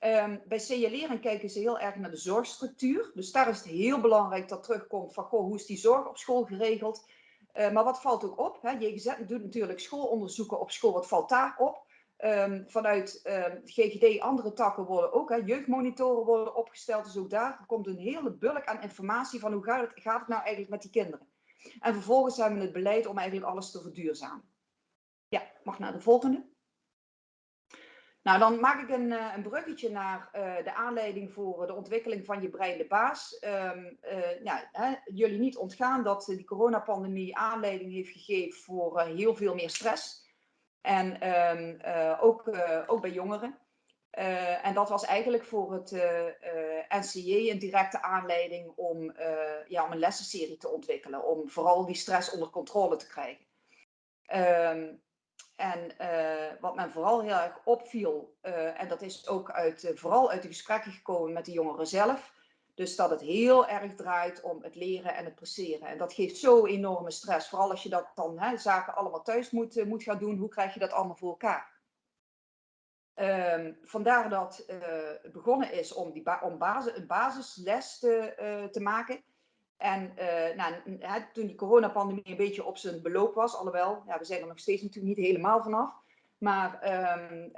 Um, bij signaleren kijken ze heel erg naar de zorgstructuur. Dus daar is het heel belangrijk dat terugkomt van goh, hoe is die zorg op school geregeld. Uh, maar wat valt ook op? Hè? JGZ doet natuurlijk schoolonderzoeken op school. Wat valt daar op? Um, vanuit GGD, andere takken worden ook, hè, jeugdmonitoren worden opgesteld. Dus ook daar komt een hele bulk aan informatie van hoe gaat het, gaat het nou eigenlijk met die kinderen. En vervolgens hebben we het beleid om eigenlijk alles te verduurzamen. Ja, mag naar de volgende. Nou, dan maak ik een, een bruggetje naar uh, de aanleiding voor de ontwikkeling van je brein de baas. Um, uh, ja, hè, jullie niet ontgaan dat die coronapandemie aanleiding heeft gegeven voor heel veel meer stress. En um, ook, ook bij jongeren. en dat was eigenlijk voor het NCJ een directe aanleiding om, ja, om een lessenserie te ontwikkelen. Om vooral die stress onder controle te krijgen. Um, en uh, wat men vooral heel erg opviel, uh, en dat is ook uit, uh, vooral uit de gesprekken gekomen met de jongeren zelf, dus dat het heel erg draait om het leren en het presteren. En dat geeft zo enorme stress, vooral als je dat dan hè, zaken allemaal thuis moet, moet gaan doen, hoe krijg je dat allemaal voor elkaar? Um, vandaar dat begonnen is om, die om basis, een basisles te, te maken. En uh, nou, toen die coronapandemie een beetje op zijn beloop was, alhoewel, ja, we zijn er nog steeds natuurlijk niet helemaal vanaf. Maar um,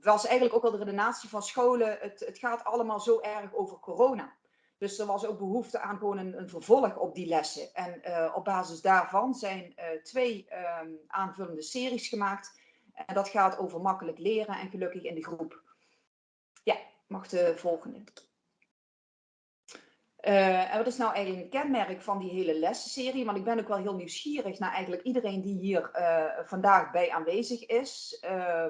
was eigenlijk ook al de redenatie van scholen, het, het gaat allemaal zo erg over corona. Dus er was ook behoefte aan gewoon een, vervolg op die lessen. En uh, op basis daarvan zijn twee um, aanvullende series gemaakt. En dat gaat over makkelijk leren en gelukkig in de groep. Ja, mag de volgende. Uh, en wat is nou eigenlijk een kenmerk van die hele lessenserie? Want ik ben ook wel heel nieuwsgierig naar eigenlijk iedereen die hier uh, vandaag bij aanwezig is. Uh,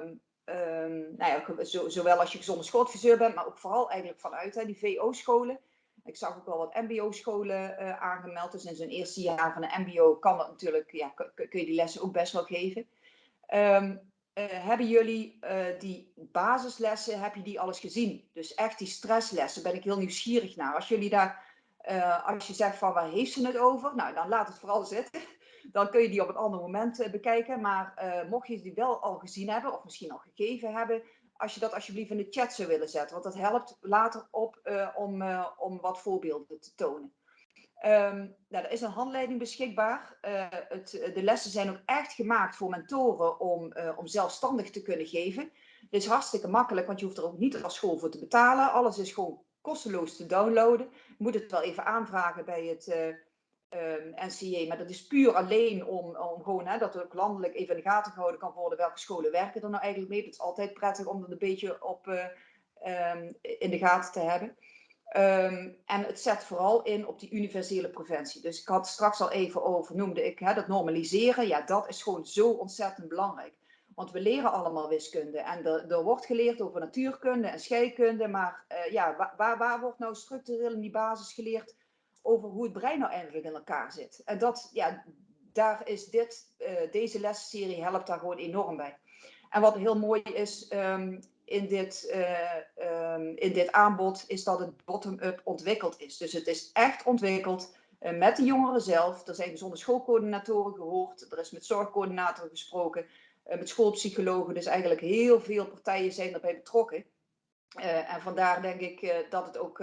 nou ja, zo, zowel als je gezonde schooladviseur bent, maar ook vooral eigenlijk vanuit hè, die VO-scholen. Ik zag ook wel wat MBO-scholen uh, aangemeld. Dus in zijn eerste jaar van een MBO kan dat natuurlijk, ja, kun je die lessen ook best wel geven. Uh, hebben jullie uh, die basislessen, heb je die alles gezien? Dus echt die stresslessen, ben ik heel nieuwsgierig naar. Als jullie daar, uh, als je zegt van waar heeft ze het over? Nou, dan laat het vooral zitten. (laughs) Dan kun je die op een ander moment bekijken. Maar mocht je die wel al gezien hebben, of misschien al gegeven hebben, als je dat alsjeblieft in de chat zou willen zetten. Want dat helpt later op om, om wat voorbeelden te tonen. Um, nou, er is een handleiding beschikbaar. Uh, het, de lessen zijn ook echt gemaakt voor mentoren om, uh, om zelfstandig te kunnen geven. Dit is hartstikke makkelijk, want je hoeft er ook niet als school voor te betalen. Alles is gewoon kosteloos te downloaden. Je moet het wel even aanvragen bij het uh, um, NCA, maar dat is puur alleen om, om gewoon hè, dat er ook landelijk even in de gaten gehouden kan worden welke scholen werken er nou eigenlijk mee. Het is altijd prettig om dat een beetje op, um, in de gaten te hebben. Um, en het zet vooral in op die universele preventie. Dus ik had straks al even over, noemde ik hè, dat normaliseren. Ja, dat is gewoon zo ontzettend belangrijk. Want we leren allemaal wiskunde. En er, er wordt geleerd over natuurkunde en scheikunde. Maar uh, ja, waar, waar, wordt nou structureel in die basis geleerd over hoe het brein nou eigenlijk in elkaar zit. En dat, ja, daar is dit, uh, deze lesserie helpt daar gewoon enorm bij. En wat heel mooi is um, in, dit, uh, um, in dit aanbod, is dat het bottom-up ontwikkeld is. Dus het is echt ontwikkeld uh, met de jongeren zelf. Er zijn gezonde schoolcoördinatoren gehoord, er is met zorgcoördinatoren gesproken, met schoolpsychologen. Dus eigenlijk heel veel partijen zijn erbij betrokken. en vandaar denk ik dat het ook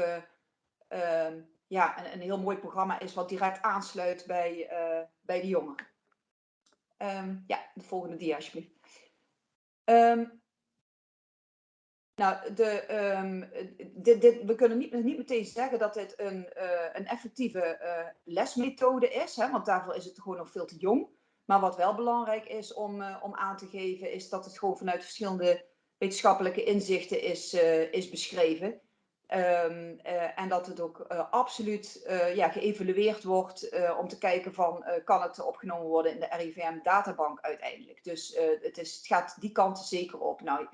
ehm, ja, een, een, heel mooi programma is wat direct aansluit bij, bij de jongeren. Um, ja, de volgende dia alsjeblieft. Nou, de, um, dit, dit, we kunnen niet, niet meteen zeggen dat dit een, uh, een effectieve uh, lesmethode is, hè, want daarvoor is het gewoon nog veel te jong. Maar wat wel belangrijk is om, uh, om aan te geven, is dat het gewoon vanuit verschillende wetenschappelijke inzichten is, is beschreven. Uh, en dat het ook absoluut ja, geëvalueerd wordt om te kijken van kan het opgenomen worden in de RIVM databank uiteindelijk. Dus het, is, het gaat die kant zeker op. Nou,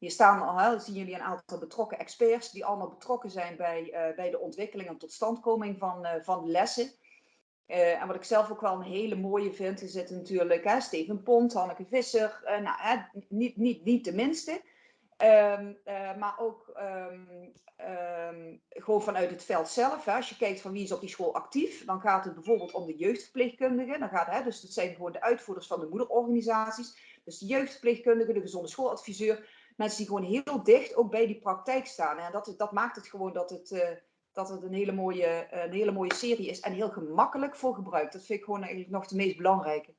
hier staan al, zien jullie een aantal betrokken experts die allemaal betrokken zijn bij, bij de ontwikkeling en totstandkoming van, van de lessen. en wat ik zelf ook wel een hele mooie vind, is het natuurlijk hè, Steven Pont, Hanneke Visser, nou, hè, niet, niet, niet de minste. Uh, maar ook um, um, gewoon vanuit het veld zelf. Hè. Als je kijkt van wie is op die school actief, dan gaat het bijvoorbeeld om de jeugdverpleegkundigen. Dan gaat, hè, dus dat zijn gewoon de uitvoerders van de moederorganisaties. Dus de jeugdverpleegkundige, de gezonde schooladviseur. Mensen die gewoon heel dicht ook bij die praktijk staan. En dat, dat maakt het gewoon dat het, uh, dat het een, hele mooie, uh, een hele mooie serie is. En heel gemakkelijk voor gebruik. Dat vind ik gewoon eigenlijk nog de meest belangrijke.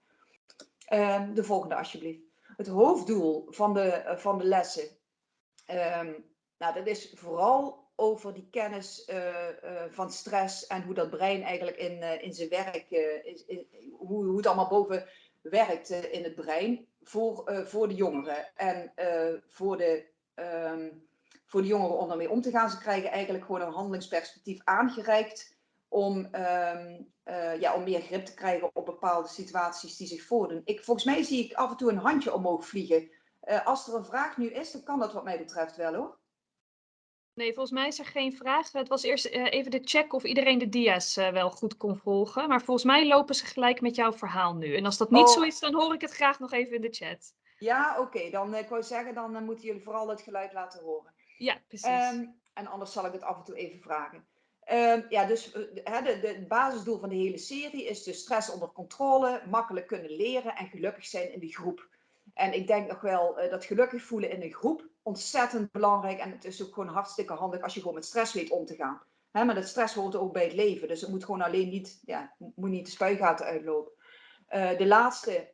de volgende alsjeblieft. Het hoofddoel van de, van de lessen Um, nou, dat is vooral over die kennis van stress en hoe dat brein eigenlijk in, in zijn werk, is, hoe, hoe het allemaal boven werkt in het brein voor, voor de jongeren. En voor, de, um, voor de jongeren om daarmee om te gaan, ze krijgen eigenlijk gewoon een handelingsperspectief aangereikt om, um, ja, om meer grip te krijgen op bepaalde situaties die zich voordoen. Ik, volgens mij zie ik af en toe een handje omhoog vliegen. Als er een vraag nu is, dan kan dat wat mij betreft wel hoor. Nee, volgens mij is er geen vraag. Het was eerst uh, even de check of iedereen de dia's uh, wel goed kon volgen. Maar volgens mij lopen ze gelijk met jouw verhaal nu. En als dat niet oh. zo is, dan hoor ik het graag nog even in de chat. Ja, oké. Okay. Dan ik wou zeggen, dan moeten jullie vooral het geluid laten horen. Ja, precies. Um, en anders zal ik het af en toe even vragen. Um, ja, dus het basisdoel van de hele serie is dus stress onder controle, makkelijk kunnen leren en gelukkig zijn in de groep. En ik denk nog wel uh, dat gelukkig voelen in een groep ontzettend belangrijk. En het is ook gewoon hartstikke handig als je gewoon met stress weet om te gaan. Maar dat stress hoort ook bij het leven. Dus het moet gewoon alleen niet, ja, moet niet de spuigaten uitlopen. Uh, de laatste,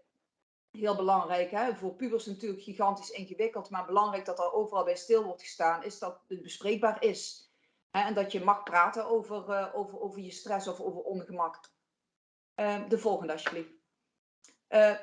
heel belangrijk, hè, voor pubers natuurlijk gigantisch ingewikkeld. Maar belangrijk dat er overal bij stil wordt gestaan, is dat het bespreekbaar is. En dat je mag praten over, uh, over, over je stress of over ongemak. Uh, de volgende alsjeblieft.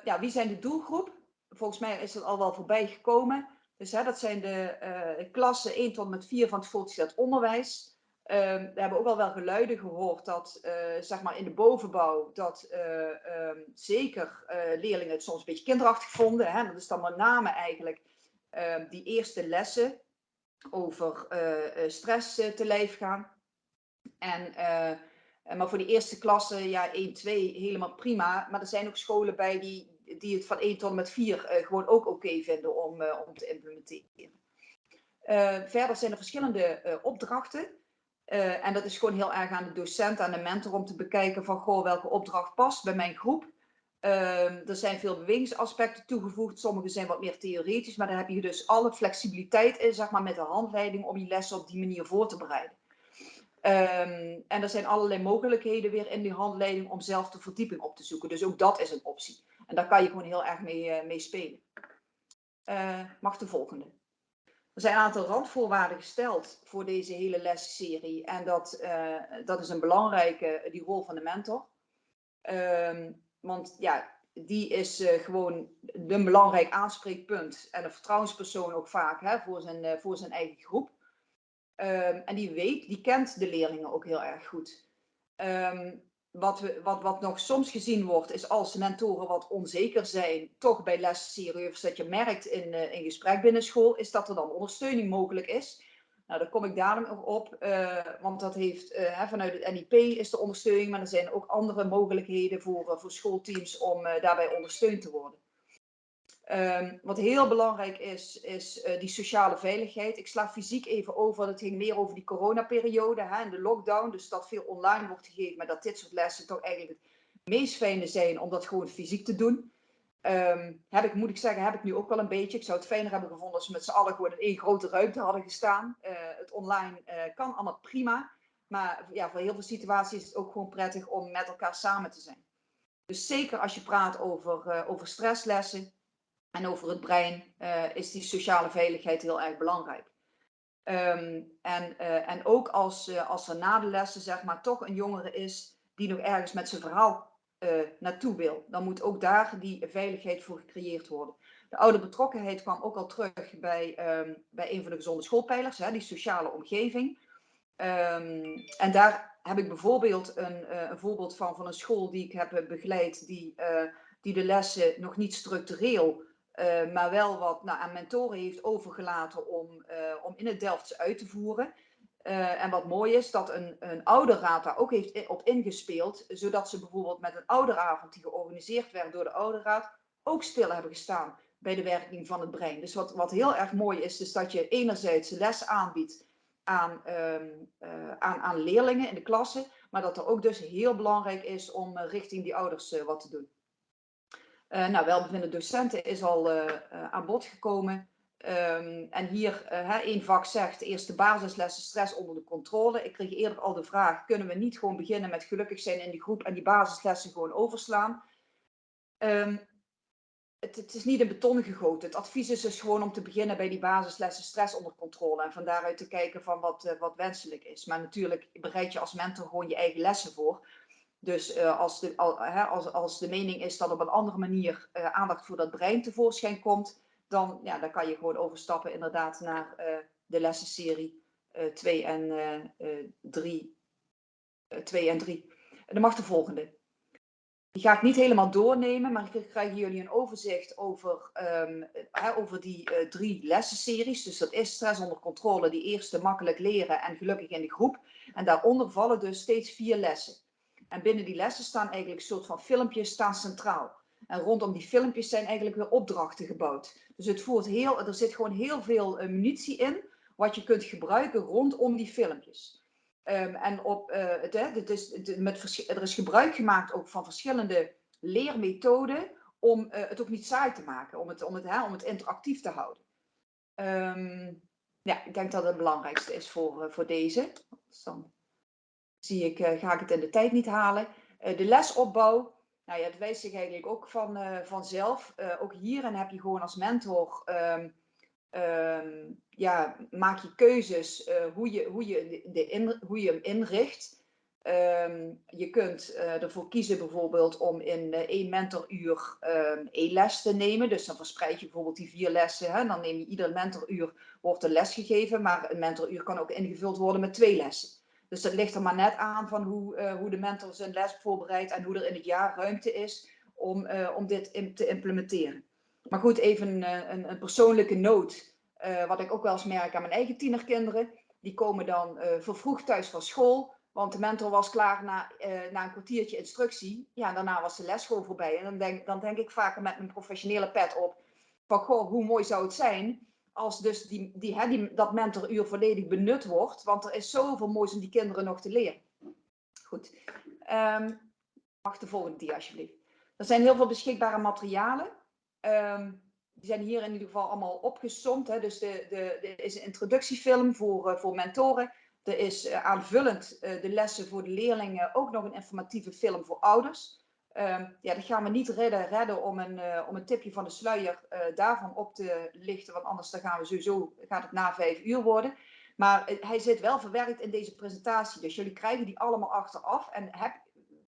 ja, wie zijn de doelgroep? volgens mij is dat al wel voorbij gekomen. Dus hè, dat zijn de uh, klassen 1 tot met 4 van het voortgezet onderwijs. Um, we hebben ook al wel geluiden gehoord dat, uh, zeg maar in de bovenbouw, dat uh, um, zeker leerlingen het soms een beetje kinderachtig vonden. Hè? Dat is dan met name eigenlijk ehm, die eerste lessen over stress te lijf gaan. En, maar voor die eerste klasse, ja, 1, 2, helemaal prima. Maar er zijn ook scholen bij die, die het van 1 tot met 4 uh, gewoon ook oké vinden om, uh, om te implementeren. Uh, verder zijn er verschillende opdrachten. en dat is gewoon heel erg aan de docent, aan de mentor om te bekijken van goh, welke opdracht past bij mijn groep. Ehm, er zijn veel bewegingsaspecten toegevoegd. Sommige zijn wat meer theoretisch, maar dan heb je dus alle flexibiliteit in, zeg maar, met de handleiding om je lessen op die manier voor te bereiden. Um, en er zijn allerlei mogelijkheden weer in die handleiding om zelf de verdieping op te zoeken. Dus ook dat is een optie. En daar kan je gewoon heel erg mee, uh, mee spelen. Uh, mag de volgende. Er zijn een aantal randvoorwaarden gesteld voor deze hele lesserie. En dat, uh, dat is een belangrijke, die rol van de mentor. Um, want ja, die is gewoon een belangrijk aanspreekpunt. En een vertrouwenspersoon ook vaak hè, voor, zijn, voor zijn eigen groep. Um, en die weet, die kent de leerlingen ook heel erg goed. Um, wat, we, wat, wat nog soms gezien wordt, is als mentoren wat onzeker zijn, toch bij lesseries, dat je merkt in, uh, in gesprek binnen school, is dat er dan ondersteuning mogelijk is. Nou, daar kom ik dadelijk nog op, eh, want dat heeft hè, vanuit het NIP is de ondersteuning, maar er zijn ook andere mogelijkheden voor, voor schoolteams om daarbij ondersteund te worden. Ehm, wat heel belangrijk is, is die sociale veiligheid. Ik sla fysiek even over, het ging meer over die coronaperiode hè, en de lockdown. Dus dat veel online wordt gegeven, maar dat dit soort lessen toch eigenlijk het meest fijne zijn om dat gewoon fysiek te doen. Um, heb ik, moet ik zeggen, heb ik nu ook wel een beetje. Ik zou het fijner hebben gevonden als we met z'n allen gewoon in één grote ruimte hadden gestaan. Uh, het online uh, kan allemaal prima. Maar ja, voor heel veel situaties is het ook gewoon prettig om met elkaar samen te zijn. Dus zeker als je praat over, over stresslessen en over het brein, is die sociale veiligheid heel erg belangrijk. Um, en, en ook als, als er na de lessen zeg maar toch een jongere is die nog ergens met zijn verhaal naartoe wil. Dan moet ook daar die veiligheid voor gecreëerd worden. De oude betrokkenheid kwam ook al terug bij, um, bij een van de gezonde schoolpijlers, hè, die sociale omgeving. Um, en daar heb ik bijvoorbeeld een, een, voorbeeld van, van een school die ik heb begeleid, die, die de lessen nog niet structureel, maar wel wat nou, aan mentoren heeft overgelaten om, om in het Delfts uit te voeren. Uh, en wat mooi is, dat een, een ouderraad daar ook heeft op ingespeeld, zodat ze bijvoorbeeld met een ouderavond die georganiseerd werd door de ouderraad, ook stil hebben gestaan bij de werking van het brein. Dus wat, wat heel erg mooi is, is dat je enerzijds les aanbiedt aan, uh, aan, aan leerlingen in de klasse, maar dat er ook dus heel belangrijk is om richting die ouders wat te doen. Nou, welbevinden docenten is al aan bod gekomen. Um, en hier uh, één vak zegt, eerst de basislessen stress onder de controle. Ik kreeg eerder al de vraag, kunnen we niet gewoon beginnen met gelukkig zijn in die groep en die basislessen gewoon overslaan? Um, het, het, is niet in beton gegoten. Het advies is dus gewoon om te beginnen bij die basislessen stress onder controle. En van daaruit te kijken van wat, uh, wat wenselijk is. Maar natuurlijk bereid je als mentor gewoon je eigen lessen voor. Dus uh, als, de, al, als, als de mening is dat op een andere manier aandacht voor dat brein tevoorschijn komt dan, ja, dan kan je gewoon overstappen inderdaad naar uh, de lessenserie 2 uh, en 3. Uh, 2 en 3. En dan mag de volgende. Die ga ik niet helemaal doornemen, maar ik krijg jullie een overzicht over, um, over die drie lessenseries. Dus dat is stress onder controle, die eerste makkelijk leren en gelukkig in de groep. En daaronder vallen dus steeds vier lessen. En binnen die lessen staan eigenlijk een soort van filmpjes staan centraal. En rondom die filmpjes zijn eigenlijk weer opdrachten gebouwd. Dus het voert heel, er zit gewoon heel veel uh, munitie in, wat je kunt gebruiken rondom die filmpjes. Um, en op, uh, het, het is, met, er is gebruik gemaakt ook van verschillende leermethoden om uh, het ook niet saai te maken, om het, om het, hè, om het interactief te houden. Um, ja, ik denk dat het belangrijkste is voor, voor deze. Zie ik, ga ik het in de tijd niet halen. de lesopbouw, nou ja, het wijst zich eigenlijk ook van, uh, vanzelf. Ook hierin heb je gewoon als mentor, um, um, ja, maak je keuzes hoe, je, hoe, je de hoe je hem inricht. Um, je kunt ervoor kiezen bijvoorbeeld om in één mentoruur één les te nemen. Dus dan verspreid je bijvoorbeeld die vier lessen. Hè? Dan neem je ieder mentoruur, wordt een les gegeven. Maar een mentoruur kan ook ingevuld worden met twee lessen. Dus dat ligt er maar net aan van hoe, uh, hoe de mentor zijn les voorbereidt en hoe er in het jaar ruimte is om, uh, om dit te implementeren. Maar goed, even een, een, een persoonlijke noot. Wat ik ook wel eens merk aan mijn eigen tienerkinderen. Die komen dan vervroegd thuis van school. Want de mentor was klaar na, na een kwartiertje instructie. Ja, daarna was de les gewoon voorbij. En dan denk, dan denk ik vaker met mijn professionele pet op. Van goh, hoe mooi zou het zijn als dus die, die, hè, die, dat mentoruur volledig benut wordt. Want er is zoveel moois om die kinderen nog te leren. Goed. Um, mag de volgende dia alsjeblieft. Er zijn heel veel beschikbare materialen. Um, die zijn hier in ieder geval allemaal opgesomd. Hè. Dus er is een introductiefilm voor, uh, voor mentoren. Er is uh, aanvullend uh, de lessen voor de leerlingen ook nog een informatieve film voor ouders. Um, ja, dat gaan we niet redden, redden om, een, uh, om een tipje van de sluier uh, daarvan op te lichten. Want anders dan gaan we sowieso, gaat het na vijf uur worden. Maar uh, hij zit wel verwerkt in deze presentatie. Dus jullie krijgen die allemaal achteraf. En heb,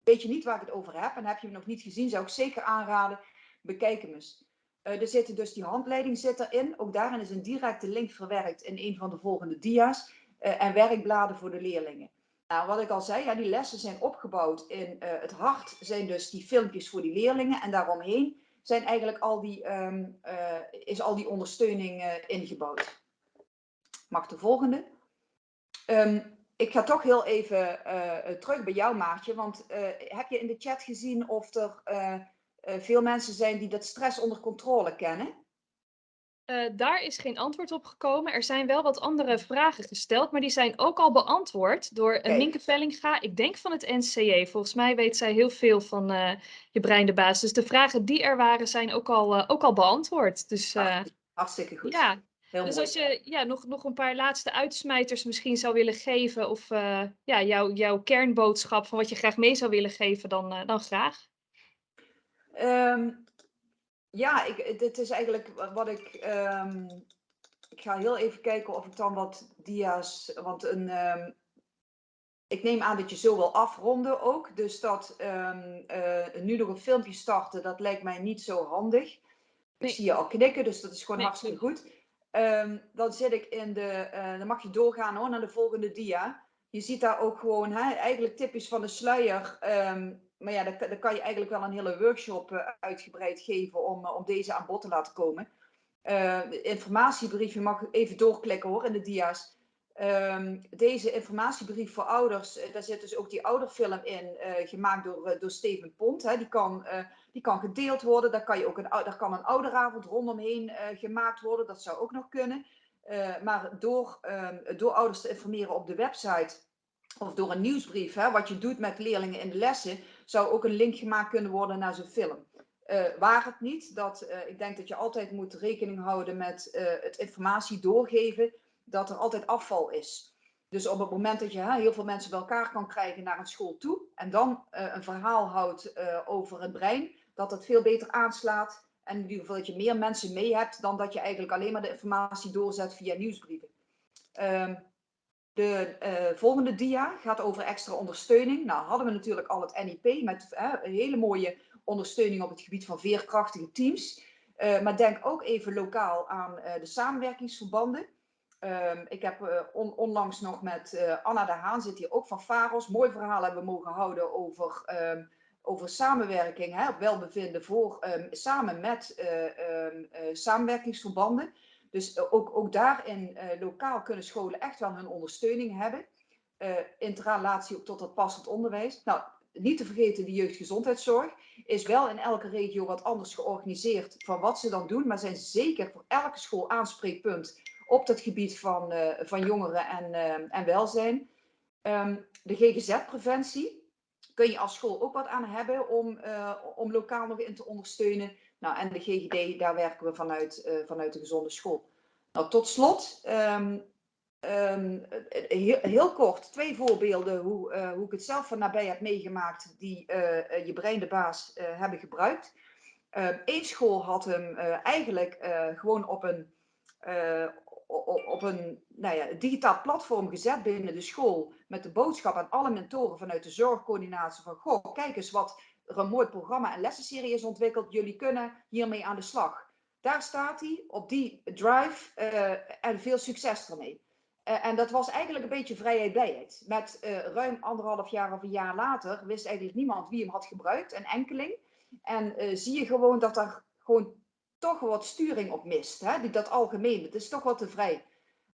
weet je niet waar ik het over heb en heb je hem nog niet gezien, zou ik zeker aanraden, bekijk hem eens. er zitten dus die handleiding zit erin. Ook daarin is een directe link verwerkt in een van de volgende dia's. en werkbladen voor de leerlingen. Nou, wat ik al zei, ja, die lessen zijn opgebouwd in uh, het hart, zijn dus die filmpjes voor die leerlingen. En daaromheen zijn eigenlijk al die, um, uh, is al die ondersteuning uh, ingebouwd. Mag de volgende? Ehm, ik ga toch heel even eh, terug bij jou, Maartje. Want eh, heb je in de chat gezien of er eh, eh, veel mensen zijn die dat stress onder controle kennen? Eh, daar is geen antwoord op gekomen. Er zijn wel wat andere vragen gesteld, maar die zijn ook al beantwoord door Kijk. Minke Vellinga, ik denk van het NCJ. Volgens mij weet zij heel veel van eh, je brein de baas. Dus de vragen die er waren zijn ook al, eh, ook al beantwoord. Dus Hartstikke goed. ja, heel dus mooi. als je ja, nog, nog een paar laatste uitsmijters misschien zou willen geven of ja, jouw jouw kernboodschap van wat je graag mee zou willen geven, dan, dan graag. Ehm, ja, ik, dit is eigenlijk wa- wat ik. ehm, ik ga heel even kijken of ik dan wat dia's. Want een. ehm, ik neem aan dat je zo wil afronden ook. Dus dat ehm, eh, nu nog een filmpje starten, dat lijkt mij niet zo handig. Ik zie je al knikken, dus dat is gewoon Nee, hartstikke goed. Dan zit ik in de. eh, dan mag je doorgaan hoor, naar de volgende dia. Je ziet daar ook gewoon, hè, eigenlijk typisch van de sluier. Ehm, maar ja, daar, kan- je eigenlijk wel een hele workshop eh, uitgebreid geven om, eh, om deze aan bod te laten komen. Eh, de informatiebrief, je mag even doorklikken hoor in de dia's. Ehm, deze informatiebrief voor ouders, eh, daar zit dus ook die ouderfilm in, gemaakt door, door Steven Pont. Hè. Die, kan, die kan gedeeld worden, daar kan, je ook een, daar kan een ouderavond rondomheen gemaakt worden, dat zou ook nog kunnen. Maar door, ehm, door ouders te informeren op de website of door een nieuwsbrief, hè, wat je doet met leerlingen in de lessen, zou ook een link gemaakt kunnen worden naar zo'n film. Eh, waar het niet, dat, eh, ik denk dat je altijd moet rekening houden met eh, het informatie doorgeven, dat er altijd afval is. Dus op het moment dat je hè, heel veel mensen bij elkaar kan krijgen naar een school toe en dan een verhaal houdt over het brein, dat het veel beter aanslaat en in ieder geval dat je meer mensen mee hebt dan dat je eigenlijk alleen maar de informatie doorzet via nieuwsbrieven. Ehm, de eh, volgende dia gaat over extra ondersteuning. Nou, hadden we natuurlijk al het NIP met hele mooie ondersteuning op het gebied van veerkrachtige teams. Eh, maar denk ook even lokaal aan eh, de samenwerkingsverbanden. Ehm, ik heb on- onlangs nog met Anna de Haan, zit hier ook van Faros, mooi verhaal hebben we mogen houden over, ehm, over samenwerking, hè, welbevinden voor, ehm, samen met samenwerkingsverbanden. Dus eh, ook, ook daarin eh, lokaal kunnen scholen echt wel hun ondersteuning hebben. Eh interrelatie ook tot het passend onderwijs. Nou, niet te vergeten de jeugdgezondheidszorg is wel in elke regio wat anders georganiseerd van wat ze dan doen, maar zijn zeker voor elke school aanspreekpunt op het gebied van, van jongeren en, en welzijn. Ehm, de GGZ-preventie kun je als school ook wat aan hebben om, om lokaal nog in te ondersteunen. Nou, en de GGD, daar werken we vanuit, eh, vanuit de gezonde school. Nou, tot slot, ehm, ehm, heel, kort, twee voorbeelden hoe, eh, hoe ik het zelf van nabij heb meegemaakt die eh, je brein de baas hebben gebruikt. Eén school had hem eigenlijk gewoon op een, op een nou ja, digitaal platform gezet binnen de school met de boodschap aan alle mentoren vanuit de zorgcoördinatie van goh, kijk eens wat er een mooi programma en lessenserie is ontwikkeld. Jullie kunnen hiermee aan de slag. Daar staat hij op die drive eh, en veel succes ermee. Uh, en dat was eigenlijk een beetje vrijheid blijheid. Met uh, ruim anderhalf jaar of een jaar later wist eigenlijk niemand wie hem had gebruikt, een enkeling. En zie je gewoon dat er gewoon toch wat sturing op mist. Hè? Dat algemeen, het is toch wat te vrij.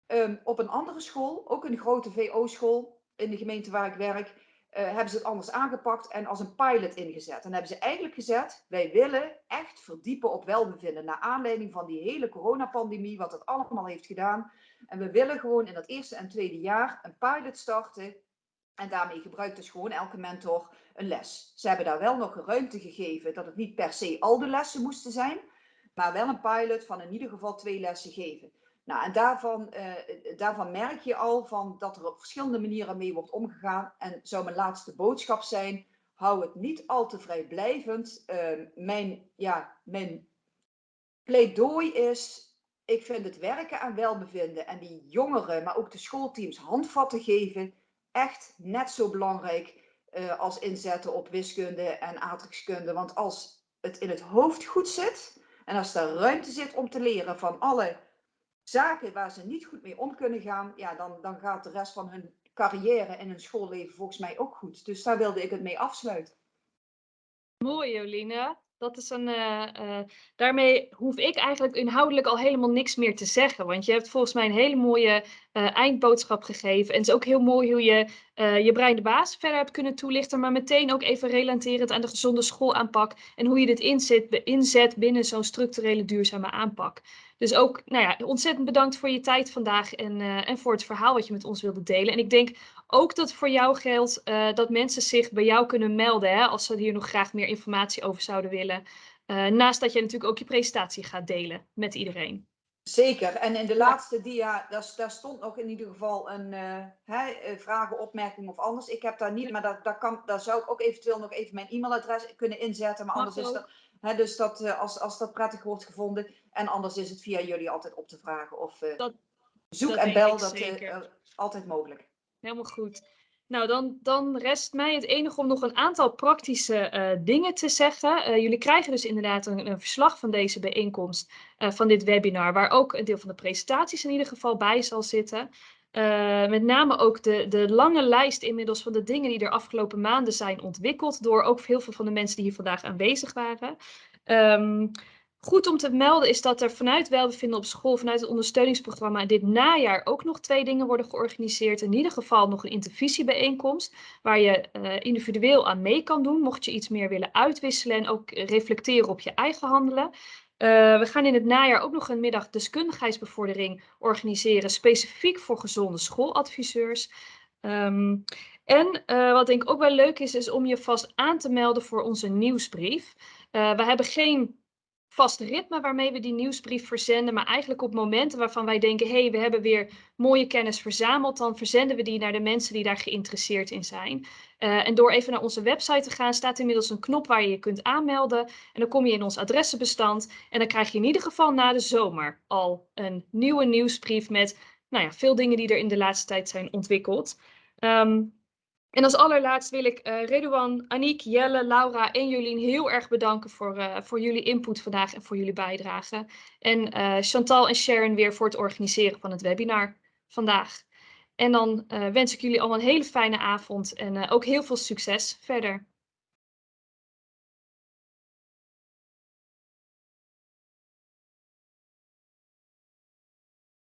Um, op een andere school, ook een grote VO-school in de gemeente waar ik werk, hebben ze het anders aangepakt en als een pilot ingezet. En hebben ze eigenlijk gezet, wij willen echt verdiepen op welbevinden. Naar aanleiding van die hele coronapandemie, wat het allemaal heeft gedaan. En we willen gewoon in dat eerste en tweede jaar een pilot starten. En daarmee gebruikt dus gewoon elke mentor een les. Ze hebben daar wel nog ruimte gegeven dat het niet per se al de lessen moesten zijn. Maar wel een pilot van in ieder geval twee lessen geven. Nou, en daarvan, uh, daarvan merk je al van dat er op verschillende manieren mee wordt omgegaan. En zou mijn laatste boodschap zijn, hou het niet al te vrijblijvend. Uh, mijn, ja, mijn pleidooi is, ik vind het werken aan welbevinden en die jongeren, maar ook de schoolteams handvatten geven, echt net zo belangrijk uh, als inzetten op wiskunde en aardrijkskunde. Want als het in het hoofd goed zit en als er ruimte zit om te leren van alle zaken waar ze niet goed mee om kunnen gaan, ja, dan, dan gaat de rest van hun carrière en hun schoolleven volgens mij ook goed. Dus daar wilde ik het mee afsluiten. Mooi, Joline. Dat is een, uh, uh, daarmee hoef ik eigenlijk inhoudelijk al helemaal niks meer te zeggen. Want je hebt volgens mij een hele mooie eh, eindboodschap gegeven. En het is ook heel mooi hoe je eh, je brein de baas verder hebt kunnen toelichten, maar meteen ook even relaterend aan de gezonde schoolaanpak en hoe je dit inzet, inzet binnen zo'n structurele duurzame aanpak. Dus ook, nou ja, ontzettend bedankt voor je tijd vandaag en, eh, en voor het verhaal wat je met ons wilde delen. En ik denk ook dat voor jou geldt dat mensen zich bij jou kunnen melden hè, als ze hier nog graag meer informatie over zouden willen. naast dat je natuurlijk ook je presentatie gaat delen met iedereen. Zeker. En in de laatste dia, daar, daar, stond nog in ieder geval een uh, hè, eh, vragen, opmerking of anders. Ik heb daar niet, maar daar, daar, kan, daar zou ik ook eventueel nog even mijn e-mailadres kunnen inzetten. Maar anders is dat, hè, dus dat, als, als dat prettig wordt gevonden. En anders is het via jullie altijd op te vragen. Of dat, zoek en bel, dat is altijd mogelijk. Helemaal goed. Nou, dan, dan rest mij het enige om nog een aantal praktische uh, dingen te zeggen. Uh, jullie krijgen dus inderdaad een, een verslag van deze bijeenkomst, uh, van dit webinar, waar ook een deel van de presentaties in ieder geval bij zal zitten. met name ook de, de lange lijst inmiddels van de dingen die er afgelopen maanden zijn ontwikkeld door ook heel veel van de mensen die hier vandaag aanwezig waren. Um, Goed om te melden is dat er vanuit welbevinden op school, vanuit het ondersteuningsprogramma, dit najaar ook nog twee dingen worden georganiseerd. In ieder geval nog een intervisiebijeenkomst, waar je uh, individueel aan mee kan doen, mocht je iets meer willen uitwisselen en ook reflecteren op je eigen handelen. Uh, we gaan in het najaar ook nog een middag deskundigheidsbevordering organiseren, specifiek voor gezonde schooladviseurs. Um, en uh, wat denk ik ook wel leuk is, is om je vast aan te melden voor onze nieuwsbrief. We hebben geen vast ritme waarmee we die nieuwsbrief verzenden. Maar eigenlijk op momenten waarvan wij denken, hé, hey, we hebben weer mooie kennis verzameld, dan verzenden we die naar de mensen die daar geïnteresseerd in zijn. Uh, en door even naar onze website te gaan, staat inmiddels een knop waar je je kunt aanmelden. En dan kom je in ons adressenbestand. En dan krijg je in ieder geval na de zomer al een nieuwe nieuwsbrief met nou ja, veel dingen die er in de laatste tijd zijn ontwikkeld. Um, en als allerlaatst wil ik uh, Redouan, Aniek, Jelle, Laura en Jolien heel erg bedanken voor, uh, voor jullie input vandaag en voor jullie bijdrage. En uh, Chantal en Sharon weer voor het organiseren van het webinar vandaag. En dan wens ik jullie allemaal een hele fijne avond en ook heel veel succes verder.